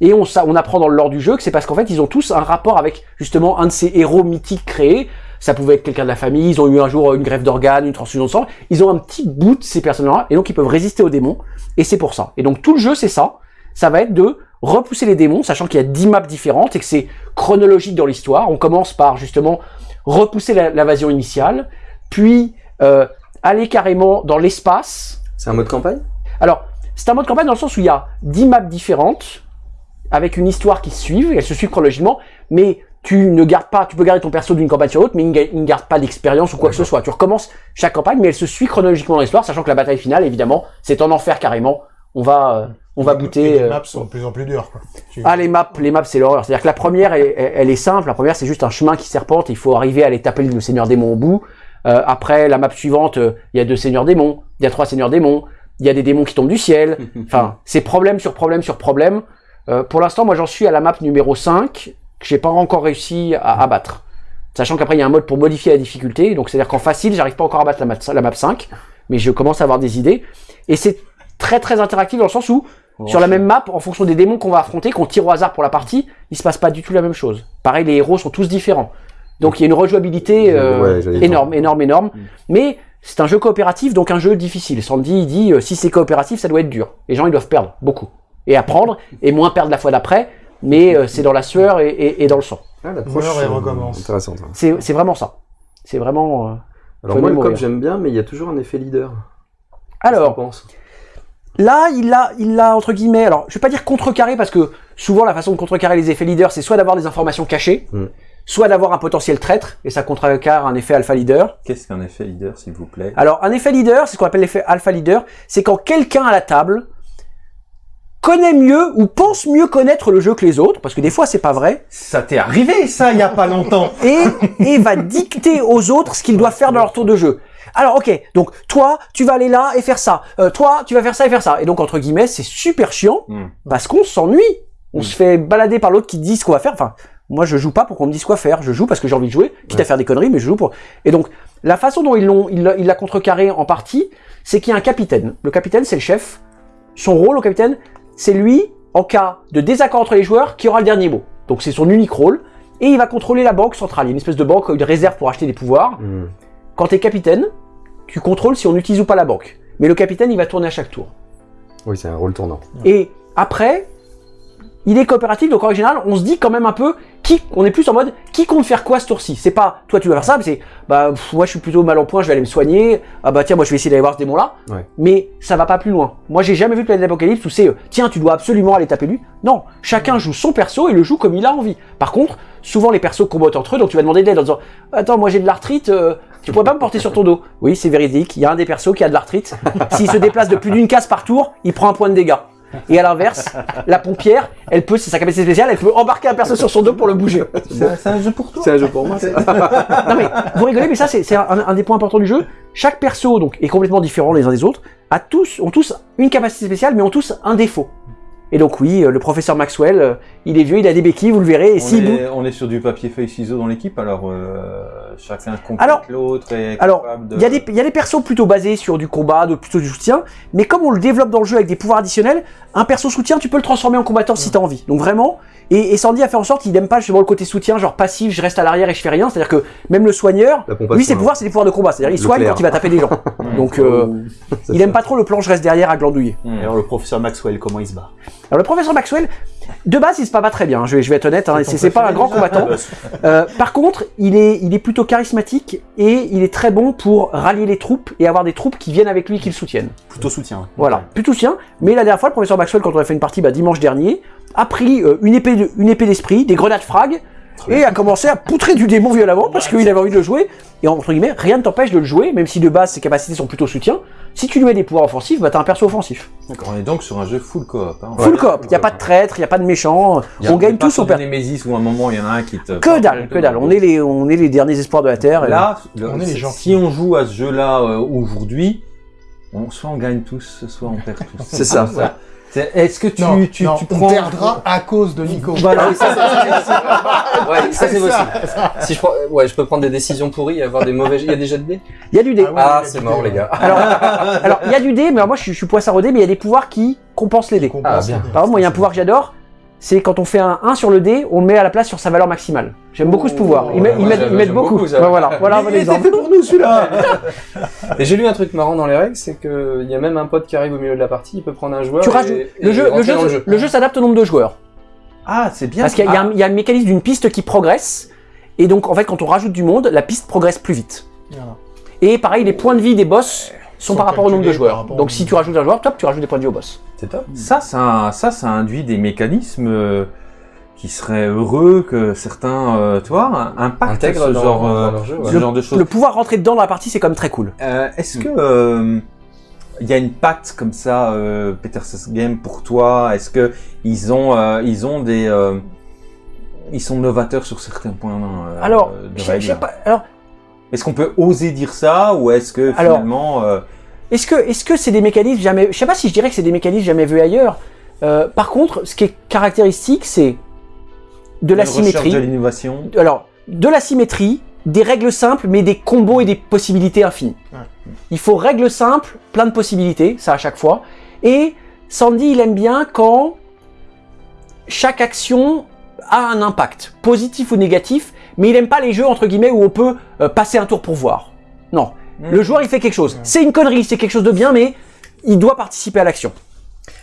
Et on, ça, on apprend dans le lore du jeu que c'est parce qu'en fait, ils ont tous un rapport avec, justement, un de ces héros mythiques créés. Ça pouvait être quelqu'un de la famille, ils ont eu un jour une grève d'organes, une transfusion de sang. Ils ont un petit bout de ces personnes-là, et donc ils peuvent résister aux démons. Et c'est pour ça. Et donc tout le jeu, c'est ça. Ça va être de repousser les démons, sachant qu'il y a 10 maps différentes et que c'est chronologique dans l'histoire. On commence par justement repousser l'invasion initiale, puis euh, aller carrément dans l'espace. C'est un mode campagne? Alors, c'est un mode campagne dans le sens où il y a 10 maps différentes, avec une histoire qui se suivent, elles se suivent chronologiquement, mais tu ne gardes pas, tu peux garder ton perso d'une campagne sur l'autre, mais il ne garde pas d'expérience ou quoi que ce soit. Tu recommences chaque campagne, mais elle se suit chronologiquement dans l'histoire, sachant que la bataille finale, évidemment, c'est en enfer carrément. On va, euh, on va Et booter. les euh, maps sont de plus en plus dures. Quoi. Ah les maps, les maps c'est l'horreur. C'est-à-dire que la première, elle, elle- elle est simple. La première c'est juste un chemin qui serpente. Il faut arriver à aller taper le seigneur démon au bout. Euh, après la map suivante, euh, il y a deux seigneurs démons, il y a trois seigneurs démons, il y a des démons qui tombent du ciel. Enfin, c'est problème sur problème sur problème. Euh, pour l'instant, moi j'en suis à la map numéro 5 que j'ai pas encore réussi à abattre. Sachant qu'après il y a un mode pour modifier la difficulté. Donc c'est-à-dire qu'en facile, j'arrive pas encore à battre la map, la map 5, mais je commence à avoir des idées. Et c'est très très interactif dans le sens où sur la même map, en fonction des démons qu'on va affronter, qu'on tire au hasard pour la partie, il se passe pas du tout la même chose. Pareil, les héros sont tous différents. Donc il y a une rejouabilité euh, Ouais, énorme, énorme, énorme. Mm. Mais c'est un jeu coopératif, donc un jeu difficile. Sandy, il dit, euh, si c'est coopératif, ça doit être dur. Les gens, ils doivent perdre, beaucoup. Et apprendre, et moins perdre la fois d'après, mais euh, c'est dans la sueur et, et- et dans le sang. Ah, l'approche et euh, recommence. intéressante. hein. C'est vraiment ça. C'est vraiment... euh, Alors moi, le cop, j'aime bien, mais il y a toujours un effet leader. Alors, Là, il l'a, il l'a entre guillemets. Alors, je vais pas dire contrecarré parce que souvent la façon de contrecarrer les effets leader, c'est soit d'avoir des informations cachées, Mm. soit d'avoir un potentiel traître et ça contrecarre un effet alpha leader. Qu'est-ce qu'un effet leader, s'il vous plaît? Alors, un effet leader, c'est ce qu'on appelle l'effet alpha leader, c'est quand quelqu'un à la table connaît mieux ou pense mieux connaître le jeu que les autres, parce que des fois c'est pas vrai, Ça t'est arrivé, ça, il y a pas longtemps et, et va dicter aux autres ce qu'ils doivent faire dans leur tour de jeu. Alors ok, donc toi, tu vas aller là et faire ça. Euh, toi, tu vas faire ça et faire ça. Et donc entre guillemets, c'est super chiant Hmm. parce qu'on s'ennuie. On se fait balader par l'autre qui dit ce qu'on va faire. Enfin, moi je joue pas pour qu'on me dise quoi faire. Je joue parce que j'ai envie de jouer, quitte à faire des conneries, mais je joue pour. Et donc la façon dont ils l'ont, il il l'a contrecarré en partie, c'est qu'il y a un capitaine. Le capitaine, c'est le chef. Son rôle au capitaine, c'est lui, en cas de désaccord entre les joueurs, qui aura le dernier mot. Donc c'est son unique rôle. Et il va contrôler la banque centrale. Il y a une espèce de banque, une réserve pour acheter des pouvoirs. Hmm. Quand tu es capitaine, tu contrôles si on utilise ou pas la banque. Mais le capitaine, il va tourner à chaque tour. Oui, c'est un rôle tournant. Et après, il est coopératif, donc en général, on se dit quand même un peu qui, on est plus en mode qui compte faire quoi ce tour-ci. C'est pas toi tu vas faire ça, mais c'est bah pff, moi je suis plutôt mal en point, je vais aller me soigner. Ah bah tiens, moi je vais essayer d'aller voir ce démon-là. Ouais. Mais ça va pas plus loin. Moi j'ai jamais vu Planète d'Apocalypse où c'est euh, tiens tu dois absolument aller taper lui. Non, chacun joue son perso et le joue comme il a envie. Par contre, souvent les persos combattent entre eux, donc tu vas demander de l'aide en disant attends moi j'ai de l'arthrite. euh, tu pourrais pas me porter sur ton dos? Oui, c'est véridique. Il y a un des persos qui a de l'arthrite. S'il se déplace de plus d'une case par tour, il prend un point de dégâts. Et à l'inverse, la pompière, elle peut, c'est sa capacité spéciale, elle peut embarquer un perso sur son dos pour le bouger. C'est un jeu pour toi C'est un jeu pour moi. Non mais, vous rigolez, mais ça c'est c'est un, un des points importants du jeu. Chaque perso donc est complètement différent les uns des autres, a tous, ont tous une capacité spéciale, mais ont tous un défaut. Et donc oui, euh, le professeur Maxwell, euh, il est vieux, il a des béquilles, vous le verrez, et on est, on est sur du papier feuille ciseaux dans l'équipe, alors euh, chacun complète l'autre et alors, de... Il y, a des, il y a des persos plutôt basés sur du combat, d'autres plutôt du soutien, mais comme on le développe dans le jeu avec des pouvoirs additionnels, un perso soutien, tu peux le transformer en combattant si t'as envie. Donc vraiment, et, et Sandy a fait en sorte qu'il n'aime pas justement le côté soutien, genre passif, je reste à l'arrière et je fais rien, c'est-à-dire que même le soigneur, lui ses pouvoirs c'est des pouvoirs de combat, c'est-à-dire il soigne clair. quand il va taper des gens. Donc euh, C'est il aime pas trop le plan je reste derrière à glandouiller. Hmm. Alors le professeur Maxwell, comment il se bat? Alors le professeur Maxwell, de base il se bat pas très bien, je vais, je vais être honnête, hein, C'est pas un grand combattant. Euh, par contre, il est, il est plutôt charismatique et il est très bon pour rallier les troupes et avoir des troupes qui viennent avec lui qui le soutiennent. Plutôt soutien. Voilà, plutôt sien. Mais la dernière fois, le professeur Maxwell, quand on a fait une partie bah, dimanche dernier, a pris euh, une épée de- une épée d'esprit, des grenades frag, et a commencé à poutrer du démon violemment parce qu'il avait envie de le jouer. Et entre guillemets, rien ne t'empêche de le jouer, même si de base ses capacités sont plutôt soutien. Si tu lui mets des pouvoirs offensifs, bah t'as un perso offensif. On est donc sur un jeu full coop. Hein. Full coop, il y a pas de traître, il y a pas de méchant, on gagne tous. Némésis où à un moment il y en a un qui te... Que dalle, que dalle. On est les, on est les derniers espoirs de la Terre. et- Là, le- On est les si- gentils. si on joue à ce jeu-là euh, aujourd'hui, on, soit on gagne tous, soit on perd tous. C'est ça. Est-ce que tu, non, tu, non, tu on prends... perdra à cause de Nico. Voilà. Ouais, ça c'est possible. Si je prends, ouais, je peux prendre des décisions pourries et avoir des mauvais. Il y a déjà de dés. Il y a du dé. Ah ouais. Ah, c'est mort les gars. Alors, alors il y a du dé, mais alors moi je suis, je suis poissard dé, mais il y a des pouvoirs qui compensent les dés. Ah, bien. Par exemple, moi il y a un pouvoir que j'adore, c'est quand on fait un 1 sur le dé, on le met à la place sur sa valeur maximale. J'aime beaucoup ce pouvoir. Ils, met- ouais, ils mettent, ils beaucoup. beaucoup, ça. Ouais, voilà, voilà un bon exemple. fait pour nous celui-là Et j'ai lu un truc marrant dans les règles, c'est que il y a même un pote qui arrive au milieu de la partie, il peut prendre un joueur. Tu et- rajoutes et le jeu, le jeu, le jeu s'adapte au nombre de joueurs. Ah, c'est bien. Parce qu'il y, a- il y a un- mécanisme d'une piste qui progresse, et donc en fait quand on rajoute du monde, la piste progresse plus vite. Voilà. Et pareil, les points de vie des boss sont Sont par rapport au nombre de joueurs. Donc si tu rajoutes un joueur, top, tu rajoutes des points de vie au boss. C'est top. Ça, ça, ça, ça induit des mécanismes euh, qui seraient heureux que certains, euh, tu vois, impactent Intègre ce dans, genre, dans euh, leur jeu. ce ouais. genre de choses. Le pouvoir rentrer dedans dans la partie, c'est quand même très cool. Euh, Est-ce que euh, il y a une patte comme ça, euh, Peter Game pour toi? Est-ce que ils ont, euh, ils ont des, euh, ils sont novateurs sur certains points euh, Alors, de je sais pas. Alors, Est-ce qu'on peut oser dire ça ou est-ce que Alors, finalement, euh, Est-ce que c'est des mécanismes jamais Je sais pas si je dirais que c'est des mécanismes jamais vus ailleurs. Euh, par contre, ce qui est caractéristique, c'est de la symétrie. de l'innovation Alors, de la symétrie, des règles simples, mais des combos et des possibilités infinies. Ouais. Il faut règles simples, plein de possibilités, ça à chaque fois. Et Sandy, il aime bien quand chaque action a un impact, positif ou négatif, mais il aime pas les jeux entre guillemets où on peut euh, passer un tour pour voir. Non, le joueur il fait quelque chose. C'est une connerie, c'est quelque chose de bien, mais il doit participer à l'action.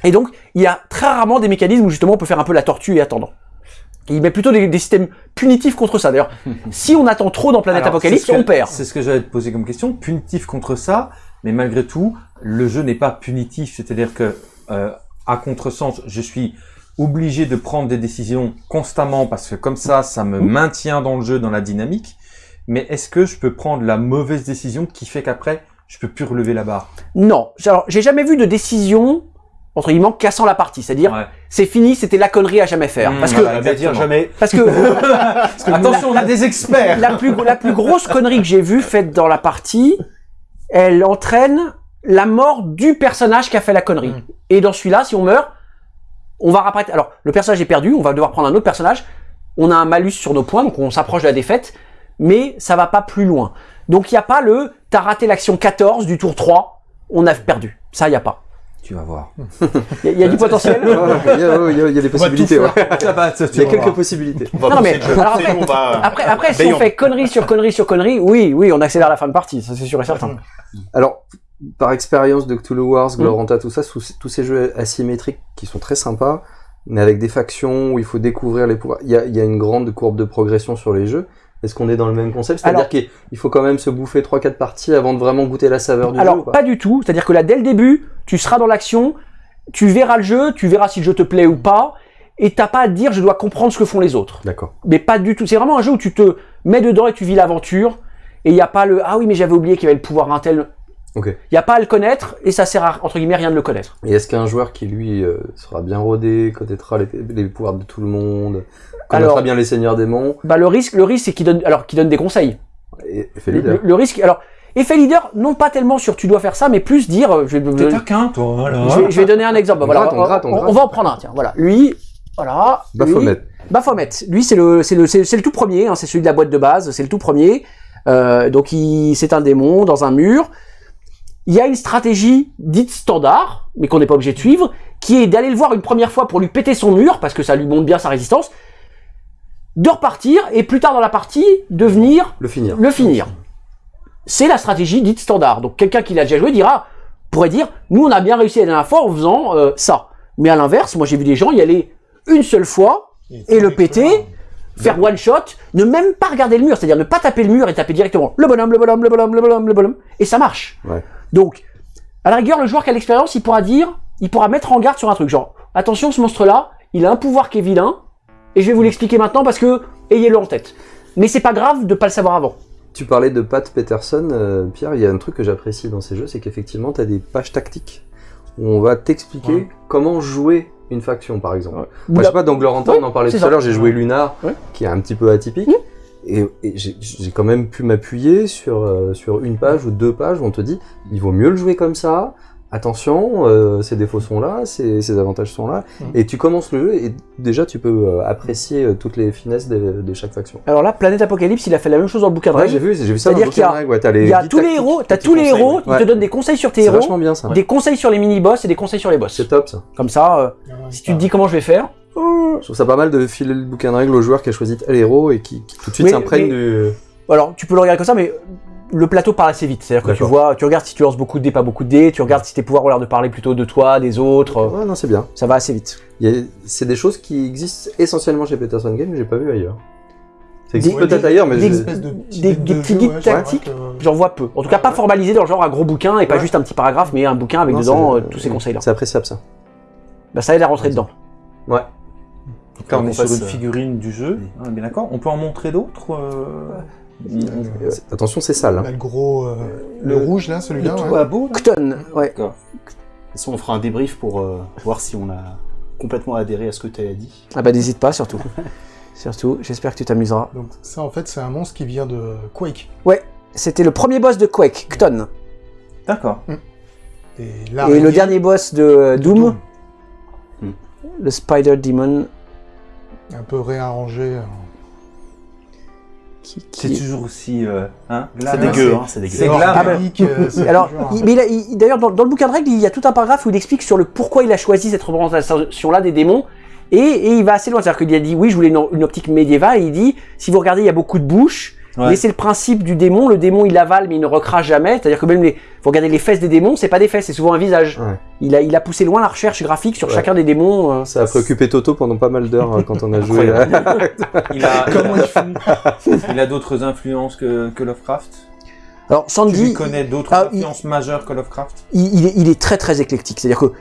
Et donc, il y a très rarement des mécanismes où justement on peut faire un peu la tortue et attendre. Il met plutôt des, des systèmes punitifs contre ça. D'ailleurs, si on attend trop dans Planète Alors, Apocalypse, que- on perd. C'est ce que j'allais te poser comme question. Punitif contre ça, mais malgré tout, le jeu n'est pas punitif, c'est-à-dire que euh, à contresens, je suis obligé de prendre des décisions constamment parce que comme ça, ça me maintient dans le jeu, dans la dynamique. Mais est-ce que je peux prendre la mauvaise décision qui fait qu'après, je peux plus relever la barre? Non. Alors, j'ai jamais vu de décision, entre guillemets, cassant la partie. C'est-à dire, Ouais. c'est fini, c'était la connerie à jamais faire. Mmh, parce que, voilà. Dire jamais. parce que Attention, on a des experts la plus, la plus grosse connerie que j'ai vue faite dans la partie, elle entraîne la mort du personnage qui a fait la connerie. Mm. Et dans celui-là, si on meurt, on va rapparaître. Alors, le personnage est perdu, on va devoir prendre un autre personnage. On a un malus sur nos points, donc on s'approche de la défaite, mais ça va pas plus loin. Donc il n'y a pas le t'as raté l'action 14 du tour 3, on a perdu. Ça, il n'y a pas. Tu vas voir. Il y, a- il y a du potentiel? Il y, a- ouais, il y a- il y a des possibilités. ouais. Ça, tu Il y a quelques voir. possibilités. On va Non, pousser mais- le jeu. alors C'est après- bon, on va- Après, après si on fait connerie sur connerie sur connerie, oui, oui, on accélère la fin de partie, ça c'est sûr et certain. Alors, par expérience de Cthulhu Wars, Mm. Gloranta, tout ça, sous- tous ces jeux asymétriques qui sont très sympas, mais avec des factions où il faut découvrir les pouvoirs, il y a, il y a une grande courbe de progression sur les jeux. Est-ce qu'on est dans le même concept? C'est-à-dire qu'il il faut quand même se bouffer 3-4 parties avant de vraiment goûter la saveur du jeu Alors, pas du tout. C'est-à-dire que là, dès le début, tu seras dans l'action, tu verras le jeu, tu verras si le jeu te plaît ou pas, et t'as pas à te dire je dois comprendre ce que font les autres. D'accord. Mais pas du tout. C'est vraiment un jeu où tu te mets dedans et tu vis l'aventure, et il n'y a pas le ah oui, mais j'avais oublié qu'il y avait le pouvoir un tel. Ok. Il n'y a pas à le connaître, et ça sert à, entre guillemets, rien de le connaître. Et est-ce qu'un joueur qui, lui, euh, sera bien rodé, connaîtra les, les pouvoirs de tout le monde, connaîtra Alors- bien les seigneurs démons, Bah, le risque, le risque, c'est qu'il donne, alors, qu'il donne des conseils. et, et fait Le, leader le risque, alors, effet leader, non pas tellement sur tu dois faire ça, mais plus dire, euh, je vais, T'es taquin, toi, voilà. je vais, je vais donner un exemple. On voilà, gratte, on gratte, on on, gratte. on va en prendre un, tiens, voilà. Lui, voilà. lui- Baphomet. Baphomet. Lui, c'est le, c'est le, c'est c'est le tout premier. Hein, c'est celui de la boîte de base. C'est le tout premier. Euh, donc, il, c'est un démon dans un mur. Il y a une stratégie dite standard, mais qu'on n'est pas obligé de suivre, qui est d'aller le voir une première fois pour lui péter son mur, parce que ça lui montre bien sa résistance, de repartir et plus tard dans la partie de venir Le finir. le finir. C'est la stratégie dite standard. Donc quelqu'un qui l'a déjà joué dira, pourrait dire, nous on a bien réussi la dernière fois en faisant euh, ça. Mais à l'inverse, moi j'ai vu des gens y aller une seule fois, Et le péter faire one shot, ne même pas regarder le mur, c'est-à-dire ne pas taper le mur et taper directement le bonhomme, le bonhomme, le bonhomme, le bonhomme, le bonhomme, et ça marche. Ouais. Donc, à la rigueur, le joueur qui a l'expérience, il pourra dire, il pourra mettre en garde sur un truc, genre, attention, ce monstre-là, il a un pouvoir qui est vilain, et je vais vous l'expliquer maintenant parce que, ayez-le en tête. Mais c'est pas grave de pas le savoir avant. Tu parlais de Pat Peterson, euh, Pierre, il y a un truc que j'apprécie dans ces jeux, c'est qu'effectivement, tu as des pages tactiques où on va t'expliquer Ouais. comment jouer une faction, par exemple. Ouais. Moi, je sais pas, dans Gloranta, Ouais, on en parlait tout à l'heure, j'ai joué Lunar, Ouais. qui est un petit peu atypique, et, et j'ai j'ai quand même pu m'appuyer sur, euh, sur une page ou deux pages où on te dit, il vaut mieux le jouer comme ça, attention, euh, ces défauts sont là, ces, ces avantages sont là, Mhm. et tu commences le jeu, et déjà, tu peux euh, apprécier euh, toutes les finesses de, de chaque faction. Alors là, Planète Apocalypse, il a fait la même chose dans le bouquin de Ouais, règles. j'ai vu, j'ai vu ça dans C'est-à-dire le qu'il y a- bouquin de règles, ouais, t'as les Il y a tous les héros, t'as tous les héros, ouais. ils te donnent des conseils sur tes C'est héros, vachement bien ça. des conseils sur les mini-boss et des conseils sur les boss. C'est top ça. Comme ça, euh, si tu te dis comment je vais faire, Je trouve ça pas mal de filer le bouquin de règles au joueur qui a choisi tel héros et qui, qui tout de suite s'imprègne mais- du. alors tu peux le regarder comme ça, mais le plateau parle assez vite. C'est-à-dire que tu vois, tu regardes si tu lances beaucoup de dés, pas beaucoup de dés, tu regardes si tes pouvoirs ont l'air de parler plutôt de toi, des autres, euh, Ouais, non, c'est bien. ça va assez vite. C'est des choses qui existent essentiellement chez Peterson Game que j'ai pas vu ailleurs. Ça existe peut-être ailleurs, mais des- je- espèces de petits des- guides des de petits jeu, guides ouais, c'est vrai tactiques. que- J'en vois peu. En tout cas, pas formalisé dans le genre un gros bouquin et pas Ouais. juste un petit paragraphe, mais un bouquin avec Non, dedans euh, tous ces conseils-là. c'est appréciable ça. Bah, ça aide à rentrer dedans. Ouais. Là, on Faut est sur une euh, figurine du jeu. On est bien d'accord. On peut en montrer d'autres euh, Euh, C'est- Attention, c'est sale. hein. Là, le gros, euh, le, le- rouge là, celui-là. Le ouais. à Cton, ouais. D'accord. Façon, on fera un débrief pour euh, voir si on a complètement adhéré à ce que tu as dit. Ah bah n'hésite pas surtout. surtout, j'espère que tu t'amuseras. Donc ça, en fait, c'est un monstre qui vient de Quake. C'était le premier boss de Quake, Cton. D'accord. Et, Et le dernier boss de euh, Doom, Doom. Le Spider Demon. un peu réarrangé. euh. Qui, C'est toujours aussi. euh, hein, C'est dégueu, hein, c'est dégueu. C'est glam. organique, euh, c'est Alors, toujours un- il- mais il a- il- d'ailleurs, dans, dans le bouquin de règles, il y a tout un paragraphe où il explique sur le pourquoi il a choisi cette représentation-là des démons. Et, et il va assez loin. C'est-à-dire qu'il a dit, oui, je voulais une, une optique médiévale. Et il dit, si vous regardez, il y a beaucoup de bouches. Ouais. Mais c'est le principe du démon. Le démon, il avale, mais il ne recrache jamais. C'est-à-dire que même les, vous regardez les fesses des démons, c'est pas des fesses, c'est souvent un visage. Ouais. Il, a, il a poussé loin la recherche graphique sur Ouais. chacun des démons. euh. Ça a préoccupé Toto pendant pas mal d'heures euh, quand on a joué. Incroyable. Il a, il a d'autres influences que, que Lovecraft? Alors Tu Sandy, lui connais d'autres Ah, il- influences majeures que Lovecraft? il, il est, il est très très éclectique. C'est-à-dire que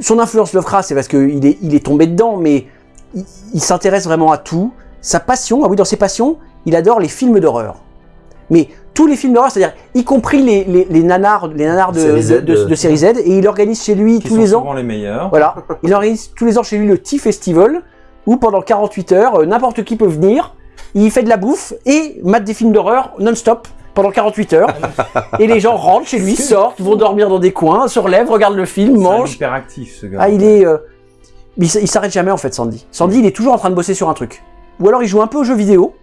son influence Lovecraft, c'est parce qu'il est, il est tombé dedans, mais il, il s'intéresse vraiment à tout. Sa passion, ah oui, dans ses passions, il adore les films d'horreur. Mais tous les films d'horreur, c'est-à-dire y compris les, les, les nanars, les nanars de, Série Z, de, de- euh. de série Z, et il organise chez lui tous les ans. les meilleurs. Voilà, il organise tous les ans chez lui le Tea Festival, où pendant 48 heures, euh, n'importe qui peut venir, il fait de la bouffe et mate des films d'horreur non-stop pendant 48 heures. et les gens rentrent chez lui, sortent, vont dormir dans des coins, se relèvent, regardent le film, C'est mangent. hyperactif, ce gars. Ah, il est... euh, il s'arrête jamais en fait, Sandy. Sandy, il est toujours en train de bosser sur un truc. Ou alors il joue un peu aux jeux vidéo.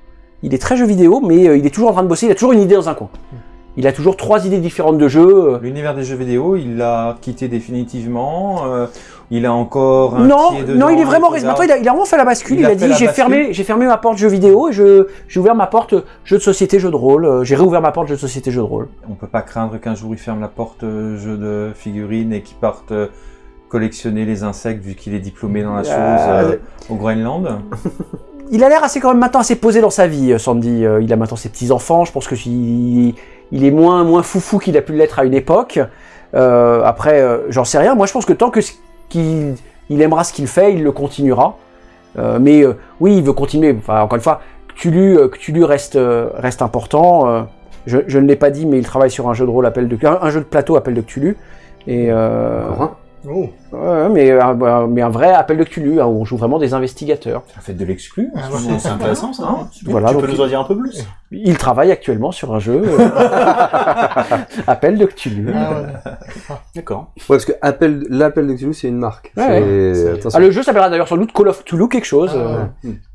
Il est très jeu vidéo, mais euh, il est toujours en train de bosser, il a toujours une idée dans un coin. Il a toujours trois idées différentes de jeux. euh, L'univers des jeux vidéo, il l'a quitté définitivement. euh, il a encore un Non, pied non, il est vraiment maintenant, il a, il a vraiment fait la bascule. Il Il, a dit j'ai fermé, j'ai fermé ma porte jeux vidéo et je, j'ai ouvert ma porte jeux de société, jeux de rôle. J'ai réouvert ma porte jeux de société, jeux de rôle. On peut pas craindre qu'un jour il ferme la porte jeu de figurines et qu'il parte collectionner les insectes vu qu'il est diplômé dans la chose euh, au Groenland. Il a l'air assez quand même maintenant assez posé dans sa vie, euh, Sandy. Euh, Il a maintenant ses petits enfants. Je pense que il, il est moins moins foufou qu'il a pu l'être à une époque. Euh, après, euh, j'en sais rien. Moi, je pense que tant que qu'il il aimera ce qu'il fait, il le continuera. Euh, mais euh, oui, il veut continuer. Enfin, encore une fois, Cthulhu, euh, Cthulhu reste euh, reste important. Euh, je, je ne l'ai pas dit, mais il travaille sur un jeu de rôle appel de un, un jeu de plateau appel de Cthulhu. Et euh, Oh, ouais, mais, un- mais un vrai appel de Cthulhu, hein, où on joue vraiment des investigateurs. Ça fait de l'exclu. Ah, ouais. moment. C'est intéressant ça. hein Voilà, tu donc peux nous en dire un peu plus Il travaille actuellement sur un jeu. euh, Appel de Cthulhu. ah ouais. D'accord. Ouais, parce que appel, l'appel de Cthulhu, c'est une marque. Ah, le jeu s'appellera d'ailleurs sans doute Call of Cthulhu quelque chose. Ah, euh.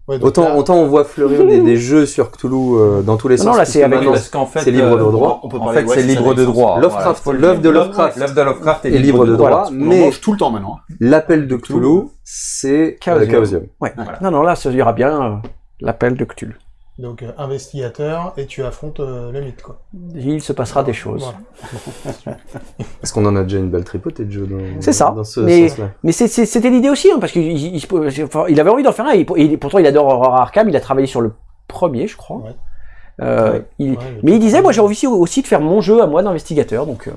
ouais. Donc Autant, là- autant on voit fleurir des, des jeux sur Cthulhu euh, dans tous les Non, sens. là, puisque c'est avec- Parce qu'en fait, c'est libre de euh, droit. On peut En fait, c'est libre de droit. Voilà, l'œuvre de Lovecraft. L'œuvre de Lovecraft est, libre de droit, mais tout le temps maintenant. hein. l'appel de Cthulhu, c'est Chaosium. Chaosium. Ouais. Voilà. Non, non, là, ça ira bien euh, l'appel de Cthulhu. Donc euh, investigateur et tu affrontes euh, le mythe quoi. Il se passera des choses. Voilà. Parce qu'on en a déjà une belle tripotée de jeux dans, C'est ça. dans ce Mais- sens-là. Mais c'est- c'est- c'était l'idée aussi, hein, parce qu'il il, il se- enfin, il avait envie d'en faire un, et, et pourtant il adore Horror Arkham, il a travaillé sur le premier, je crois. Ouais. Euh, Ouais. il- Ouais, le mais il disait, moi j'ai envie aussi, aussi de faire mon jeu à moi d'investigateur, donc euh,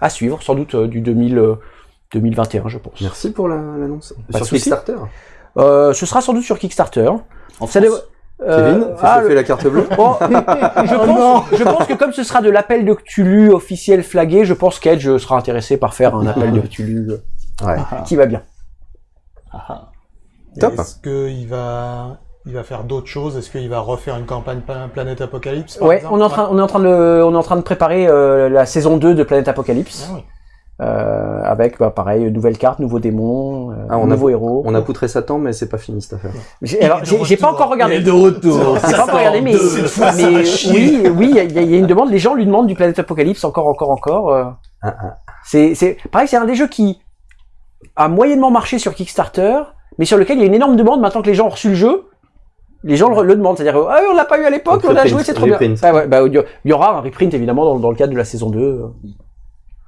à suivre, sans doute euh, du 2000, euh, 2021, je pense. Merci pour la- l'annonce. Sur. Kickstarter. Euh, ce sera sans doute sur Kickstarter. En Ça France. euh, Kevin, fais ah, le- la carte bleue. Bon, je, pense, je pense que comme ce sera de l'appel de Cthulhu officiel flagué, je pense qu'Edge sera intéressé par faire un appel de Cthulhu euh, Ouais. qui va bien. Top. Est-ce qu'il va, il va faire d'autres choses? Est-ce qu'il va refaire une campagne Pla- Planète Apocalypse Ouais, on est en train, on est en train de, on est en train de préparer euh, la saison 2 de Planète Apocalypse, Ah oui. Euh, avec, bah, pareil, nouvelle carte, nouveaux démons, euh, Ah, on a- nouveaux héros. On a poutré Satan, mais c'est pas fini cette affaire. J'ai, alors, Il est pas encore regardé. de retour. J'ai pas encore regardé, mais, mais oui, oui, il y, a- il y a une demande. Les gens lui demandent du Planète Apocalypse encore, encore, encore. euh. Ah, ah. C'est, c'est, pareil, c'est un des jeux qui a moyennement marché sur Kickstarter, mais sur lequel il y a une énorme demande maintenant que les gens ont reçu le jeu. Les gens le, le demandent, c'est-à-dire, ah, on l'a pas eu à l'époque, on a reprint, joué, c'est trop bien. reprint. Ah ouais, bah, il y aura un reprint évidemment dans, dans le cadre de la saison 2.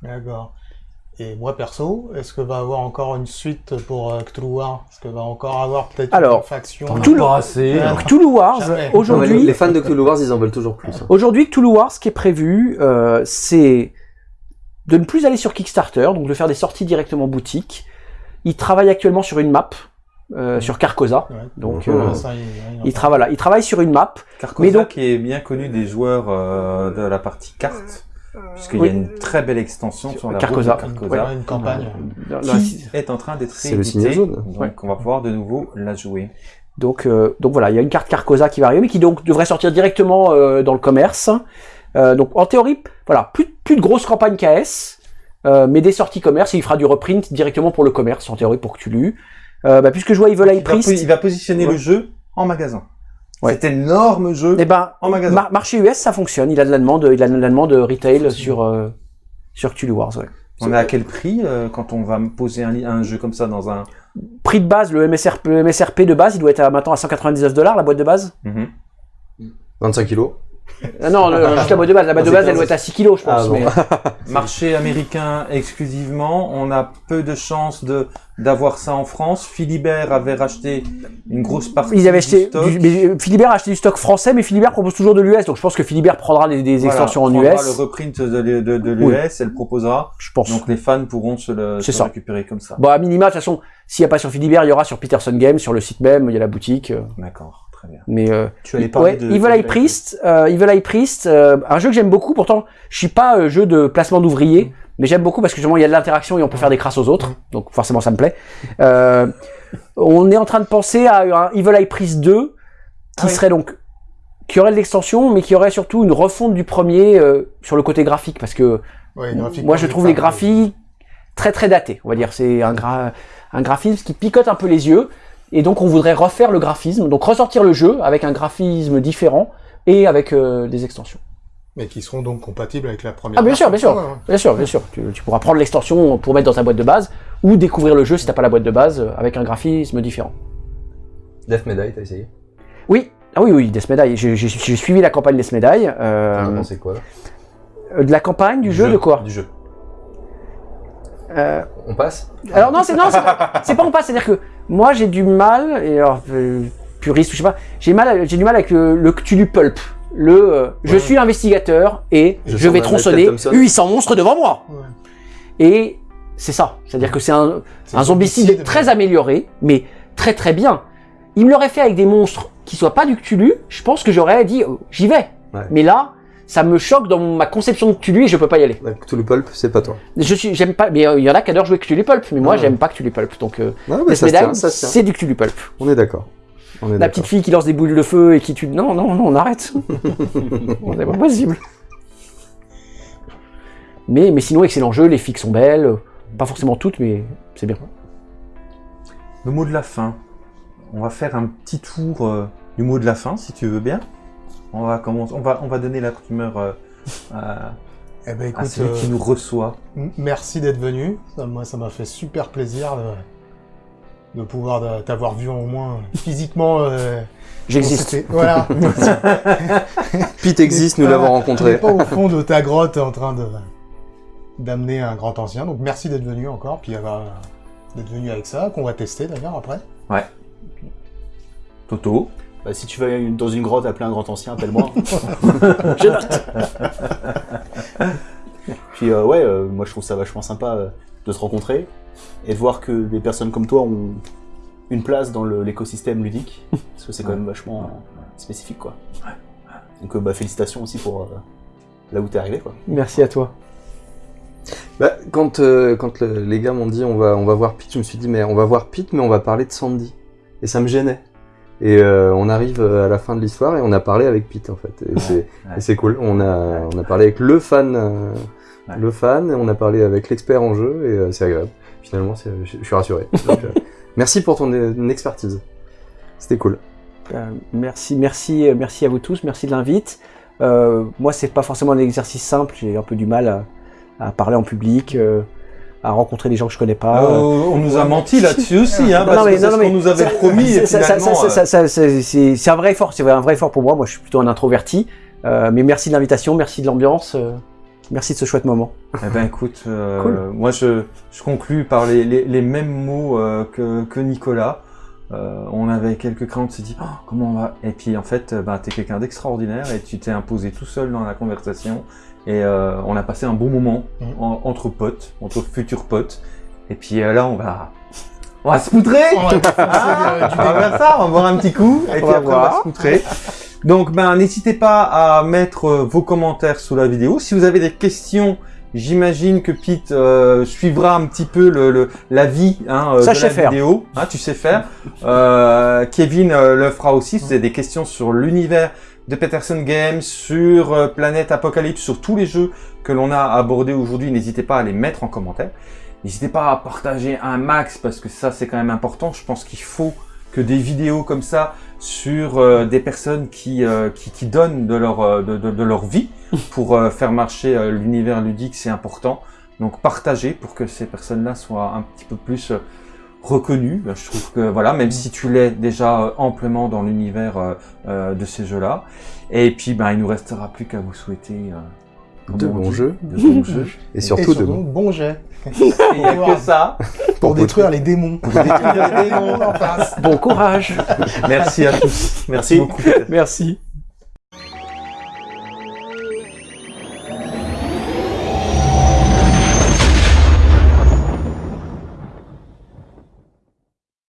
D'accord. Et moi perso, est-ce que va avoir encore une suite pour euh, Cthulhu War? Est-ce que va encore avoir peut-être Alors, une faction le- pas assez. Cthulhu Wars, Jamais. Les- aujourd'hui, les fans de Cthulhu Wars, ils en veulent toujours plus. hein. Aujourd'hui, Cthulhu Wars, ce qui est prévu, euh, c'est de ne plus aller sur Kickstarter, donc de faire des sorties directement boutique. Il travaille actuellement sur une map, euh, sur Carcosa. Ouais. Donc, euh, ça, il, il en il, travaille, voilà, il travaille sur une map. Carcosa, Mais donc- qui est bien connu des joueurs euh, de la partie carte, puisqu'il Oui. y a une très belle extension sur la Carcosa. route de. Carcosa, Ouais, une campagne. Qui est en train d'être rééditée, donc Ouais. on va pouvoir de nouveau la jouer. Donc, euh, donc voilà, il y a une carte Carcosa qui va arriver, mais qui donc devrait sortir directement euh, dans le commerce. Euh, donc en théorie, voilà, plus, plus de grosses campagnes KS, euh, mais des sorties commerce, et il fera du reprint directement pour le commerce, en théorie pour Cthulhu. Euh, bah, puisque je vois Evil Eye il, va, Priest, il va positionner Ouais. le jeu en magasin. Ouais. Cet énorme jeu eh ben, en magasin. Mar- marché US, ça fonctionne. Il a de la demande, il a de la demande retail sur euh, sur Cthulhu Wars. ouais. On est à quel prix euh, quand on va me poser un, jeu comme ça dans un... Prix de base, le MSRP, le MSRP de base, il doit être à, maintenant à 199 dollars la boîte de base. Mhm. 25 kilos. Ah non, le- juste la boîte de base. La boîte de base, elle doit être à 6 kilos, je pense. Ah bon. mais- Marché américain exclusivement, on a peu de chances de d'avoir ça en France. Philibert avait racheté une grosse partie Ils avaient du acheté. stock. Du, mais euh, Philibert a acheté du stock français, mais Philibert propose toujours de l'US, donc je pense que Philibert prendra des, des Voilà, extensions en prendra US. le reprint de, de, de, de l'US, Oui. elle proposera. Je pense. Donc les fans pourront se le C'est se ça. récupérer comme ça. Bon, à minima, de toute façon, s'il n'y a pas sur Philibert, il y aura sur Peterson Games, sur le site même, il y a la boutique. euh, D'accord, très bien. Mais euh, Tu allais parler ouais, de... Evil Eye Priest, euh, Evil Eye Priest, euh, un jeu que j'aime beaucoup. Pourtant, je suis pas euh, jeu de placement d'ouvriers, mais j'aime beaucoup parce que justement il y a de l'interaction et on peut faire des crasses aux autres. Donc forcément, ça me plaît. On est en train de penser à un Evil Eye Priest 2 qui Ah oui. serait donc qui aurait de l'extension, mais qui aurait surtout une refonte du premier sur le côté graphique parce que Ouais, moi je trouve les graphiques très très datés. On va dire c'est un gra un graphisme qui picote un peu les yeux et donc on voudrait refaire le graphisme, donc ressortir le jeu avec un graphisme différent et avec euh, des extensions. Mais qui seront donc compatibles avec la première. Ah bien sûr, bien sûr, ouais. bien sûr, bien sûr. Tu, tu pourras prendre l'extension pour mettre dans ta boîte de base ou découvrir le jeu si t'as pas la boîte de base euh, avec un graphisme différent. Death Medai, t'as essayé? Oui, ah oui, oui, Death Medai. J'ai suivi la campagne Death Medai. T'en as Euh, pensé quoi là? euh, de la campagne, du jeu, de quoi? Du jeu. Euh, On passe Alors non, c'est pas, pas en passe. C'est-à-dire que moi j'ai du mal, et alors euh, puriste ou je sais pas, j'ai du mal avec le, le Cthulhu Pulp. Le, euh, je Ouais. suis investigateur et Je vais tronçonner Michael Thompson. 800 monstres devant moi. Ouais. Et c'est ça. C'est-à-dire que c'est un, un zombicide zombicide, très amélioré, mais très très bien. Il me l'aurait fait avec des monstres qui soient pas du Cthulhu, je pense que j'aurais dit oh, j'y vais. Ouais. Mais là, ça me choque dans ma conception de Cthulhu et je peux pas y aller. Ouais, Cthulhu Pulp, c'est pas toi. Je suis, j'aime pas, mais euh, il y en a qui adorent jouer Cthulhu Pulp, mais moi Ouais. j'aime pas Cthulhu Pulp. Donc euh, Non, mais Death ça tient, c'est du Cthulhu Pulp. On est d'accord. On est La petite fille qui lance des boules de feu et qui tue. Non, non, non, on arrête. c'est pas possible. Mais, mais sinon, excellent jeu, les filles sont belles. Pas forcément toutes, mais c'est bien. Le mot de la fin. On va faire un petit tour euh, du mot de la fin, si tu veux bien. On va commencer. On va, on va donner la primeur euh, à, Eh ben à celui qui euh, nous reçoit. merci d'être venu. Ça, moi, ça m'a fait super plaisir de, de pouvoir t'avoir vu au moins physiquement. euh, J'existe. Voilà. Pete existe, nous l'avons On rencontré. pas au fond de ta grotte en train de d'amener un grand ancien. Donc merci d'être venu encore, puis euh, d'être venu avec ça, qu'on va tester d'ailleurs après. Toto. Bah, si tu vas dans une grotte appeler un grand ancien, appelle-moi. Je note. Puis euh, ouais, euh, moi je trouve ça vachement sympa euh, de se rencontrer et de voir que des personnes comme toi ont une place dans l'écosystème ludique. Parce que c'est quand même vachement euh, spécifique quoi. Donc euh, bah, félicitations aussi pour euh, là où t'es arrivé quoi. Merci à toi. Bah, quand euh, quand le- les gars m'ont dit on va on va voir Pete, je me suis dit mais on va voir Pete, mais on va parler de Sandy. Et ça me gênait. Et euh, on arrive à la fin de l'histoire et on a parlé avec Pete en fait. Et c'est ouais. cool. On a on a parlé avec le fan, euh, Ouais. le fan. et On a parlé avec l'expert en jeu et euh, c'est agréable. Finalement, c'est- je, suis rassuré. Donc, euh, merci pour ton euh, expertise. C'était cool. Euh, merci, merci, euh, merci à vous tous. Merci de l'invite. Euh, moi, c'est pas forcément un exercice simple. J'ai un peu du mal à, à parler en public, euh, à rencontrer des gens que je connais pas. Euh, on nous a menti là-dessus aussi, hein, Non, parce non, mais- que non, ce qu'on nous avait ça- promis. euh, c'est un vrai effort, c'est un vrai effort pour moi. Moi, je suis plutôt un introverti. Euh, mais merci de l'invitation, merci de l'ambiance, euh, merci de ce chouette moment. Eh ben écoute, euh, Cool. moi je, je conclus par les, les, les mêmes mots euh, que, que Nicolas. Euh, on avait quelques craintes, on s'est dit Oh, comment on va? Et puis en fait, euh, ben, t'es quelqu'un d'extraordinaire et tu t'es imposé tout seul dans la conversation. Et euh, on a passé un bon moment en- entre potes, entre futurs potes. Et puis euh, là, on va, on va se poutrer. On va faire Ah, du on va faire ça, on va boire un petit coup, et puis va après on va se moutrer. Donc ben n'hésitez pas à mettre euh, vos commentaires sous la vidéo. Si vous avez des questions, j'imagine que Pete euh, suivra un petit peu le, le- la vie hein, euh, Ça, de je la sais faire. vidéo. Hein, tu sais faire. Euh, Kevin euh, le fera aussi. Si vous avez des questions sur l'univers Peterson Games, sur euh, Planète Apocalypse, sur tous les jeux que l'on a abordés aujourd'hui, n'hésitez pas à les mettre en commentaire. N'hésitez pas à partager un max parce que ça c'est quand même important. Je pense qu'il faut que des vidéos comme ça sur euh, des personnes qui, euh, qui, qui donnent de leur, de, leur vie pour faire marcher l'univers ludique, c'est important. Donc partagez pour que ces personnes-là soient un petit peu plus reconnu. Ben, Je trouve que voilà, même si tu l'es déjà euh, amplement dans l'univers euh, euh, de ces jeux-là. Et puis, ben, il nous restera plus qu'à vous souhaiter euh, De on bons jeux. de bons jeux. Et Et surtout de surtout, bon jet. Il n'y a que ça. Pour détruire les démons. Pour détruire les démons. en face. Bon courage Merci à tous. Merci beaucoup. Merci.